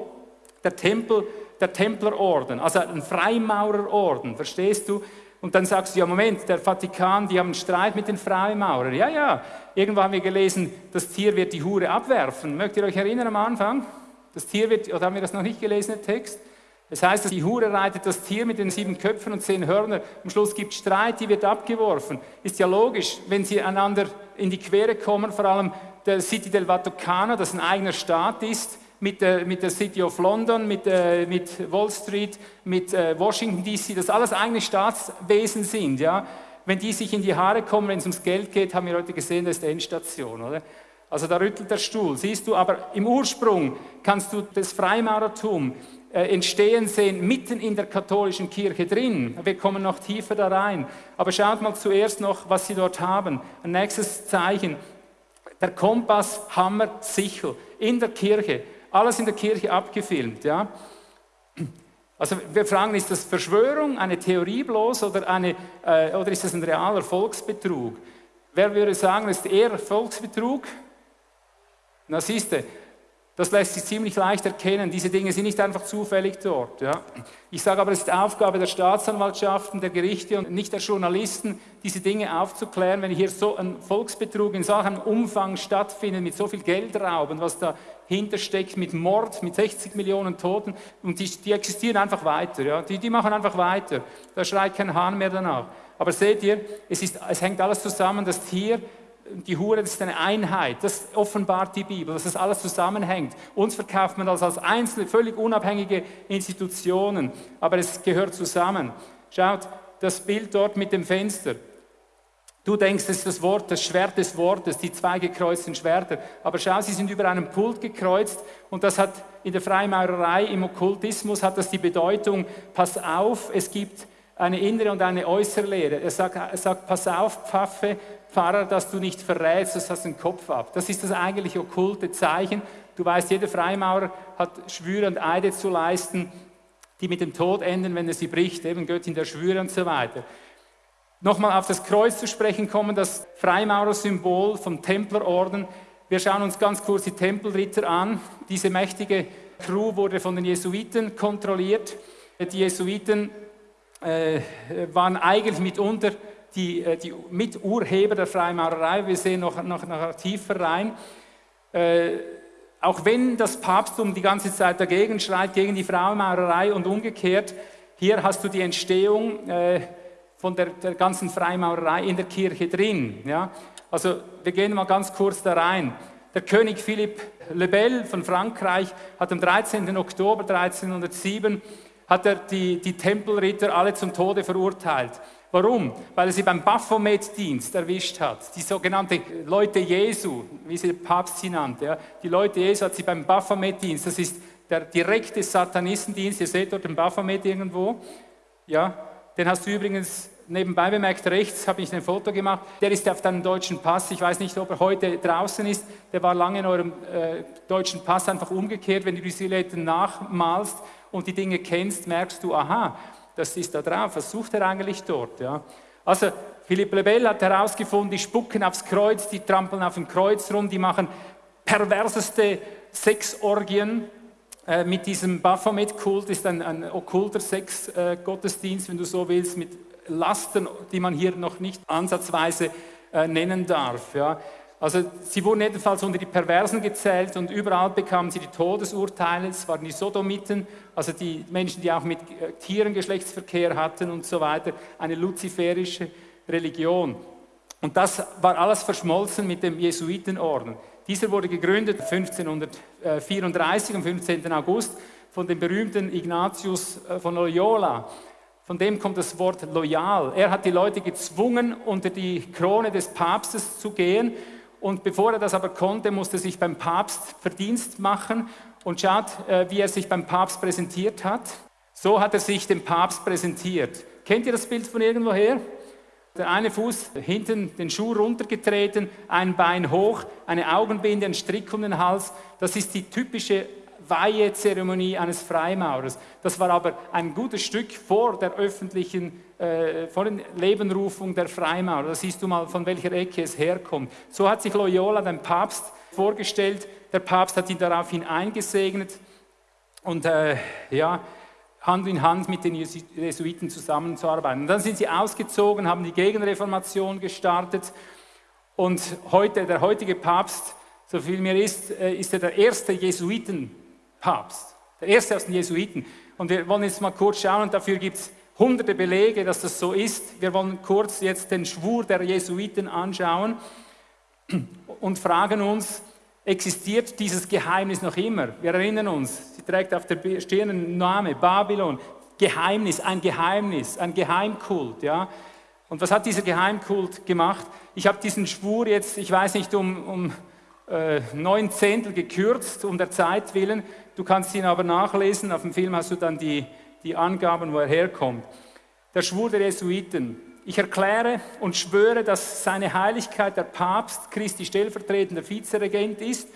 der Tempel, der Templerorden, also ein Freimaurerorden, verstehst du? Und dann sagst du, ja Moment, der Vatikan, die haben einen Streit mit den Freimaurern. Ja, ja, irgendwo haben wir gelesen, das Tier wird die Hure abwerfen. Mögt ihr euch erinnern am Anfang? Das Tier wird, oder haben wir das noch nicht gelesen, der Text? Das heißt, die Hure reitet das Tier mit den sieben Köpfen und zehn Hörnern. Am Schluss gibt es Streit, die wird abgeworfen. Ist ja logisch, wenn sie einander in die Quere kommen, vor allem der City del Vaticano, das ein eigener Staat ist, mit der, mit der City of London, mit, äh, mit Wall Street, mit äh, Washington DC, das alles eigene Staatswesen sind. Ja? Wenn die sich in die Haare kommen, wenn es ums Geld geht, haben wir heute gesehen, das ist die Endstation. Oder? Also da rüttelt der Stuhl, siehst du, aber im Ursprung kannst du das Freimaurertum äh, entstehen sehen, mitten in der katholischen Kirche drin. Wir kommen noch tiefer da rein. Aber schaut mal zuerst noch, was sie dort haben. Ein nächstes Zeichen, der Kompass, Hammer, Sichel in der Kirche alles in der Kirche abgefilmt. Ja? Also wir fragen, ist das Verschwörung, eine Theorie bloß oder, eine, äh, oder ist das ein realer Volksbetrug? Wer würde sagen, ist eher Volksbetrug? Na siehste, das lässt sich ziemlich leicht erkennen. Diese Dinge sind nicht einfach zufällig dort. Ja. Ich sage aber, es ist Aufgabe der Staatsanwaltschaften, der Gerichte und nicht der Journalisten, diese Dinge aufzuklären. Wenn hier so ein Volksbetrug in solchem Umfang stattfindet, mit so viel Geldrauben, was dahinter steckt, mit Mord, mit 60 Millionen Toten, und die, die existieren einfach weiter. Ja. Die, die machen einfach weiter. Da schreit kein Hahn mehr danach. Aber seht ihr, es, ist, es hängt alles zusammen. Das Tier die Hure, ist eine Einheit. Das offenbart die Bibel, dass das alles zusammenhängt. Uns verkauft man das als einzelne, völlig unabhängige Institutionen, aber es gehört zusammen. Schaut, das Bild dort mit dem Fenster. Du denkst, das ist das Wort, das Schwert des Wortes, die zwei gekreuzten Schwerter. Aber schau, sie sind über einem Pult gekreuzt und das hat in der Freimaurerei, im Okkultismus hat das die Bedeutung, pass auf, es gibt eine innere und eine äußere Lehre. Er sagt, er sagt pass auf, Pfaffe, Pfarrer, dass du nicht verrätst, das hast den Kopf ab. Das ist das eigentliche okkulte Zeichen. Du weißt, jeder Freimaurer hat Schwüre und Eide zu leisten, die mit dem Tod enden, wenn er sie bricht, eben Göttin der Schwüre und so weiter. Nochmal auf das Kreuz zu sprechen kommen, das Freimaurer-Symbol vom Templerorden. Wir schauen uns ganz kurz die Tempelritter an, diese mächtige Crew wurde von den Jesuiten kontrolliert. Die Jesuiten äh, waren eigentlich mitunter die, äh, die Miturheber der Freimaurerei. Wir sehen noch, noch, noch tiefer rein. Äh, auch wenn das Papsttum die ganze Zeit dagegen schreit, gegen die Freimaurerei und umgekehrt, hier hast du die Entstehung äh, von der, der, ganzen Freimaurerei in der Kirche drin. Ja? Also wir gehen mal ganz kurz da rein. Der König Philipp le Bel von Frankreich hat am 13. Oktober 1307 hat er die, die Tempelritter alle zum Tode verurteilt. Warum? Weil er sie beim Baphomet-Dienst erwischt hat. Die sogenannten Leute Jesu, wie sie der Papst sie nannte. Ja. Die Leute Jesu hat sie beim Baphomet-Dienst, das ist der direkte Satanistendienst, ihr seht dort den Baphomet irgendwo. Ja, den hast du übrigens nebenbei bemerkt, rechts habe ich ein Foto gemacht. Der ist auf deinem deutschen Pass. Ich weiß nicht, ob er heute draußen ist. Der war lange in eurem äh, deutschen Pass einfach umgekehrt. Wenn du die Silhouetten nachmalst und die Dinge kennst, merkst du, aha, das ist da drauf. Was sucht er eigentlich dort? Ja? Also Philipp Lebel hat herausgefunden, die spucken aufs Kreuz, die trampeln auf dem Kreuz rum, die machen perverseste Sexorgien. Äh, mit diesem Baphomet-Kult ist ein, ein okkulter Sex-Gottesdienst, äh, wenn du so willst, mit Lasten, die man hier noch nicht ansatzweise äh, nennen darf. Ja. Also sie wurden jedenfalls unter die Perversen gezählt und überall bekamen sie die Todesurteile. Es waren die Sodomiten, also die Menschen, die auch mit äh, Tieren Geschlechtsverkehr hatten und so weiter. Eine luziferische Religion. Und das war alles verschmolzen mit dem Jesuitenorden. Dieser wurde gegründet 1534 am 15. August von dem berühmten Ignatius äh, von Loyola. Von dem kommt das Wort loyal. Er hat die Leute gezwungen, unter die Krone des Papstes zu gehen und bevor er das aber konnte, musste er sich beim Papst Verdienst machen. Und schaut, äh, wie er sich beim Papst präsentiert hat. So hat er sich dem Papst präsentiert. Kennt ihr das Bild von irgendwoher? Der eine Fuß hinten den Schuh runtergetreten, ein Bein hoch, eine Augenbinde, ein Strick um den Hals. Das ist die typische Weihezeremonie eines Freimaurers. Das war aber ein gutes Stück vor der öffentlichen, äh, vor der Lebenrufung der Freimaurer. Da siehst du mal, von welcher Ecke es herkommt. So hat sich Loyola dem Papst vorgestellt. Der Papst hat ihn daraufhin eingesegnet und äh, ja, Hand in Hand mit den Jesuiten zusammenzuarbeiten. Und dann sind sie ausgezogen, haben die Gegenreformation gestartet und heute, der heutige Papst, so viel mir ist, äh, ist er der erste Jesuiten Papst, der erste aus den Jesuiten. Und wir wollen jetzt mal kurz schauen, und dafür gibt es hunderte Belege, dass das so ist. Wir wollen kurz jetzt den Schwur der Jesuiten anschauen und fragen uns, existiert dieses Geheimnis noch immer? Wir erinnern uns, sie trägt auf der Stirn einen Namen, Babylon, Geheimnis, ein Geheimnis, ein Geheimkult, ja. Und was hat dieser Geheimkult gemacht? Ich habe diesen Schwur jetzt, ich weiß nicht, um, um äh, neun Zehntel gekürzt, um der Zeit willen. Du kannst ihn aber nachlesen. Auf dem Film hast du dann die, die Angaben, wo er herkommt. Der Schwur der Jesuiten. Ich erkläre und schwöre, dass seine Heiligkeit der Papst Christi stellvertretender Vizeregent ist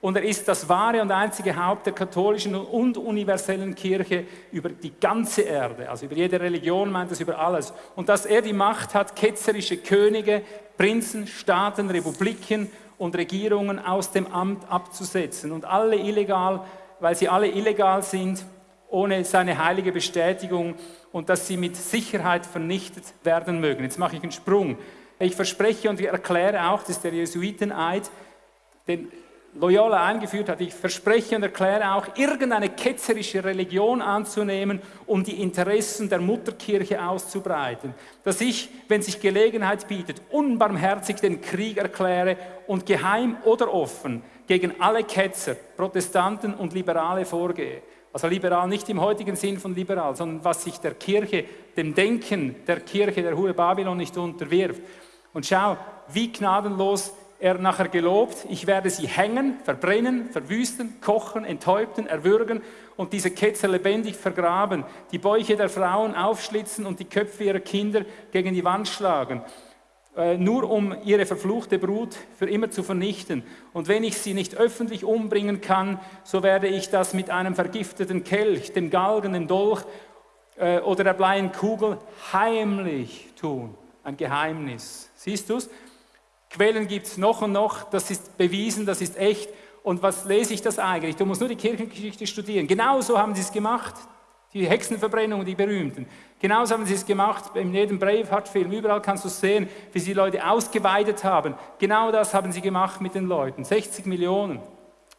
und er ist das wahre und einzige Haupt der katholischen und universellen Kirche über die ganze Erde, also über jede Religion meint es über alles. Und dass er die Macht hat, ketzerische Könige, Prinzen, Staaten, Republiken und Regierungen aus dem Amt abzusetzen und alle illegal weil sie alle illegal sind, ohne seine heilige Bestätigung und dass sie mit Sicherheit vernichtet werden mögen. Jetzt mache ich einen Sprung. Ich verspreche und erkläre auch, das ist der Jesuiteneid, den Loyola eingeführt hat. Ich verspreche und erkläre auch, irgendeine ketzerische Religion anzunehmen, um die Interessen der Mutterkirche auszubreiten. Dass ich, wenn sich Gelegenheit bietet, unbarmherzig den Krieg erkläre und geheim oder offen gegen alle Ketzer, Protestanten und Liberale vorgehe. Also liberal nicht im heutigen Sinn von liberal, sondern was sich der Kirche, dem Denken der Kirche der Hure Babylon nicht unterwirft. Und schau, wie gnadenlos er nachher gelobt, ich werde sie hängen, verbrennen, verwüsten, kochen, enthäupten, erwürgen und diese Ketzer lebendig vergraben, die Bäuche der Frauen aufschlitzen und die Köpfe ihrer Kinder gegen die Wand schlagen. Äh, nur um ihre verfluchte Brut für immer zu vernichten. Und wenn ich sie nicht öffentlich umbringen kann, so werde ich das mit einem vergifteten Kelch, dem Galgen, dem Dolch äh, oder der bleien Kugel heimlich tun. Ein Geheimnis. Siehst du es? Quellen gibt es noch und noch, das ist bewiesen, das ist echt. Und was lese ich das eigentlich? Du musst nur die Kirchengeschichte studieren. Genauso haben sie es gemacht. Die Hexenverbrennung, die berühmten. Genauso haben sie es gemacht, in jedem Braveheart-Film, überall kannst du sehen, wie sie Leute ausgeweidet haben. Genau das haben sie gemacht mit den Leuten, 60 Millionen.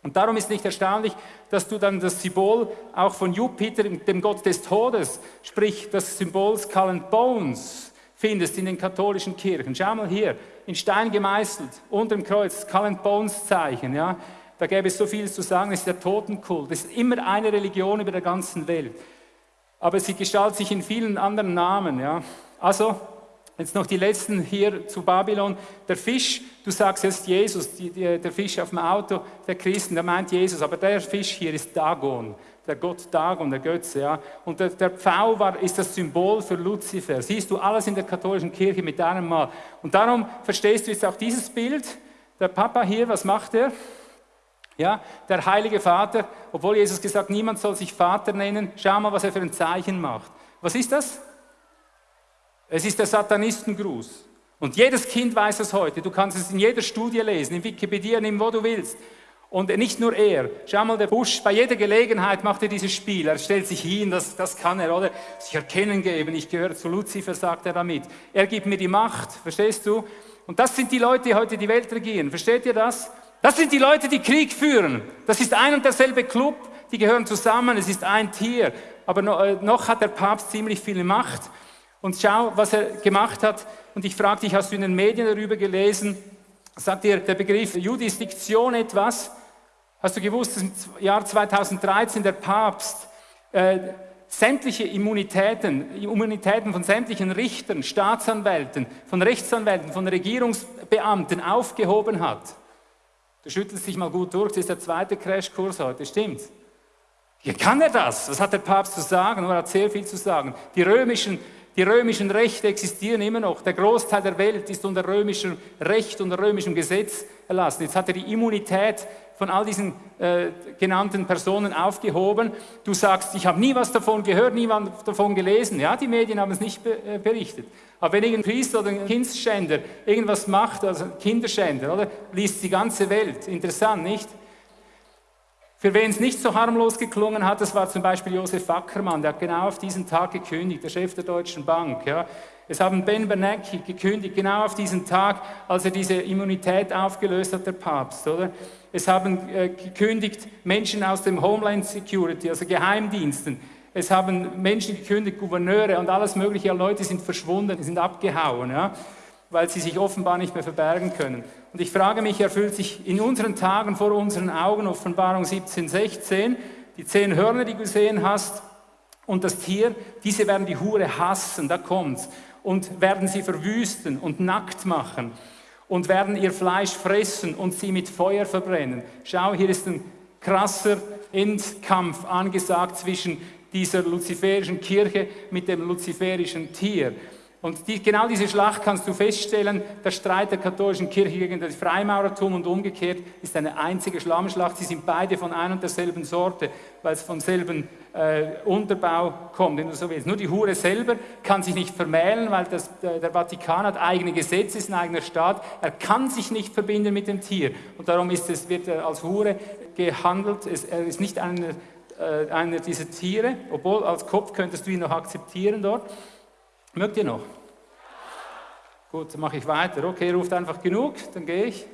Und darum ist nicht erstaunlich, dass du dann das Symbol auch von Jupiter, dem Gott des Todes, sprich das Symbol Skull and Bones, findest in den katholischen Kirchen. Schau mal hier, in Stein gemeißelt, unter dem Kreuz, Skull and Bones Zeichen. Ja? Da gäbe es so viel zu sagen, es ist der Totenkult. Es ist immer eine Religion über der ganzen Welt aber sie gestaltet sich in vielen anderen Namen. Ja. Also, jetzt noch die letzten hier zu Babylon. Der Fisch, du sagst jetzt Jesus, die, die, der Fisch auf dem Auto der Christen, der meint Jesus, aber der Fisch hier ist Dagon, der Gott Dagon, der Götze. Ja. Und der, der Pfau war, ist das Symbol für Luzifer. Siehst du alles in der katholischen Kirche mit einem Mal. Und darum verstehst du jetzt auch dieses Bild. Der Papa hier, was macht er? Ja, der heilige Vater, obwohl Jesus gesagt, niemand soll sich Vater nennen, schau mal, was er für ein Zeichen macht. Was ist das? Es ist der Satanistengruß. Und jedes Kind weiß es heute. Du kannst es in jeder Studie lesen, in Wikipedia, nimm wo du willst. Und nicht nur er. Schau mal, der Busch, bei jeder Gelegenheit macht er dieses Spiel. Er stellt sich hin, das, das kann er, oder? Sich erkennen geben. Ich gehöre zu Luzifer, sagt er damit. Er gibt mir die Macht, verstehst du? Und das sind die Leute, die heute die Welt regieren. Versteht ihr das? Das sind die Leute, die Krieg führen. Das ist ein und derselbe Club, die gehören zusammen, es ist ein Tier. Aber äh, noch hat der Papst ziemlich viel Macht. Und schau, was er gemacht hat. Und ich frage dich, hast du in den Medien darüber gelesen? Sagt dir der Begriff Jurisdiktion etwas? Hast du gewusst, dass im Jahr 2013 der Papst äh, sämtliche Immunitäten, Immunitäten von sämtlichen Richtern, Staatsanwälten, von Rechtsanwälten, von Regierungsbeamten aufgehoben hat? Du schüttelst dich mal gut durch, das ist der zweite Crashkurs heute, stimmt? Wie kann er das? Was hat der Papst zu sagen? Er hat sehr viel zu sagen. Die römischen, die römischen Rechte existieren immer noch. Der Großteil der Welt ist unter römischem Recht, unter römischem Gesetz erlassen. Jetzt hat er die Immunität von all diesen äh, genannten Personen aufgehoben. Du sagst, ich habe nie was davon gehört, nie was davon gelesen. Ja, die Medien haben es nicht be äh, berichtet. Aber wenn irgendein Priester oder ein Kindsschänder irgendwas macht, also Kinderschänder, oder, liest die ganze Welt. Interessant, nicht? Für wen es nicht so harmlos geklungen hat, das war zum Beispiel Josef Ackermann, der hat genau auf diesen Tag gekündigt, der Chef der Deutschen Bank. Ja. Es haben Ben Bernanke gekündigt, genau auf diesen Tag, als er diese Immunität aufgelöst hat, der Papst. Oder? Es haben äh, gekündigt Menschen aus dem Homeland Security, also Geheimdiensten. Es haben Menschen gekündigt, Gouverneure und alles mögliche. Leute sind verschwunden, sind abgehauen, ja, weil sie sich offenbar nicht mehr verbergen können. Und ich frage mich, erfüllt sich in unseren Tagen vor unseren Augen, Offenbarung 17, 16, die zehn Hörner, die du gesehen hast, und das Tier, diese werden die Hure hassen, da kommt's, und werden sie verwüsten und nackt machen und werden ihr Fleisch fressen und sie mit Feuer verbrennen. Schau, hier ist ein krasser Endkampf angesagt zwischen dieser luziferischen Kirche mit dem luziferischen Tier. Und die, genau diese Schlacht kannst du feststellen, der Streit der katholischen Kirche gegen das Freimaurertum und umgekehrt ist eine einzige Schlammschlacht. Sie sind beide von ein und derselben Sorte, weil es vom selben äh, Unterbau kommt, wenn du so willst. Nur die Hure selber kann sich nicht vermählen, weil das, der Vatikan hat eigene Gesetze, ist ein eigener Staat. Er kann sich nicht verbinden mit dem Tier. Und darum ist es, wird er als Hure gehandelt. Es, er ist nicht einer, äh, einer dieser Tiere, obwohl als Kopf könntest du ihn noch akzeptieren dort. Mögt ihr noch? Gut, dann mache ich weiter. Okay, ruft einfach genug, dann gehe ich.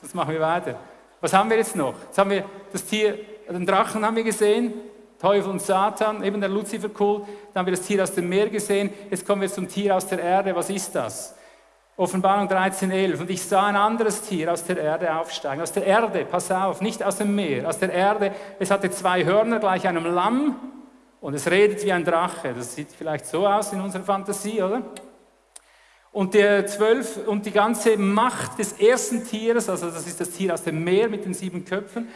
Sonst machen wir weiter. Was haben wir jetzt noch? Jetzt haben wir das Tier, den Drachen haben wir gesehen, Teufel und Satan, eben der Luziferkult. Dann haben wir das Tier aus dem Meer gesehen. Jetzt kommen wir zum Tier aus der Erde. Was ist das? Offenbarung 13,11. Und ich sah ein anderes Tier aus der Erde aufsteigen. Aus der Erde, pass auf, nicht aus dem Meer, aus der Erde. Es hatte zwei Hörner gleich einem Lamm und es redet wie ein Drache. Das sieht vielleicht so aus in unserer Fantasie, oder? Und der zwölf und die ganze Macht des ersten Tieres, also das ist das Tier aus dem Meer mit den sieben Köpfen,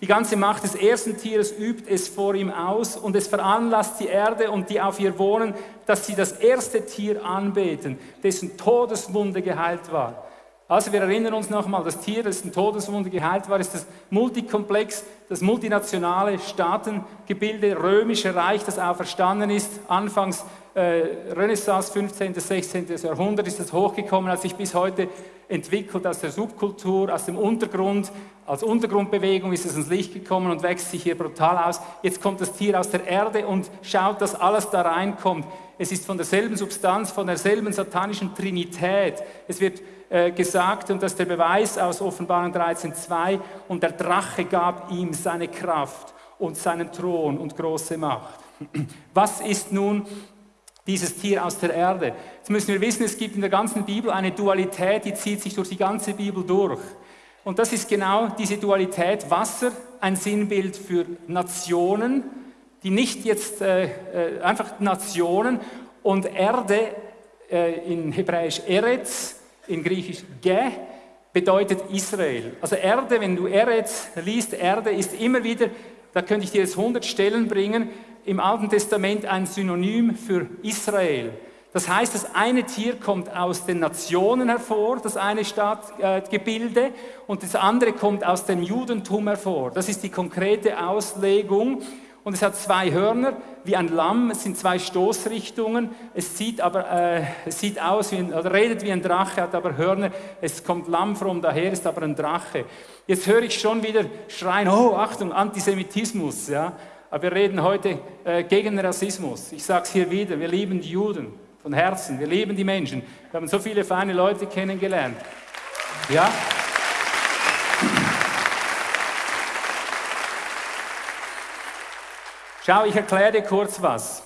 die ganze Macht des ersten Tieres übt es vor ihm aus und es veranlasst die Erde und die auf ihr wohnen, dass sie das erste Tier anbeten, dessen Todeswunde geheilt war. Also wir erinnern uns nochmal, das Tier, das in Todeswunde geheilt war, ist das Multikomplex, das multinationale Staatengebilde, römische Reich, das auferstanden ist. Anfangs äh, Renaissance, 15. 16. Jahrhundert ist das hochgekommen, hat sich bis heute entwickelt aus der Subkultur, aus dem Untergrund. Als Untergrundbewegung ist es ins Licht gekommen und wächst sich hier brutal aus. Jetzt kommt das Tier aus der Erde und schaut, dass alles da reinkommt. Es ist von derselben Substanz, von derselben satanischen Trinität. Es wird äh, gesagt, und das ist der Beweis aus Offenbarung 13.2, und der Drache gab ihm seine Kraft und seinen Thron und große Macht. Was ist nun dieses Tier aus der Erde? Jetzt müssen wir wissen, es gibt in der ganzen Bibel eine Dualität, die zieht sich durch die ganze Bibel durch. Und das ist genau diese Dualität. Wasser, ein Sinnbild für Nationen, die nicht jetzt äh, äh einfach Nationen, und Erde äh, in Hebräisch Eretz, in Griechisch Ge, bedeutet Israel. Also Erde, wenn du Eretz liest, Erde ist immer wieder, da könnte ich dir jetzt 100 Stellen bringen, im Alten Testament ein Synonym für Israel. Das heißt, das eine Tier kommt aus den Nationen hervor, das eine Stadtgebilde, äh, und das andere kommt aus dem Judentum hervor. Das ist die konkrete Auslegung und es hat zwei Hörner wie ein Lamm, es sind zwei Stoßrichtungen, es sieht aber äh, es sieht aus, wie ein, oder redet wie ein Drache, hat aber Hörner, es kommt Lamm from daher, ist aber ein Drache. Jetzt höre ich schon wieder schreien, oh Achtung, Antisemitismus, ja. Aber wir reden heute äh, gegen Rassismus. Ich sage es hier wieder, wir lieben die Juden von Herzen, wir lieben die Menschen. Wir haben so viele feine Leute kennengelernt. Ja? Schau, ich erkläre dir kurz was.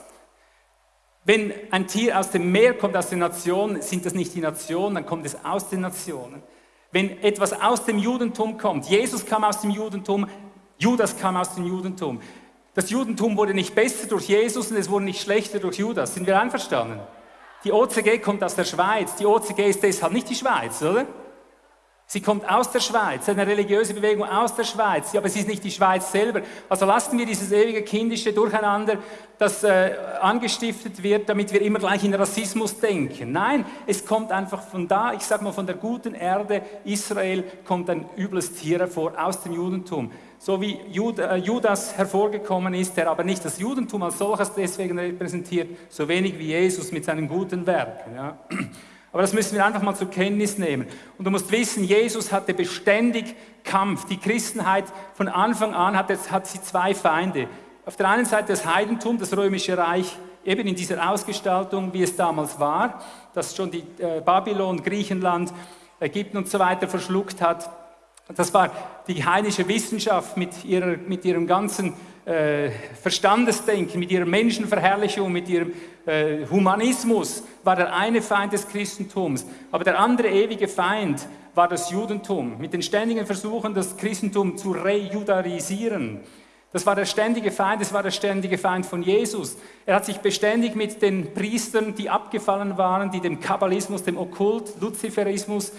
Wenn ein Tier aus dem Meer kommt, aus den Nationen, sind das nicht die Nationen, dann kommt es aus den Nationen. Wenn etwas aus dem Judentum kommt, Jesus kam aus dem Judentum, Judas kam aus dem Judentum. Das Judentum wurde nicht besser durch Jesus und es wurde nicht schlechter durch Judas. Sind wir einverstanden? Die OCG kommt aus der Schweiz. Die OCG ist deshalb nicht die Schweiz, oder? Sie kommt aus der Schweiz, eine religiöse Bewegung aus der Schweiz, aber sie ist nicht die Schweiz selber. Also lassen wir dieses ewige kindische Durcheinander, das äh, angestiftet wird, damit wir immer gleich in Rassismus denken. Nein, es kommt einfach von da, ich sage mal von der guten Erde Israel, kommt ein übles Tier hervor aus dem Judentum. So wie äh, Judas hervorgekommen ist, der aber nicht das Judentum als solches deswegen repräsentiert, so wenig wie Jesus mit seinen guten Werken. Ja. Aber das müssen wir einfach mal zur Kenntnis nehmen. Und du musst wissen, Jesus hatte beständig Kampf. Die Christenheit von Anfang an hat, jetzt, hat sie zwei Feinde. Auf der einen Seite das Heidentum, das römische Reich, eben in dieser Ausgestaltung, wie es damals war, das schon die äh, Babylon, Griechenland, Ägypten und so weiter verschluckt hat. Das war die heidnische Wissenschaft mit, ihrer, mit ihrem ganzen äh, Verstandesdenken, mit ihrer Menschenverherrlichung, mit ihrem äh, Humanismus, war der eine Feind des Christentums. Aber der andere ewige Feind war das Judentum, mit den ständigen Versuchen, das Christentum zu rejudarisieren. Das war der ständige Feind, das war der ständige Feind von Jesus. Er hat sich beständig mit den Priestern, die abgefallen waren, die dem Kabbalismus, dem Okkult, Luziferismus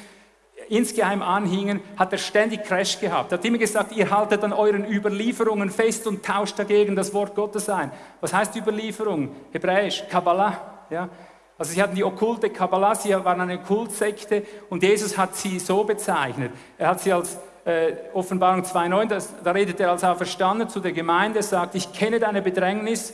insgeheim anhingen, hat er ständig Crash gehabt. Er hat immer gesagt, ihr haltet an euren Überlieferungen fest und tauscht dagegen das Wort Gottes ein. Was heißt Überlieferung? Hebräisch, Kabbalah. Ja? Also sie hatten die okkulte Kabbalah, sie waren eine Kultsekte und Jesus hat sie so bezeichnet. Er hat sie als äh, Offenbarung 2.9, da redet er als Auferstanden zu der Gemeinde, sagt, ich kenne deine Bedrängnis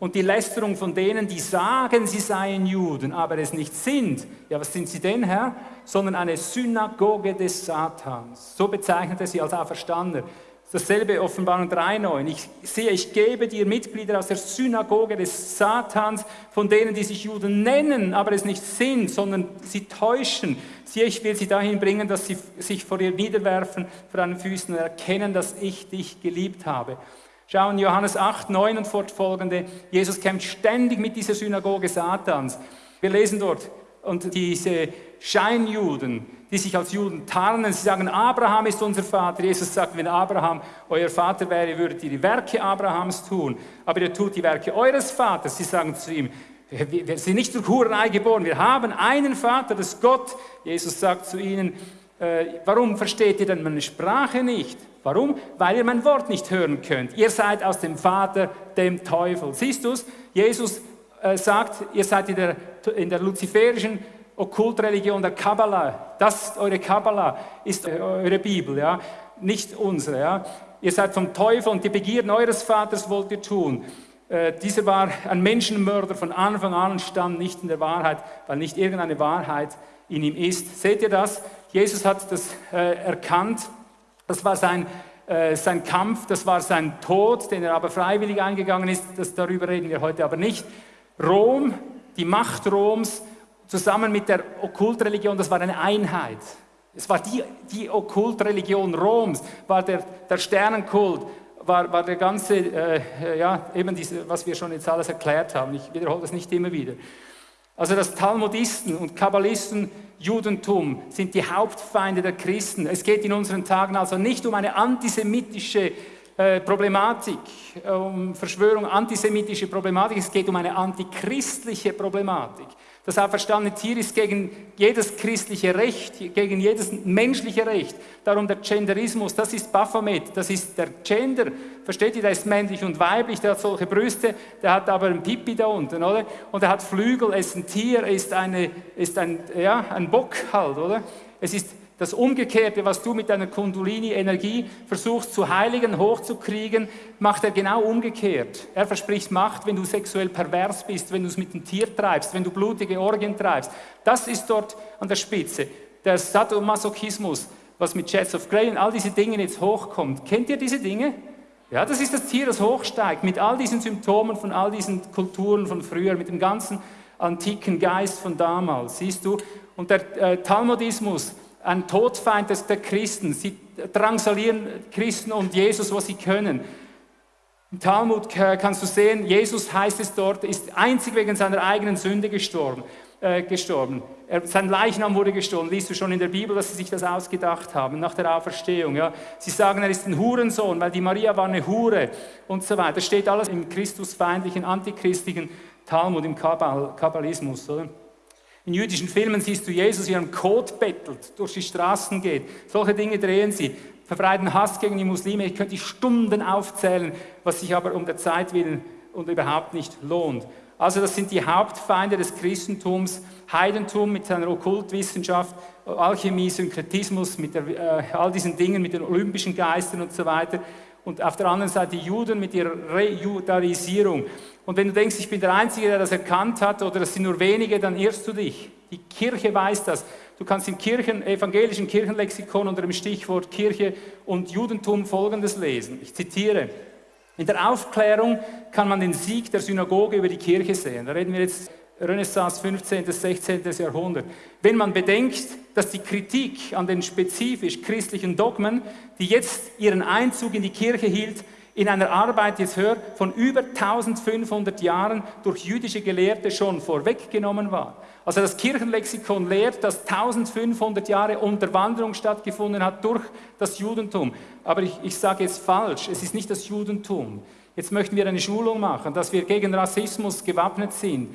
und die Lästerung von denen, die sagen, sie seien Juden, aber es nicht sind. Ja, was sind sie denn, Herr? Sondern eine Synagoge des Satans. So bezeichnet er sie als Auferstandene. Dasselbe Offenbarung 3,9. Ich sehe, ich gebe dir Mitglieder aus der Synagoge des Satans, von denen, die sich Juden nennen, aber es nicht sind, sondern sie täuschen. Siehe, ich will sie dahin bringen, dass sie sich vor ihr niederwerfen, vor deinen Füßen erkennen, dass ich dich geliebt habe. Schauen Johannes 8, 9 und fortfolgende. Jesus kämpft ständig mit dieser Synagoge Satans. Wir lesen dort, und diese Scheinjuden, die sich als Juden tarnen, sie sagen, Abraham ist unser Vater. Jesus sagt, wenn Abraham euer Vater wäre, würdet ihr die Werke Abrahams tun. Aber ihr tut die Werke eures Vaters. Sie sagen zu ihm, wir sind nicht durch Hurerei geboren, wir haben einen Vater, das ist Gott. Jesus sagt zu ihnen, äh, warum versteht ihr denn meine Sprache nicht? Warum? Weil ihr mein Wort nicht hören könnt. Ihr seid aus dem Vater, dem Teufel. Siehst du es? Jesus äh, sagt, ihr seid in der, in der luziferischen Okkultreligion der Kabbalah. Das, eure Kabbalah ist eure Bibel, ja? nicht unsere. Ja? Ihr seid vom Teufel und die Begierden eures Vaters wollt ihr tun. Äh, dieser war ein Menschenmörder von Anfang an und stand nicht in der Wahrheit, weil nicht irgendeine Wahrheit in ihm ist. Seht ihr das? Jesus hat das äh, erkannt. Das war sein, äh, sein Kampf, das war sein Tod, den er aber freiwillig eingegangen ist. Das, darüber reden wir heute aber nicht. Rom, die Macht Roms, zusammen mit der Okkultreligion, das war eine Einheit. Es war die, die Okkultreligion Roms, war der, der Sternenkult, war, war der ganze, äh, ja, eben diese, was wir schon jetzt alles erklärt haben. Ich wiederhole das nicht immer wieder. Also das Talmudisten und Kabbalisten Judentum sind die Hauptfeinde der Christen. Es geht in unseren Tagen also nicht um eine antisemitische äh, Problematik, um Verschwörung, antisemitische Problematik, es geht um eine antichristliche Problematik. Das auferstandene Tier ist gegen jedes christliche Recht, gegen jedes menschliche Recht. Darum der Genderismus, das ist Baphomet, das ist der Gender. Versteht ihr, der ist männlich und weiblich, der hat solche Brüste, der hat aber ein Pipi da unten, oder? Und er hat Flügel, er ist ein Tier, er ist, eine, ist ein, ja, ein Bock halt, oder? Es ist das Umgekehrte, was du mit deiner Kundulini-Energie versuchst zu heiligen, hochzukriegen, macht er genau umgekehrt. Er verspricht Macht, wenn du sexuell pervers bist, wenn du es mit dem Tier treibst, wenn du blutige Orgien treibst. Das ist dort an der Spitze. Der Sadomasochismus, was mit Jets of Grey und all diese Dinge jetzt hochkommt. Kennt ihr diese Dinge? Ja, das ist das Tier, das hochsteigt, mit all diesen Symptomen von all diesen Kulturen von früher, mit dem ganzen antiken Geist von damals, siehst du? Und der äh, Talmudismus, ein Todfeind der Christen. Sie drangsalieren Christen und Jesus, was sie können. Im Talmud kannst du sehen, Jesus heißt es dort, ist einzig wegen seiner eigenen Sünde gestorben. Äh, gestorben. Er, sein Leichnam wurde gestohlen. Liest du schon in der Bibel, dass sie sich das ausgedacht haben nach der Auferstehung. Ja? Sie sagen, er ist ein Hurensohn, weil die Maria war eine Hure und so weiter. Das steht alles im christusfeindlichen, antichristlichen Talmud, im Kabbalismus. Oder? In jüdischen Filmen siehst du Jesus, wie er im Kot bettelt, durch die Straßen geht. Solche Dinge drehen sie, verbreiten Hass gegen die Muslime. Ich könnte die Stunden aufzählen, was sich aber um der Zeit willen und überhaupt nicht lohnt. Also das sind die Hauptfeinde des Christentums, Heidentum mit seiner Okkultwissenschaft, Alchemie, Synkretismus, mit der, äh, all diesen Dingen, mit den olympischen Geistern und so weiter. Und auf der anderen Seite die Juden mit ihrer Rejudaisierung. Und wenn du denkst, ich bin der Einzige, der das erkannt hat, oder das sind nur wenige, dann irrst du dich. Die Kirche weiß das. Du kannst im Kirchen, evangelischen Kirchenlexikon unter dem Stichwort Kirche und Judentum Folgendes lesen. Ich zitiere. In der Aufklärung kann man den Sieg der Synagoge über die Kirche sehen. Da reden wir jetzt Renaissance 15. bis 16. Jahrhundert. Wenn man bedenkt, dass die Kritik an den spezifisch christlichen Dogmen, die jetzt ihren Einzug in die Kirche hielt, in einer Arbeit, jetzt hör, von über 1500 Jahren durch jüdische Gelehrte schon vorweggenommen war. Also das Kirchenlexikon lehrt, dass 1500 Jahre Unterwanderung stattgefunden hat durch das Judentum. Aber ich, ich sage jetzt falsch, es ist nicht das Judentum. Jetzt möchten wir eine Schulung machen, dass wir gegen Rassismus gewappnet sind.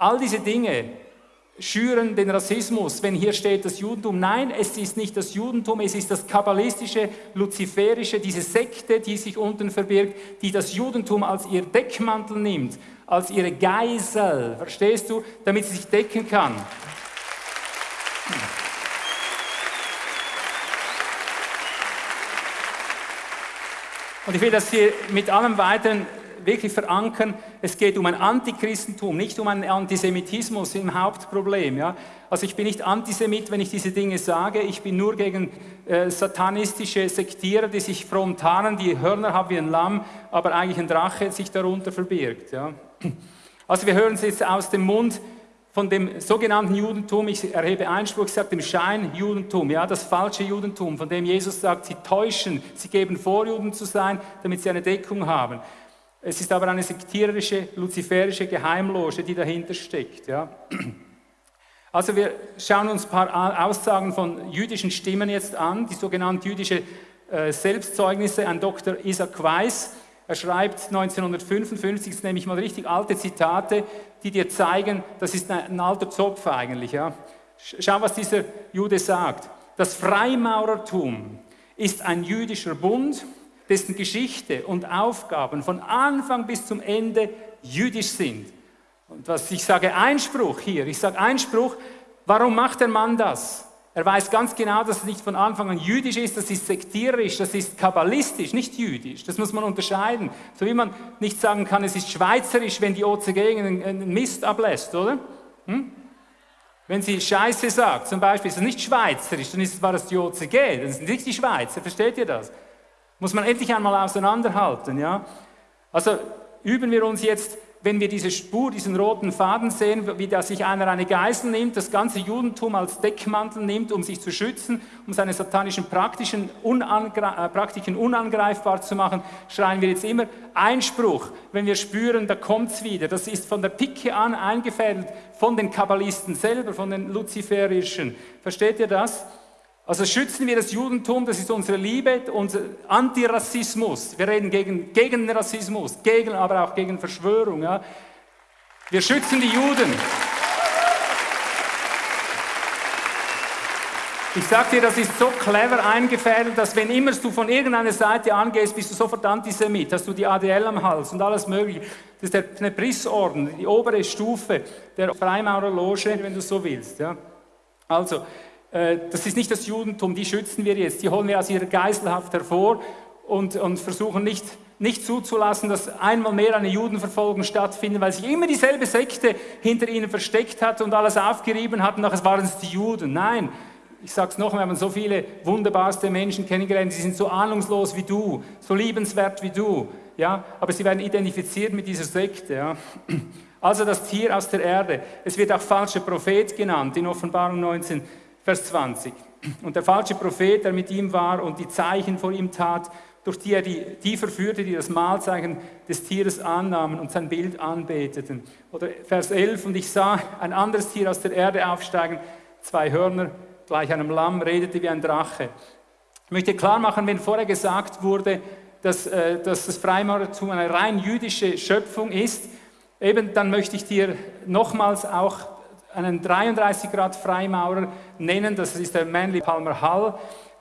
All diese Dinge schüren den Rassismus, wenn hier steht das Judentum. Nein, es ist nicht das Judentum, es ist das kabbalistische, luziferische, diese Sekte, die sich unten verbirgt, die das Judentum als ihr Deckmantel nimmt, als ihre Geisel, verstehst du, damit sie sich decken kann. Und ich will das hier mit allem weiteren wirklich verankern, es geht um ein Antichristentum, nicht um einen Antisemitismus im Hauptproblem. Ja? Also ich bin nicht Antisemit, wenn ich diese Dinge sage, ich bin nur gegen äh, satanistische Sektierer, die sich fromm tarnen, die Hörner haben wie ein Lamm, aber eigentlich ein Drache sich darunter verbirgt. Ja? Also wir hören es jetzt aus dem Mund von dem sogenannten Judentum, ich erhebe Einspruch, ich sage dem Schein-Judentum, ja, das falsche Judentum, von dem Jesus sagt, sie täuschen, sie geben vor, Juden zu sein, damit sie eine Deckung haben. Es ist aber eine sektierische, luziferische Geheimloge, die dahinter steckt. Ja. Also wir schauen uns ein paar Aussagen von jüdischen Stimmen jetzt an, die sogenannten jüdische äh, Selbstzeugnisse. Ein Dr. Isaac Weiss, er schreibt 1955, das nehme ich mal richtig alte Zitate, die dir zeigen, das ist ein, alter Zopf eigentlich. Ja. Schau, was dieser Jude sagt. Das Freimaurertum ist ein jüdischer Bund, dessen Geschichte und Aufgaben von Anfang bis zum Ende jüdisch sind. Und was ich sage, Einspruch hier, ich sage Einspruch, warum macht der Mann das? Er weiß ganz genau, dass es nicht von Anfang an jüdisch ist, das ist sektierisch, das ist kabbalistisch, nicht jüdisch. Das muss man unterscheiden. So wie man nicht sagen kann, es ist schweizerisch, wenn die OCG einen Mist ablässt, oder? Hm? Wenn sie Scheiße sagt, zum Beispiel, ist es nicht schweizerisch, dann ist, war das die OCG, das sind nicht die Schweizer, versteht ihr das? Muss man endlich einmal auseinanderhalten, ja? Also üben wir uns jetzt wenn wir diese Spur, diesen roten Faden sehen, wie da sich einer eine Geisel nimmt, das ganze Judentum als Deckmantel nimmt, um sich zu schützen, um seine satanischen Praktischen, unangre äh, Praktiken unangreifbar zu machen, schreien wir jetzt immer Einspruch, wenn wir spüren, da kommt's wieder. Das ist von der Picke an eingefädelt von den Kabbalisten selber, von den Luziferischen. Versteht ihr das? Also schützen wir das Judentum, das ist unsere Liebe, unser Antirassismus. Wir reden gegen, gegen Rassismus, gegen, aber auch gegen Verschwörung. Ja. Wir schützen die Juden. Ich sage dir, das ist so clever eingefädelt, dass wenn immer du von irgendeiner Seite angehst, bist du sofort Antisemit, hast du die ADL am Hals und alles mögliche. Das ist der Knebrisorden, die obere Stufe der Freimaurerloge, wenn du so willst. Ja. Also, das ist nicht das Judentum, die schützen wir jetzt, die holen wir aus ihrer Geiselhaft hervor und, und versuchen nicht, nicht zuzulassen, dass einmal mehr eine Judenverfolgung stattfindet, weil sich immer dieselbe Sekte hinter ihnen versteckt hat und alles aufgerieben hat und nachher waren es die Juden. Nein, ich sage es nochmal, wir haben so viele wunderbarste Menschen kennengelernt, sie sind so ahnungslos wie du, so liebenswert wie du, ja, aber sie werden identifiziert mit dieser Sekte. Ja. Also das Tier aus der Erde. Es wird auch falscher Prophet genannt in Offenbarung 19. Vers 20. Und der falsche Prophet, der mit ihm war und die Zeichen vor ihm tat, durch die er die, die verführte, die das Mahlzeichen des Tieres annahmen und sein Bild anbeteten. Oder Vers 11, und ich sah ein anderes Tier aus der Erde aufsteigen, zwei Hörner gleich einem Lamm, redete wie ein Drache. Ich möchte klar machen, wenn vorher gesagt wurde, dass, äh, dass das Freimaurertum eine rein jüdische Schöpfung ist, eben dann möchte ich dir nochmals auch einen 33 Grad Freimaurer nennen, das ist der Manly Palmer Hall,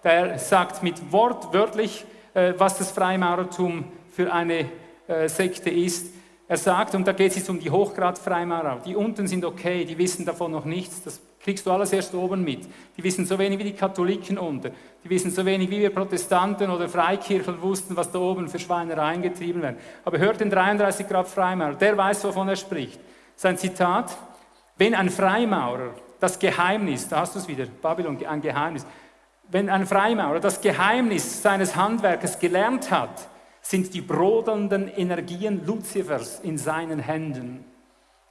der sagt mit Wort wörtlich, äh, was das Freimaurertum für eine äh, Sekte ist. Er sagt, und da geht es jetzt um die Hochgrad-Freimaurer, die unten sind okay, die wissen davon noch nichts, das kriegst du alles erst oben mit. Die wissen so wenig wie die Katholiken unter, die wissen so wenig wie wir Protestanten oder Freikirchen wussten, was da oben für Schweinereien getrieben werden. Aber hört den 33 Grad Freimaurer, der weiß, wovon er spricht. Sein Zitat, wenn ein Freimaurer das Geheimnis, da hast du es wieder, Babylon, ein Geheimnis, wenn ein Freimaurer das Geheimnis seines Handwerkes gelernt hat, sind die brodelnden Energien Luzifers in seinen Händen.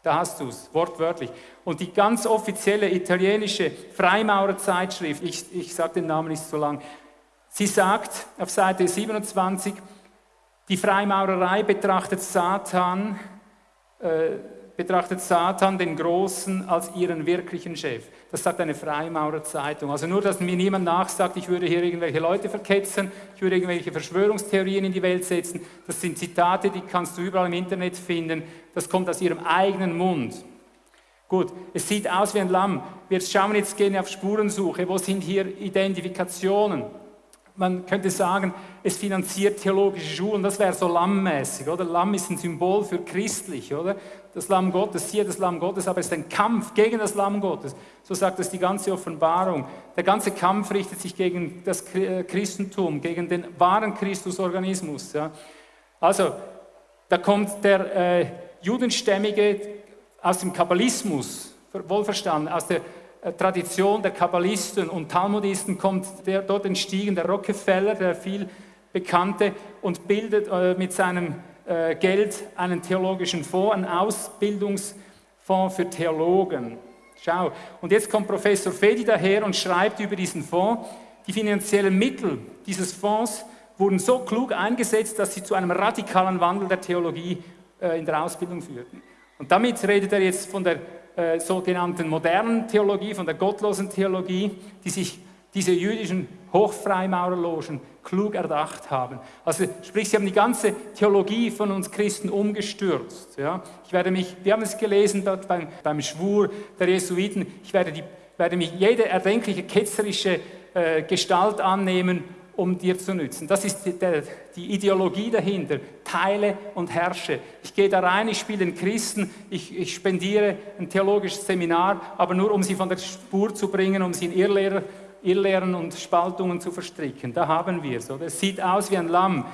Da hast du es, wortwörtlich. Und die ganz offizielle italienische Freimaurerzeitschrift, ich, ich sage den Namen nicht so lang, sie sagt auf Seite 27, die Freimaurerei betrachtet Satan äh, betrachtet Satan den Großen als ihren wirklichen Chef. Das sagt eine Freimaurerzeitung. Also nur, dass mir niemand nachsagt, ich würde hier irgendwelche Leute verketzen, ich würde irgendwelche Verschwörungstheorien in die Welt setzen. Das sind Zitate, die kannst du überall im Internet finden. Das kommt aus ihrem eigenen Mund. Gut, es sieht aus wie ein Lamm. Wir schauen jetzt gerne auf Spurensuche. Wo sind hier Identifikationen? Man könnte sagen, es finanziert theologische Schulen, das wäre so lammmäßig, oder? Lamm ist ein Symbol für christlich, oder? Das Lamm Gottes, hier das Lamm Gottes, aber es ist ein Kampf gegen das Lamm Gottes. So sagt es die ganze Offenbarung. Der ganze Kampf richtet sich gegen das äh, Christentum, gegen den wahren Christusorganismus. Ja? Also, da kommt der äh, Judenstämmige aus dem Kabbalismus, wohlverstanden, aus der Tradition der Kabbalisten und Talmudisten kommt der dort entstiegen, der Rockefeller, der viel bekannte, und bildet äh, mit seinem äh, Geld einen theologischen Fonds, einen Ausbildungsfonds für Theologen. Schau, und jetzt kommt Professor Fedi daher und schreibt über diesen Fonds, die finanziellen Mittel dieses Fonds wurden so klug eingesetzt, dass sie zu einem radikalen Wandel der Theologie in der Ausbildung führten. Und damit redet er jetzt von der äh, sogenannten modernen Theologie, von der gottlosen Theologie, die sich diese jüdischen Hochfreimaurerlogen klug erdacht haben. Also sprich, sie haben die ganze Theologie von uns Christen umgestürzt. Ja? Ich werde mich, wir haben es gelesen dort beim, beim Schwur der Jesuiten, ich werde, die, werde mich jede erdenkliche ketzerische äh, Gestalt annehmen um dir zu nützen. Das ist die, die, Ideologie dahinter. Teile und herrsche. Ich gehe da rein, ich spiele den Christen, ich, ich, spendiere ein theologisches Seminar, aber nur um sie von der Spur zu bringen, um sie in Irrlehrer, Irrlehren und Spaltungen zu verstricken. Da haben wir es. Es sieht aus wie ein Lamm.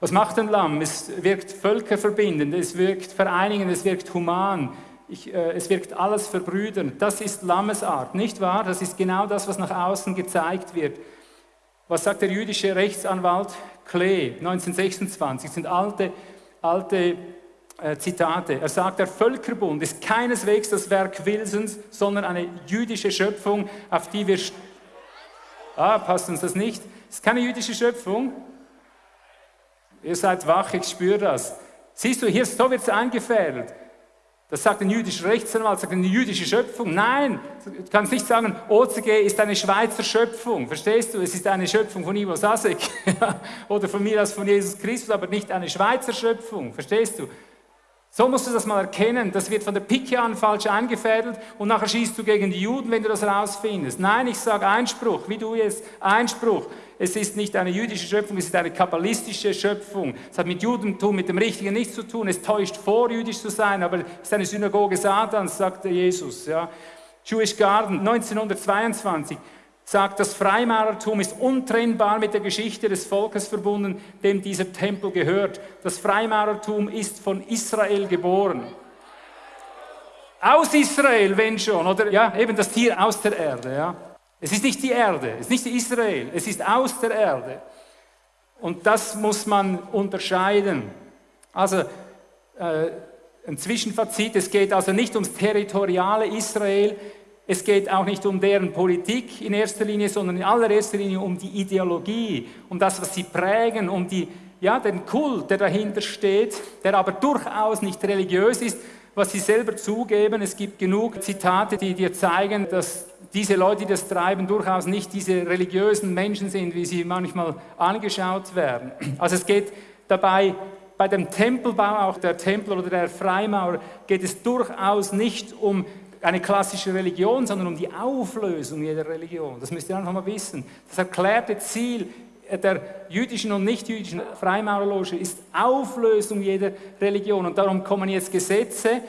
Was macht ein Lamm? Es wirkt völkerverbindend, es wirkt vereinigend, es wirkt human. ich, äh, es wirkt alles verbrüdernd. Das ist Lammesart, nicht wahr? Das ist genau das, was nach außen gezeigt wird. Was sagt der jüdische Rechtsanwalt Klee 1926? Das sind alte, alte äh, Zitate. Er sagt, der Völkerbund ist keineswegs das Werk Wilsons, sondern eine jüdische Schöpfung, auf die wir... Ah, passt uns das nicht? Es ist keine jüdische Schöpfung. Ihr seid wach, ich spüre das. Siehst du, hier so wird es eingefädelt. Das sagt ein jüdischer Rechtsanwalt, sagt eine jüdische Schöpfung. Nein, du kannst nicht sagen, OCG ist eine Schweizer Schöpfung. Verstehst du? Es ist eine Schöpfung von Ivo Sasek oder von mir aus von Jesus Christus, aber nicht eine Schweizer Schöpfung. Verstehst du? So musst du das mal erkennen. Das wird von der Pike an falsch eingefädelt und nachher schießt du gegen die Juden, wenn du das rausfindest. Nein, ich sage Einspruch, wie du jetzt, Einspruch. Es ist nicht eine jüdische Schöpfung, es ist eine kabbalistische Schöpfung. Es hat mit Judentum, mit dem Richtigen nichts zu tun. Es täuscht vor, jüdisch zu sein, aber es ist eine Synagoge Satans, sagte Jesus. Ja. Jewish Garden 1922 sagt, das Freimaurertum ist untrennbar mit der Geschichte des Volkes verbunden, dem dieser Tempel gehört. Das Freimaurertum ist von Israel geboren. Aus Israel, wenn schon, oder ja, eben das Tier aus der Erde. Ja. Es ist nicht die Erde, es ist nicht Israel, es ist aus der Erde. Und das muss man unterscheiden. Also äh, ein Zwischenfazit, es geht also nicht ums territoriale Israel, es geht auch nicht um deren Politik in erster Linie, sondern in allererster Linie um die Ideologie, um das, was sie prägen, um die, ja, den Kult, der dahinter steht, der aber durchaus nicht religiös ist, was sie selber zugeben. Es gibt genug Zitate, die dir zeigen, dass diese Leute, die das treiben, durchaus nicht diese religiösen Menschen sind, wie sie manchmal angeschaut werden. Also es geht dabei bei dem Tempelbau, auch der Tempel oder der Freimaurer, geht es durchaus nicht um eine klassische Religion, sondern um die Auflösung jeder Religion. Das müsst ihr einfach mal wissen. Das erklärte Ziel der jüdischen und nicht-jüdischen Freimaurerloge ist Auflösung jeder Religion. Und darum kommen jetzt Gesetze,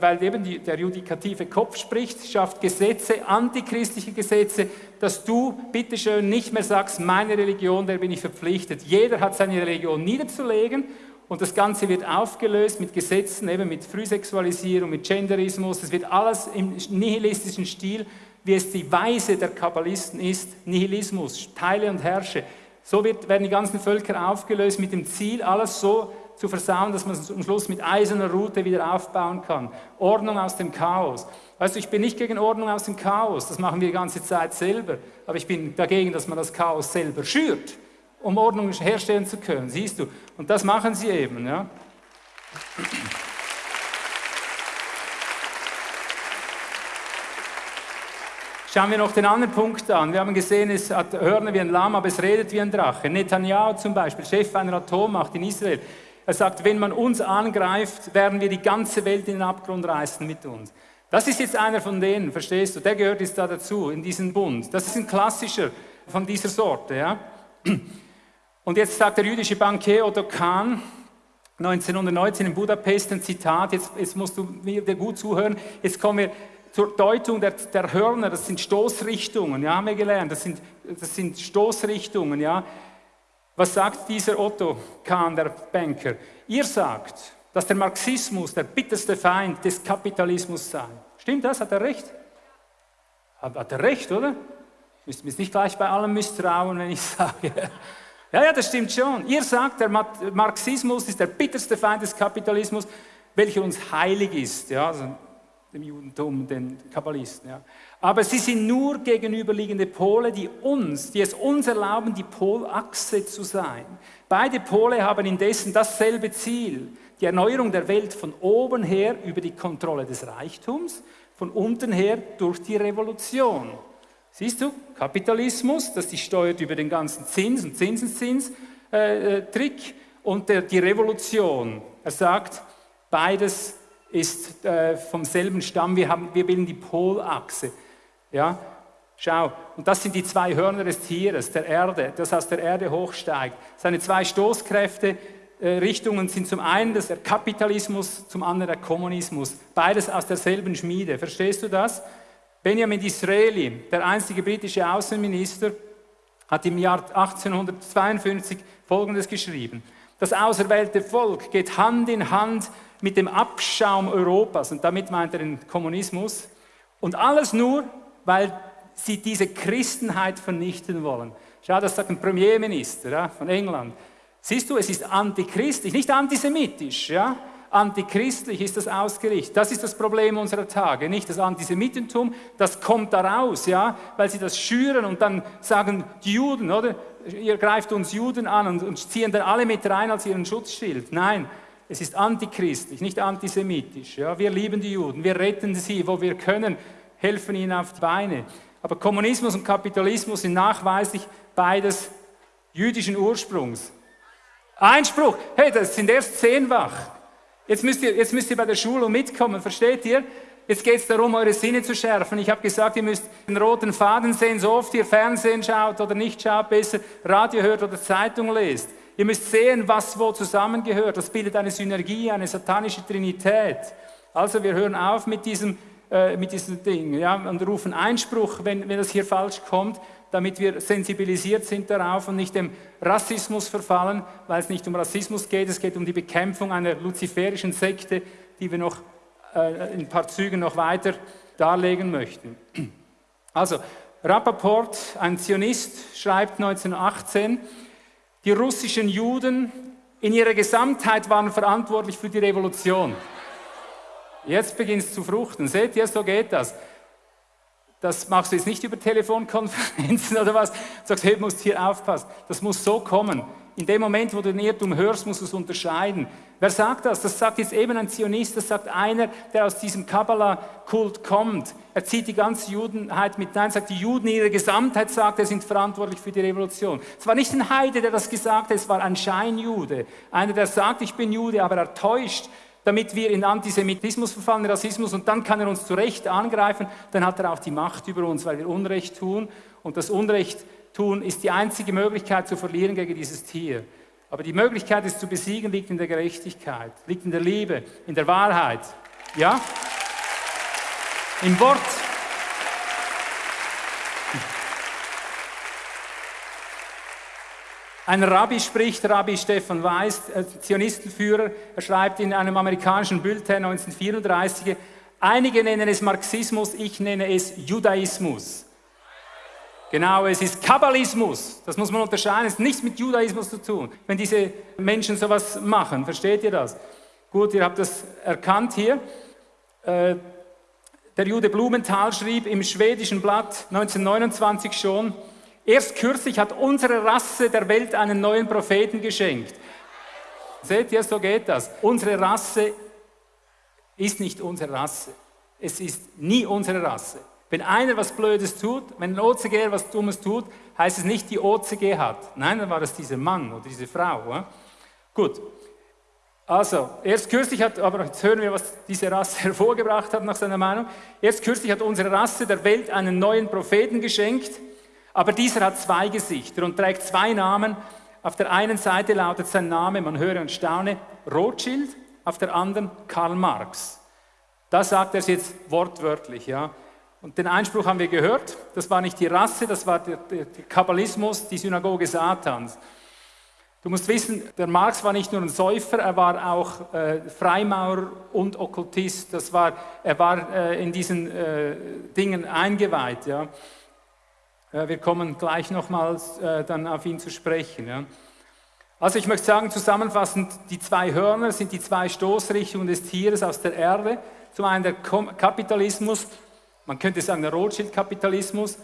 weil eben die, der judikative Kopf spricht, schafft Gesetze, antichristliche Gesetze, dass du bitteschön nicht mehr sagst, meine Religion, der bin ich verpflichtet. Jeder hat seine Religion niederzulegen und das Ganze wird aufgelöst mit Gesetzen, eben mit Frühsexualisierung, mit Genderismus. Das wird alles im nihilistischen Stil, wie es die Weise der Kabbalisten ist. Nihilismus, teile und herrsche. So wird, werden die ganzen Völker aufgelöst mit dem Ziel, alles so zu versauen, dass man es am Schluss mit eiserner Rute wieder aufbauen kann. Ordnung aus dem Chaos. Weißt du, ich bin nicht gegen Ordnung aus dem Chaos, das machen wir die ganze Zeit selber, aber ich bin dagegen, dass man das Chaos selber schürt um Ordnung herstellen zu können, siehst du. Und das machen sie eben. Ja. Schauen wir noch den anderen Punkt an. Wir haben gesehen, es hat Hörner wie ein Lamm, aber es redet wie ein Drache. Netanyahu zum Beispiel, Chef einer Atommacht in Israel. Er sagt, wenn man uns angreift, werden wir die ganze Welt in den Abgrund reißen mit uns. Das ist jetzt einer von denen, verstehst du? Der gehört jetzt da dazu, in diesen Bund. Das ist ein klassischer von dieser Sorte. Ja? Und jetzt sagt der jüdische Bankier Otto Kahn, 1919 in Budapest, ein Zitat, jetzt, jetzt musst du mir gut zuhören, jetzt kommen wir zur Deutung der, der Hörner, das sind Stoßrichtungen, ja, haben wir gelernt, das sind, das sind Stoßrichtungen, ja. Was sagt dieser Otto Kahn, der Banker? Ihr sagt, dass der Marxismus der bitterste Feind des Kapitalismus sei. Stimmt das? Hat er recht? Hat er recht, oder? Müsst mir nicht gleich bei allem misstrauen, wenn ich sage. Ja, ja, das stimmt schon. Ihr sagt, der Marxismus ist der bitterste Feind des Kapitalismus, welcher uns heilig ist, ja, also dem Judentum, den Kabbalisten. Ja. Aber sie sind nur gegenüberliegende Pole, die uns, die es uns erlauben, die Polachse zu sein. Beide Pole haben indessen dasselbe Ziel, die Erneuerung der Welt von oben her über die Kontrolle des Reichtums, von unten her durch die Revolution. Siehst du, Kapitalismus, das die steuert über den ganzen Zins- und Zinseszins-Trick äh, äh und der, die Revolution. Er sagt, beides ist äh, vom selben Stamm, wir, haben, wir bilden die Polachse. Ja? Schau, und das sind die zwei Hörner des Tieres, der Erde, das aus der Erde hochsteigt. Seine zwei Stoßkräfte, äh, Richtungen sind zum einen das der Kapitalismus, zum anderen der Kommunismus. Beides aus derselben Schmiede. Verstehst du das? Benjamin Disraeli, der einzige britische Außenminister, hat im Jahr 1852 Folgendes geschrieben. Das auserwählte Volk geht Hand in Hand mit dem Abschaum Europas, und damit meint er den Kommunismus, und alles nur, weil sie diese Christenheit vernichten wollen. Schau, das sagt ein Premierminister ja, von England. Siehst du, es ist antichristlich, nicht antisemitisch. Ja? Antichristlich ist das ausgerichtet. Das ist das Problem unserer Tage. Nicht das Antisemitentum, das kommt daraus, ja, weil sie das schüren und dann sagen die Juden, oder? Ihr greift uns Juden an und, und ziehen dann alle mit rein als ihren Schutzschild. Nein, es ist antichristlich, nicht antisemitisch. Ja? Wir lieben die Juden, wir retten sie, wo wir können, helfen ihnen auf die Beine. Aber Kommunismus und Kapitalismus sind nachweislich beides jüdischen Ursprungs. Einspruch, hey, das sind erst zehnfach. Jetzt müsst ihr, jetzt müsst ihr bei der Schulung mitkommen, versteht ihr? Jetzt geht es darum, eure Sinne zu schärfen. Ich habe gesagt, ihr müsst den roten Faden sehen, so oft ihr Fernsehen schaut oder nicht schaut, besser Radio hört oder Zeitung lest. Ihr müsst sehen, was wo zusammengehört. Das bildet eine Synergie, eine satanische Trinität. Also wir hören auf mit diesem, äh, mit diesem Ding ja, und rufen Einspruch, wenn, wenn das hier falsch kommt, damit wir sensibilisiert sind darauf und nicht dem Rassismus verfallen, weil es nicht um Rassismus geht, es geht um die Bekämpfung einer luziferischen Sekte, die wir noch äh, in ein paar Zügen noch weiter darlegen möchten. Also, Rappaport, ein Zionist, schreibt 1918, die russischen Juden in ihrer Gesamtheit waren verantwortlich für die Revolution. Jetzt beginnt es zu fruchten. Seht ihr, so geht das. Das machst du jetzt nicht über Telefonkonferenzen oder was. Du sagst, hey, du musst hier aufpassen. Das muss so kommen. In dem Moment, wo du den Irrtum hörst, musst du es unterscheiden. Wer sagt das? Das sagt jetzt eben ein Zionist, das sagt einer, der aus diesem Kabbalah-Kult kommt. Er zieht die ganze Judenheit mit Nein, sagt, die Juden in ihrer Gesamtheit, sagt er, sind verantwortlich für die Revolution. Es war nicht ein Heide, der das gesagt hat, es war ein Scheinjude. Einer, der sagt, ich bin Jude, aber er täuscht, damit wir in Antisemitismus verfallen, Rassismus, und dann kann er uns zu Recht angreifen, dann hat er auch die Macht über uns, weil wir Unrecht tun. Und das Unrecht tun, ist die einzige Möglichkeit zu verlieren gegen dieses Tier. Aber die Möglichkeit, es zu besiegen, liegt in der Gerechtigkeit, liegt in der Liebe, in der Wahrheit. Ja? Im Wort. Ein Rabbi spricht, Rabbi Stefan Weiss, Zionistenführer, er schreibt in einem amerikanischen Bulletin 1934, einige nennen es Marxismus, ich nenne es Judaismus. Genau, es ist Kabbalismus. Das muss man unterscheiden. Es hat nichts mit Judaismus zu tun, wenn diese Menschen sowas machen. Versteht ihr das? Gut, ihr habt das erkannt hier. Äh, der Jude Blumenthal schrieb im schwedischen Blatt 1929 schon, erst kürzlich hat unsere Rasse der Welt einen neuen Propheten geschenkt. Seht ihr, so geht das. Unsere Rasse ist nicht unsere Rasse. Es ist nie unsere Rasse. Wenn einer was Blödes tut, wenn ein OCG was Dummes tut, heißt es nicht, die OCG hat. Nein, dann war es dieser Mann oder diese Frau. Ja? Gut. Also, erst kürzlich hat, aber jetzt hören wir, was diese Rasse hervorgebracht hat nach seiner Meinung. Erst kürzlich hat unsere Rasse der Welt einen neuen Propheten geschenkt, aber dieser hat zwei Gesichter und trägt zwei Namen. Auf der einen Seite lautet sein Name, man höre und staune, Rothschild, auf der anderen Karl Marx. Da sagt er jetzt wortwörtlich, ja. Und den Einspruch haben wir gehört, das war nicht die Rasse, das war der, der, der Kabbalismus, die Synagoge Satans. Du musst wissen, der Marx war nicht nur ein Säufer, er war auch äh, Freimaurer und Okkultist. Das war, er war äh, in diesen äh, Dingen eingeweiht. Ja. Äh, wir kommen gleich nochmals äh, dann auf ihn zu sprechen. Also ich möchte sagen, zusammenfassend, die zwei Hörner sind die zwei Stoßrichtungen des Tieres aus der Erde. Zum einen der Kapitalismus man könnte sagen der Rothschild-Kapitalismus,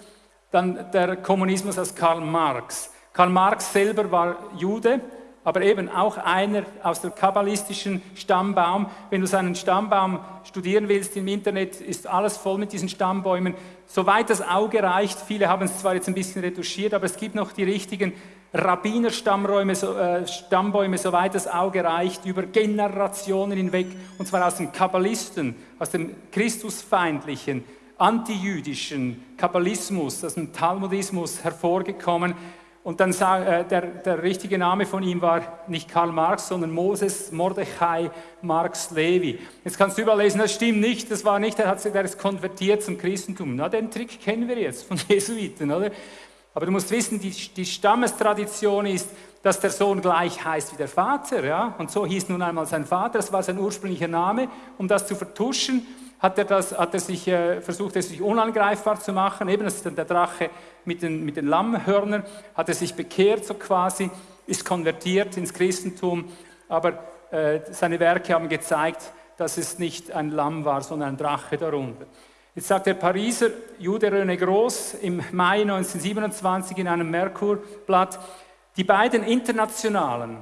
dann der Kommunismus aus Karl Marx. Karl Marx selber war Jude, aber eben auch einer aus der kabbalistischen Stammbaum. Wenn du seinen Stammbaum studieren willst im Internet, ist alles voll mit diesen Stammbäumen. Soweit das Auge reicht, viele haben es zwar jetzt ein bisschen retuschiert, aber es gibt noch die richtigen Rabbinerstammräume, äh, Stammbäume, soweit das Auge reicht, über Generationen hinweg, und zwar aus den Kabbalisten, aus dem Christusfeindlichen, antijüdischen Kabbalismus, aus dem Talmudismus hervorgekommen. Und dann äh, der, der richtige Name von ihm war nicht Karl Marx, sondern Moses Mordechai Marx Levi. Jetzt kannst du überlesen, das stimmt nicht, das war nicht, der, hat, der ist konvertiert zum Christentum. Na, den Trick kennen wir jetzt von Jesuiten, oder? Aber du musst wissen, die, die Stammestradition ist, dass der Sohn gleich heißt wie der Vater. Ja? Und so hieß nun einmal sein Vater, das war sein ursprünglicher Name. Um das zu vertuschen, hat er, das, hat er sich, äh, versucht, es sich unangreifbar zu machen. Eben, das ist dann der Drache mit den, mit den Lammhörnern, hat er sich bekehrt so quasi, ist konvertiert ins Christentum. Aber äh, seine Werke haben gezeigt, dass es nicht ein Lamm war, sondern ein Drache darunter. Jetzt sagt der Pariser Jude René Groß im Mai 1927 in einem Merkurblatt, die beiden internationalen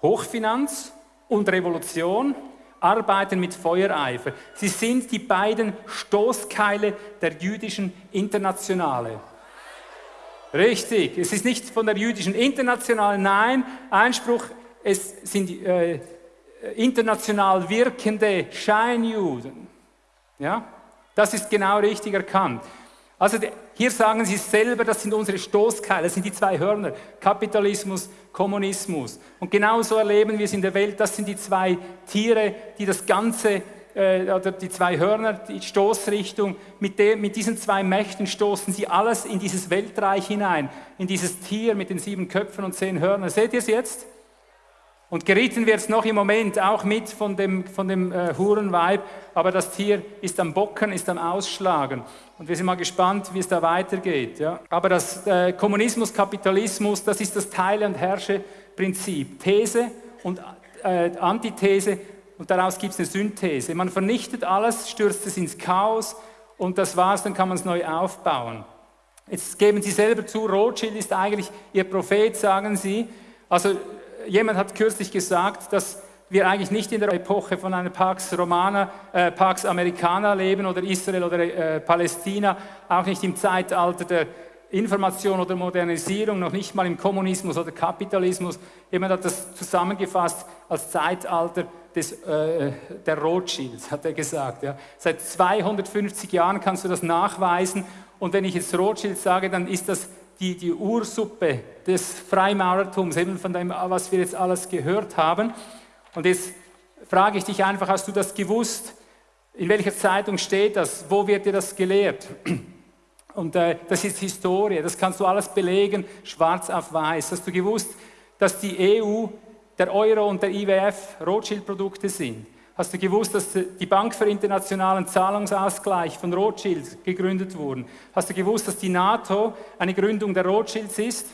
Hochfinanz und Revolution arbeiten mit Feuereifer. Sie sind die beiden Stoßkeile der jüdischen Internationale. Richtig, es ist nicht von der jüdischen Internationale, nein, Einspruch, es sind äh, international wirkende Scheinjuden. Ja, das ist genau richtig erkannt. Also hier sagen sie selber, das sind unsere Stoßkeile, das sind die zwei Hörner, Kapitalismus, Kommunismus. Und genauso erleben wir es in der Welt, das sind die zwei Tiere, die das Ganze, äh, oder die zwei Hörner, die Stoßrichtung, mit, dem, mit diesen zwei Mächten stoßen sie alles in dieses Weltreich hinein, in dieses Tier mit den sieben Köpfen und zehn Hörnern. Seht ihr es jetzt? Und geritten wird es noch im Moment auch mit von dem, von dem äh, Hurenweib, aber das Tier ist am Bocken, ist am Ausschlagen. Und wir sind mal gespannt, wie es da weitergeht. Ja. Aber das äh, Kommunismus, Kapitalismus, das ist das Teile- und Herrsche-Prinzip. These und äh, Antithese und daraus gibt es eine Synthese. Man vernichtet alles, stürzt es ins Chaos und das war's, dann kann man es neu aufbauen. Jetzt geben Sie selber zu, Rothschild ist eigentlich Ihr Prophet, sagen Sie. Also jemand hat kürzlich gesagt, dass wir eigentlich nicht in der Epoche von einer Pax Romana, äh, Pax Americana leben oder Israel oder äh, Palästina, auch nicht im Zeitalter der Information oder Modernisierung, noch nicht mal im Kommunismus oder Kapitalismus. Jemand hat das zusammengefasst als Zeitalter des, äh, der Rothschilds, hat er gesagt. Ja. Seit 250 Jahren kannst du das nachweisen und wenn ich jetzt Rothschild sage, dann ist das die, die Ursuppe des Freimaurertums, eben von dem, was wir jetzt alles gehört haben. Und jetzt frage ich dich einfach, hast du das gewusst? In welcher Zeitung steht das? Wo wird dir das gelehrt? Und äh, das ist Historie, das kannst du alles belegen, schwarz auf weiß. Hast du gewusst, dass die EU, der Euro und der IWF Rothschild-Produkte sind? Hast du gewusst, dass die Bank für internationalen Zahlungsausgleich von Rothschild gegründet wurde? Hast du gewusst, dass die NATO eine Gründung der Rothschilds ist?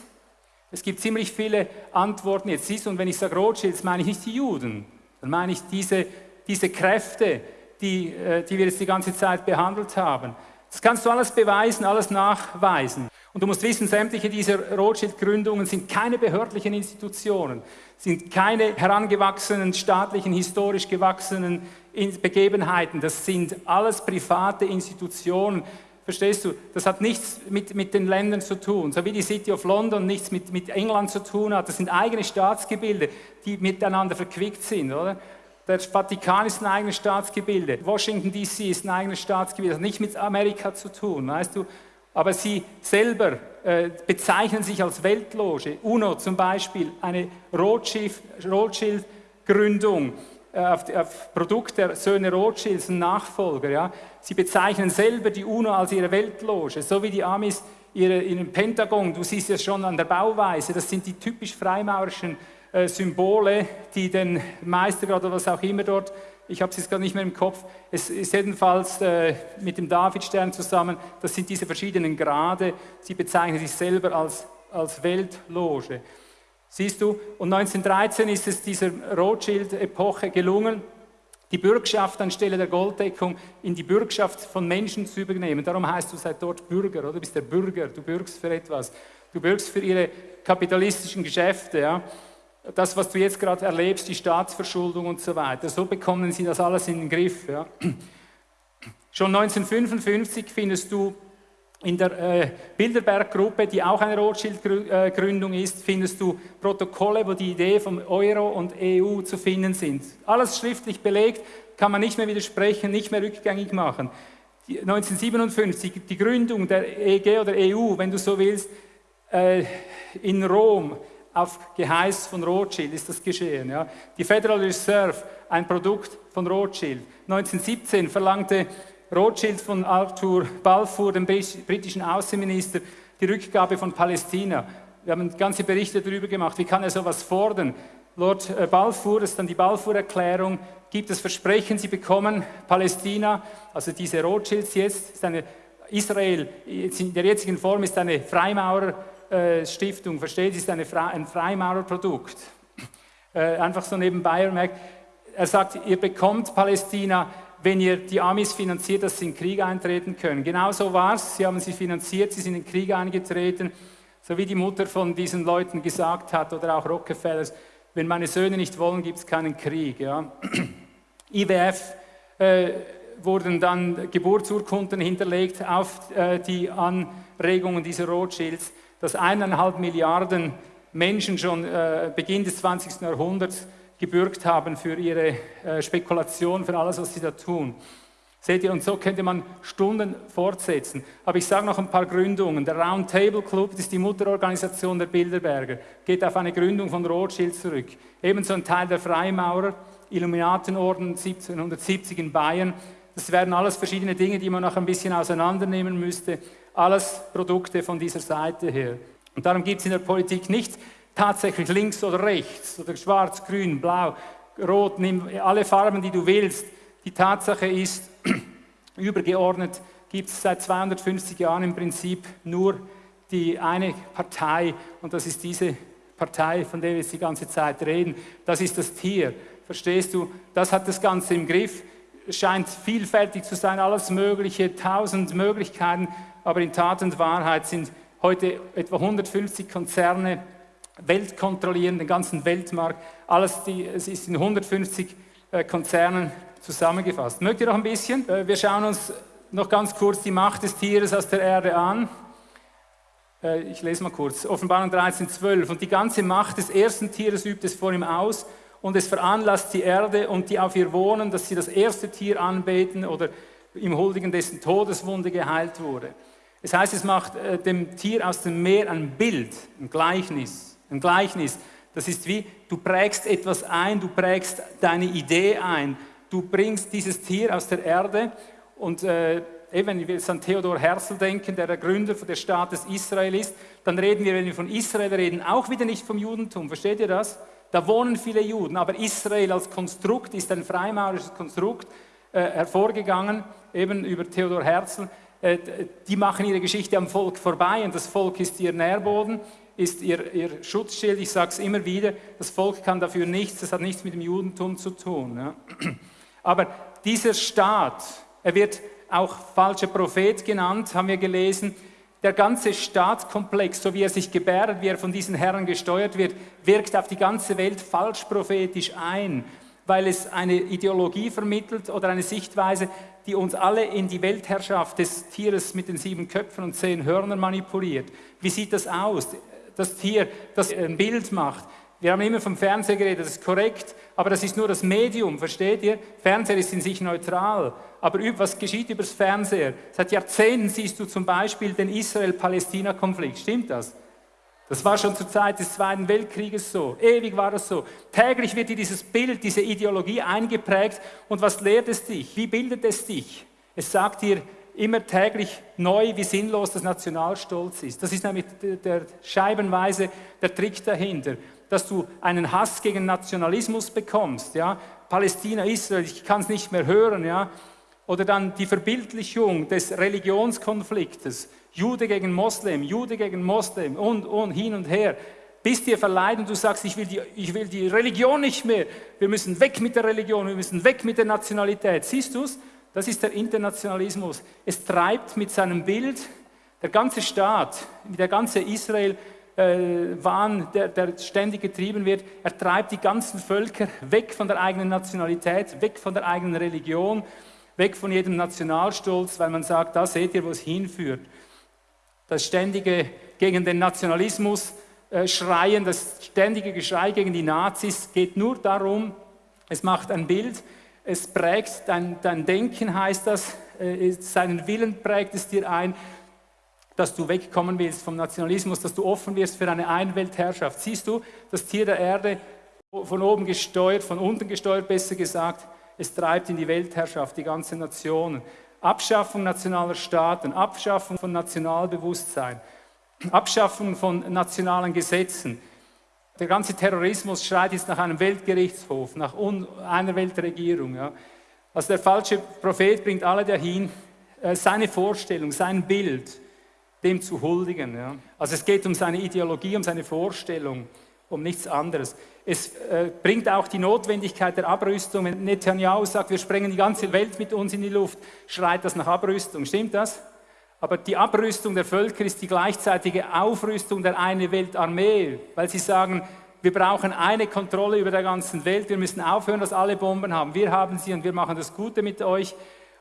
Es gibt ziemlich viele Antworten jetzt. Siehst du, und wenn ich sage Rothschilds, meine ich nicht die Juden, dann meine ich diese, diese Kräfte, die, äh, die wir jetzt die ganze Zeit behandelt haben. Das kannst du alles beweisen, alles nachweisen. Und du musst wissen, sämtliche dieser Rothschild-Gründungen sind keine behördlichen Institutionen, sind keine herangewachsenen, staatlichen, historisch gewachsenen Begebenheiten. Das sind alles private Institutionen. Verstehst du? Das hat nichts mit, mit den Ländern zu tun. So wie die City of London nichts mit, mit England zu tun hat. Das sind eigene Staatsgebilde, die miteinander verquickt sind, oder? Der Vatikan ist ein eigenes Staatsgebilde. Washington DC ist ein eigenes Staatsgebilde. Das hat nichts mit Amerika zu tun, weißt du? aber sie selber äh, bezeichnen sich als Weltloge. UNO zum Beispiel, eine Rothschild-Gründung auf, auf, Produkt der Söhne Rothschilds, ein Nachfolger. Ja. Sie bezeichnen selber die UNO als ihre Weltloge, so wie die Amis ihre, ihren Pentagon. Du siehst es schon an der Bauweise, das sind die typisch freimaurischen äh, Symbole, die den Meistergrad oder was auch immer dort ich habe es jetzt gar nicht mehr im Kopf, es ist jedenfalls äh, mit dem Davidstern zusammen, das sind diese verschiedenen Grade, sie bezeichnen sich selber als, als Weltloge. Siehst du, und 1913 ist es dieser Rothschild-Epoche gelungen, die Bürgschaft anstelle der Golddeckung in die Bürgschaft von Menschen zu übernehmen. Darum heißt du seit dort Bürger, oder? Du bist der Bürger, du bürgst für etwas. Du bürgst für ihre kapitalistischen Geschäfte, ja das, was du jetzt gerade erlebst, die Staatsverschuldung und so weiter. So bekommen sie das alles in den Griff. Ja. Schon 1955 findest du in der äh, Bilderberg-Gruppe, die auch eine Rothschild-Gründung ist, findest du Protokolle, wo die Idee vom Euro und EU zu finden sind. Alles schriftlich belegt, kann man nicht mehr widersprechen, nicht mehr rückgängig machen. Die 1957, die Gründung der EG oder EU, wenn du so willst, äh, in Rom, auf Geheiß von Rothschild ist das geschehen. Ja. Die Federal Reserve, ein Produkt von Rothschild. 1917 verlangte Rothschild von Arthur Balfour, dem britischen Außenminister, die Rückgabe von Palästina. Wir haben ganze Berichte darüber gemacht. Wie kann er sowas fordern? Lord äh, Balfour, das ist dann die Balfour-Erklärung, gibt das Versprechen, sie bekommen Palästina, also diese Rothschilds jetzt, ist eine Israel in der jetzigen Form ist eine Freimaurer-Stiftung, äh, versteht, ist eine ein Freimaurerprodukt. Äh, einfach so nebenbei er sagt, ihr bekommt Palästina, wenn ihr die Amis finanziert, dass sie in den Krieg eintreten können. Genau so war es, sie haben sie finanziert, sie sind in den Krieg eingetreten, so wie die Mutter von diesen Leuten gesagt hat oder auch Rockefellers, wenn meine Söhne nicht wollen, gibt es keinen Krieg. Ja. IWF äh, wurden dann Geburtsurkunden hinterlegt auf äh, die Anregungen dieser Rothschilds, dass eineinhalb Milliarden Menschen schon äh, Beginn des 20. Jahrhunderts gebürgt haben für ihre äh, Spekulation, für alles, was sie da tun. Seht ihr, und so könnte man Stunden fortsetzen. Aber ich sage noch ein paar Gründungen. Der Round Table Club, das ist die Mutterorganisation der Bilderberger, geht auf eine Gründung von Rothschild zurück. Ebenso ein Teil der Freimaurer, Illuminatenorden 1770 in Bayern. Das wären alles verschiedene Dinge, die man noch ein bisschen auseinandernehmen müsste. Alles Produkte von dieser Seite her. Und darum gibt es in der Politik nicht tatsächlich links oder rechts oder schwarz, grün, blau, rot, nimm alle Farben, die du willst. Die Tatsache ist, übergeordnet gibt es seit 250 Jahren im Prinzip nur die eine Partei und das ist diese Partei, von der wir jetzt die ganze Zeit reden. Das ist das Tier. Verstehst du? Das hat das Ganze im Griff. Scheint vielfältig zu sein, alles Mögliche, tausend Möglichkeiten, aber in Tat und Wahrheit sind heute etwa 150 Konzerne Welt kontrollieren, den ganzen Weltmarkt. Alles die, es ist in 150 äh, Konzernen zusammengefasst. Mögt ihr noch ein bisschen? Äh, wir schauen uns noch ganz kurz die Macht des Tieres aus der Erde an. Äh, ich lese mal kurz. Offenbarung 13, 12. Und die ganze Macht des ersten Tieres übt es vor ihm aus und es veranlasst die Erde und die auf ihr wohnen, dass sie das erste Tier anbeten oder im Huldigen dessen Todeswunde geheilt wurde. Es heißt, es macht dem Tier aus dem Meer ein Bild, ein Gleichnis. Ein Gleichnis, das ist wie, du prägst etwas ein, du prägst deine Idee ein. Du bringst dieses Tier aus der Erde und äh, wenn wir jetzt an Theodor Herzl denken, der der Gründer des Staates Israel ist, dann reden wir, wenn wir von Israel reden, auch wieder nicht vom Judentum. Versteht ihr das? Da wohnen viele Juden, aber Israel als Konstrukt ist ein freimaurisches Konstrukt äh, hervorgegangen, eben über Theodor Herzl. Äh, die machen ihre Geschichte am Volk vorbei und das Volk ist ihr Nährboden, ist ihr, ihr Schutzschild. Ich sage es immer wieder, das Volk kann dafür nichts, das hat nichts mit dem Judentum zu tun. Ja. Aber dieser Staat, er wird auch falscher Prophet genannt, haben wir gelesen, der ganze Staatskomplex, so wie er sich gebärdet, wie er von diesen Herren gesteuert wird, wirkt auf die ganze Welt falsch prophetisch ein, weil es eine Ideologie vermittelt oder eine Sichtweise, die uns alle in die Weltherrschaft des Tieres mit den sieben Köpfen und zehn Hörnern manipuliert. Wie sieht das aus? Das Tier, das ein Bild macht. Wir haben immer vom Fernseher geredet, das ist korrekt, aber das ist nur das Medium, versteht ihr? Fernseher ist in sich neutral. Aber was geschieht übers Fernseher? Seit Jahrzehnten siehst du zum Beispiel den Israel-Palästina-Konflikt. Stimmt das? Das war schon zur Zeit des Zweiten Weltkrieges so. Ewig war das so. Täglich wird dir dieses Bild, diese Ideologie eingeprägt. Und was lehrt es dich? Wie bildet es dich? Es sagt dir immer täglich neu, wie sinnlos das Nationalstolz ist. Das ist nämlich der scheibenweise der Trick dahinter, dass du einen Hass gegen Nationalismus bekommst. Ja? Palästina, Israel, ich kann es nicht mehr hören. Ja? Oder dann die Verbildlichung des Religionskonfliktes. Jude gegen Moslem, Jude gegen Moslem und, und hin und her. Bis dir verleiden, du sagst, ich will, die, ich will die Religion nicht mehr. Wir müssen weg mit der Religion, wir müssen weg mit der Nationalität. Siehst du es? Das ist der Internationalismus. Es treibt mit seinem Bild der ganze Staat, der ganze Israel, äh, der, der ständig getrieben wird, er treibt die ganzen Völker weg von der eigenen Nationalität, weg von der eigenen Religion, weg von jedem Nationalstolz, weil man sagt, da seht ihr, wo es hinführt. Das ständige gegen den Nationalismus äh, Schreien, das ständige Geschrei gegen die Nazis geht nur darum, es macht ein Bild, es prägt dein, dein Denken, heißt das, äh, seinen Willen prägt es dir ein, dass du wegkommen willst vom Nationalismus, dass du offen wirst für eine Einweltherrschaft. Siehst du, das Tier der Erde von oben gesteuert, von unten gesteuert, besser gesagt, es treibt in die Weltherrschaft die ganze Nationen. Abschaffung nationaler Staaten, Abschaffung von Nationalbewusstsein. Abschaffung von nationalen Gesetzen. Der ganze Terrorismus schreit jetzt nach einem Weltgerichtshof, nach einer Weltregierung. Ja. Also der falsche Prophet bringt alle dahin, äh, seine Vorstellung, sein Bild, dem zu huldigen. Ja. Also es geht um seine Ideologie, um seine Vorstellung, um nichts anderes. Es äh, bringt auch die Notwendigkeit der Abrüstung. Wenn Netanyahu sagt, wir sprengen die ganze Welt mit uns in die Luft, schreit das nach Abrüstung. Stimmt das? Aber die Abrüstung der Völker ist die gleichzeitige Aufrüstung der eine Weltarmee, weil sie sagen, wir brauchen eine Kontrolle über der ganzen Welt, wir müssen aufhören, dass alle Bomben haben. Wir haben sie und wir machen das Gute mit euch.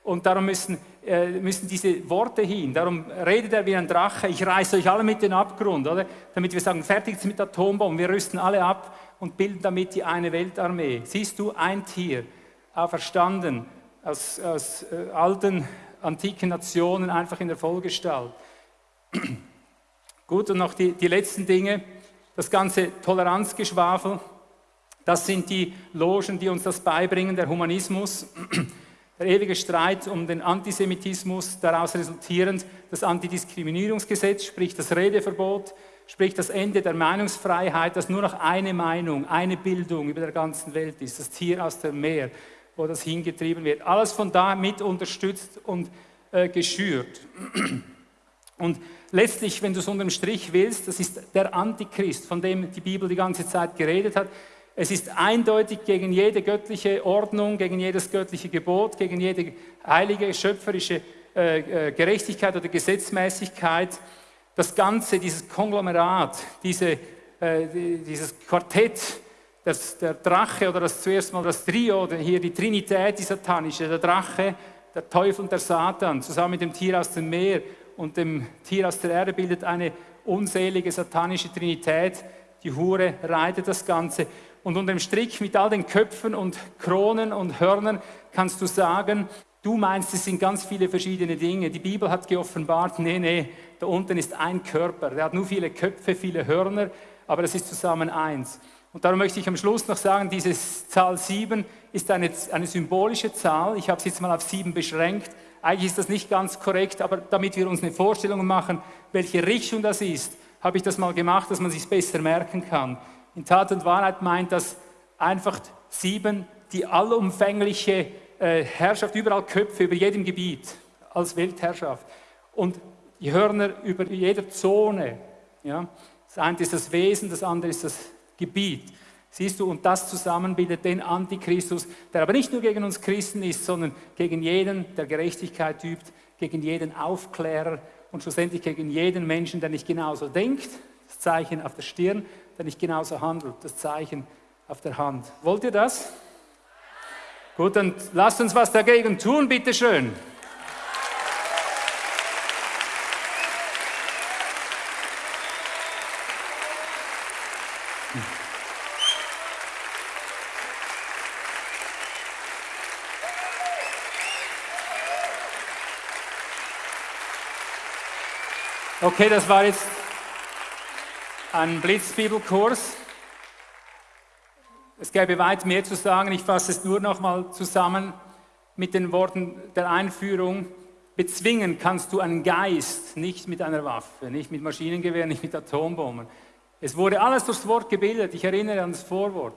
Und darum müssen, äh, müssen diese Worte hin. Darum redet er wie ein Drache. Ich reiße euch alle mit den Abgrund, oder? Damit wir sagen, fertig mit Atombomben. Wir rüsten alle ab und bilden damit die eine Weltarmee. Siehst du, ein Tier, auferstanden aus, aus äh, alten antiken Nationen einfach in der Vollgestalt. Gut, und noch die, die letzten Dinge, das ganze Toleranzgeschwafel, das sind die Logen, die uns das beibringen, der Humanismus, der ewige Streit um den Antisemitismus, daraus resultierend das Antidiskriminierungsgesetz, sprich das Redeverbot, sprich das Ende der Meinungsfreiheit, dass nur noch eine Meinung, eine Bildung über der ganzen Welt ist, das Tier aus dem Meer wo das hingetrieben wird. Alles von da mit unterstützt und äh, geschürt. Und letztlich, wenn du es unterm Strich willst, das ist der Antichrist, von dem die Bibel die ganze Zeit geredet hat. Es ist eindeutig gegen jede göttliche Ordnung, gegen jedes göttliche Gebot, gegen jede heilige, schöpferische äh, äh Gerechtigkeit oder Gesetzmäßigkeit. Das Ganze, dieses Konglomerat, diese, äh, dieses Quartett, das, der Drache oder das zuerst mal das Trio, hier die Trinität, die satanische, der Drache, der Teufel und der Satan, zusammen mit dem Tier aus dem Meer und dem Tier aus der Erde bildet eine unselige satanische Trinität. Die Hure reitet das Ganze. Und unter dem Strick mit all den Köpfen und Kronen und Hörnern kannst du sagen, du meinst, es sind ganz viele verschiedene Dinge. Die Bibel hat geoffenbart, nee, nee, da unten ist ein Körper. Der hat nur viele Köpfe, viele Hörner, aber es ist zusammen eins. Und darum möchte ich am Schluss noch sagen, diese Zahl 7 ist eine, eine symbolische Zahl. Ich habe sie jetzt mal auf 7 beschränkt. Eigentlich ist das nicht ganz korrekt, aber damit wir uns eine Vorstellung machen, welche Richtung das ist, habe ich das mal gemacht, dass man sich besser merken kann. In Tat und Wahrheit meint das einfach 7 die allumfängliche äh, Herrschaft, überall Köpfe über jedem Gebiet als Weltherrschaft und die Hörner über jeder Zone. Ja. Das eine ist das Wesen, das andere ist das Gebiet. Siehst du, und das zusammen bildet den Antichristus, der aber nicht nur gegen uns Christen ist, sondern gegen jeden, der Gerechtigkeit übt, gegen jeden Aufklärer und schlussendlich gegen jeden Menschen, der nicht genauso denkt, das Zeichen auf der Stirn, der nicht genauso handelt, das Zeichen auf der Hand. Wollt ihr das? Gut, dann lasst uns was dagegen tun, bitteschön. schön. Okay, das war jetzt ein Blitzbibelkurs. Es gäbe weit mehr zu sagen. Ich fasse es nur noch mal zusammen mit den Worten der Einführung. Bezwingen kannst du einen Geist nicht mit einer Waffe, nicht mit Maschinengewehren, nicht mit Atombomben. Es wurde alles durchs Wort gebildet. Ich erinnere an das Vorwort.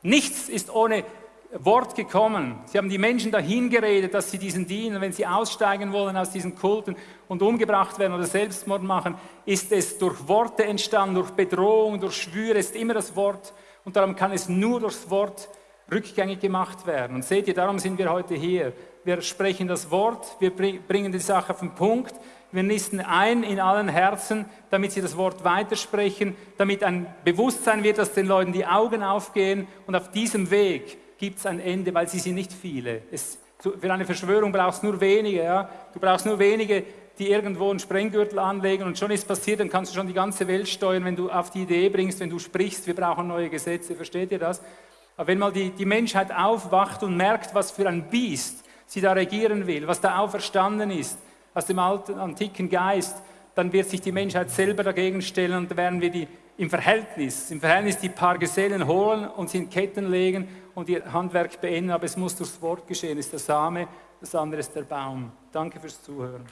Nichts ist ohne Wort gekommen. Sie haben die Menschen dahin geredet, dass sie diesen dienen. Wenn sie aussteigen wollen aus diesen Kulten und umgebracht werden oder Selbstmord machen, ist es durch Worte entstanden, durch Bedrohung, durch Schwüre, ist immer das Wort. Und darum kann es nur durchs Wort rückgängig gemacht werden. Und seht ihr, darum sind wir heute hier. Wir sprechen das Wort, wir bringen die Sache auf den Punkt, wir nisten ein in allen Herzen, damit sie das Wort weitersprechen, damit ein Bewusstsein wird, dass den Leuten die Augen aufgehen und auf diesem Weg gibt es ein Ende, weil sie sind nicht viele. Es, für eine Verschwörung brauchst du nur wenige. Ja? Du brauchst nur wenige, die irgendwo einen Sprenggürtel anlegen und schon ist passiert, dann kannst du schon die ganze Welt steuern, wenn du auf die Idee bringst, wenn du sprichst, wir brauchen neue Gesetze, versteht ihr das? Aber wenn mal die, die Menschheit aufwacht und merkt, was für ein Biest sie da regieren will, was da auferstanden ist aus dem alten, antiken Geist, dann wird sich die Menschheit selber dagegen stellen und werden wir die im Verhältnis, im Verhältnis die paar Gesellen holen und sie in Ketten legen und ihr Handwerk beenden, aber es muss durchs Wort geschehen, ist der Same, das andere ist der Baum. Danke fürs Zuhören.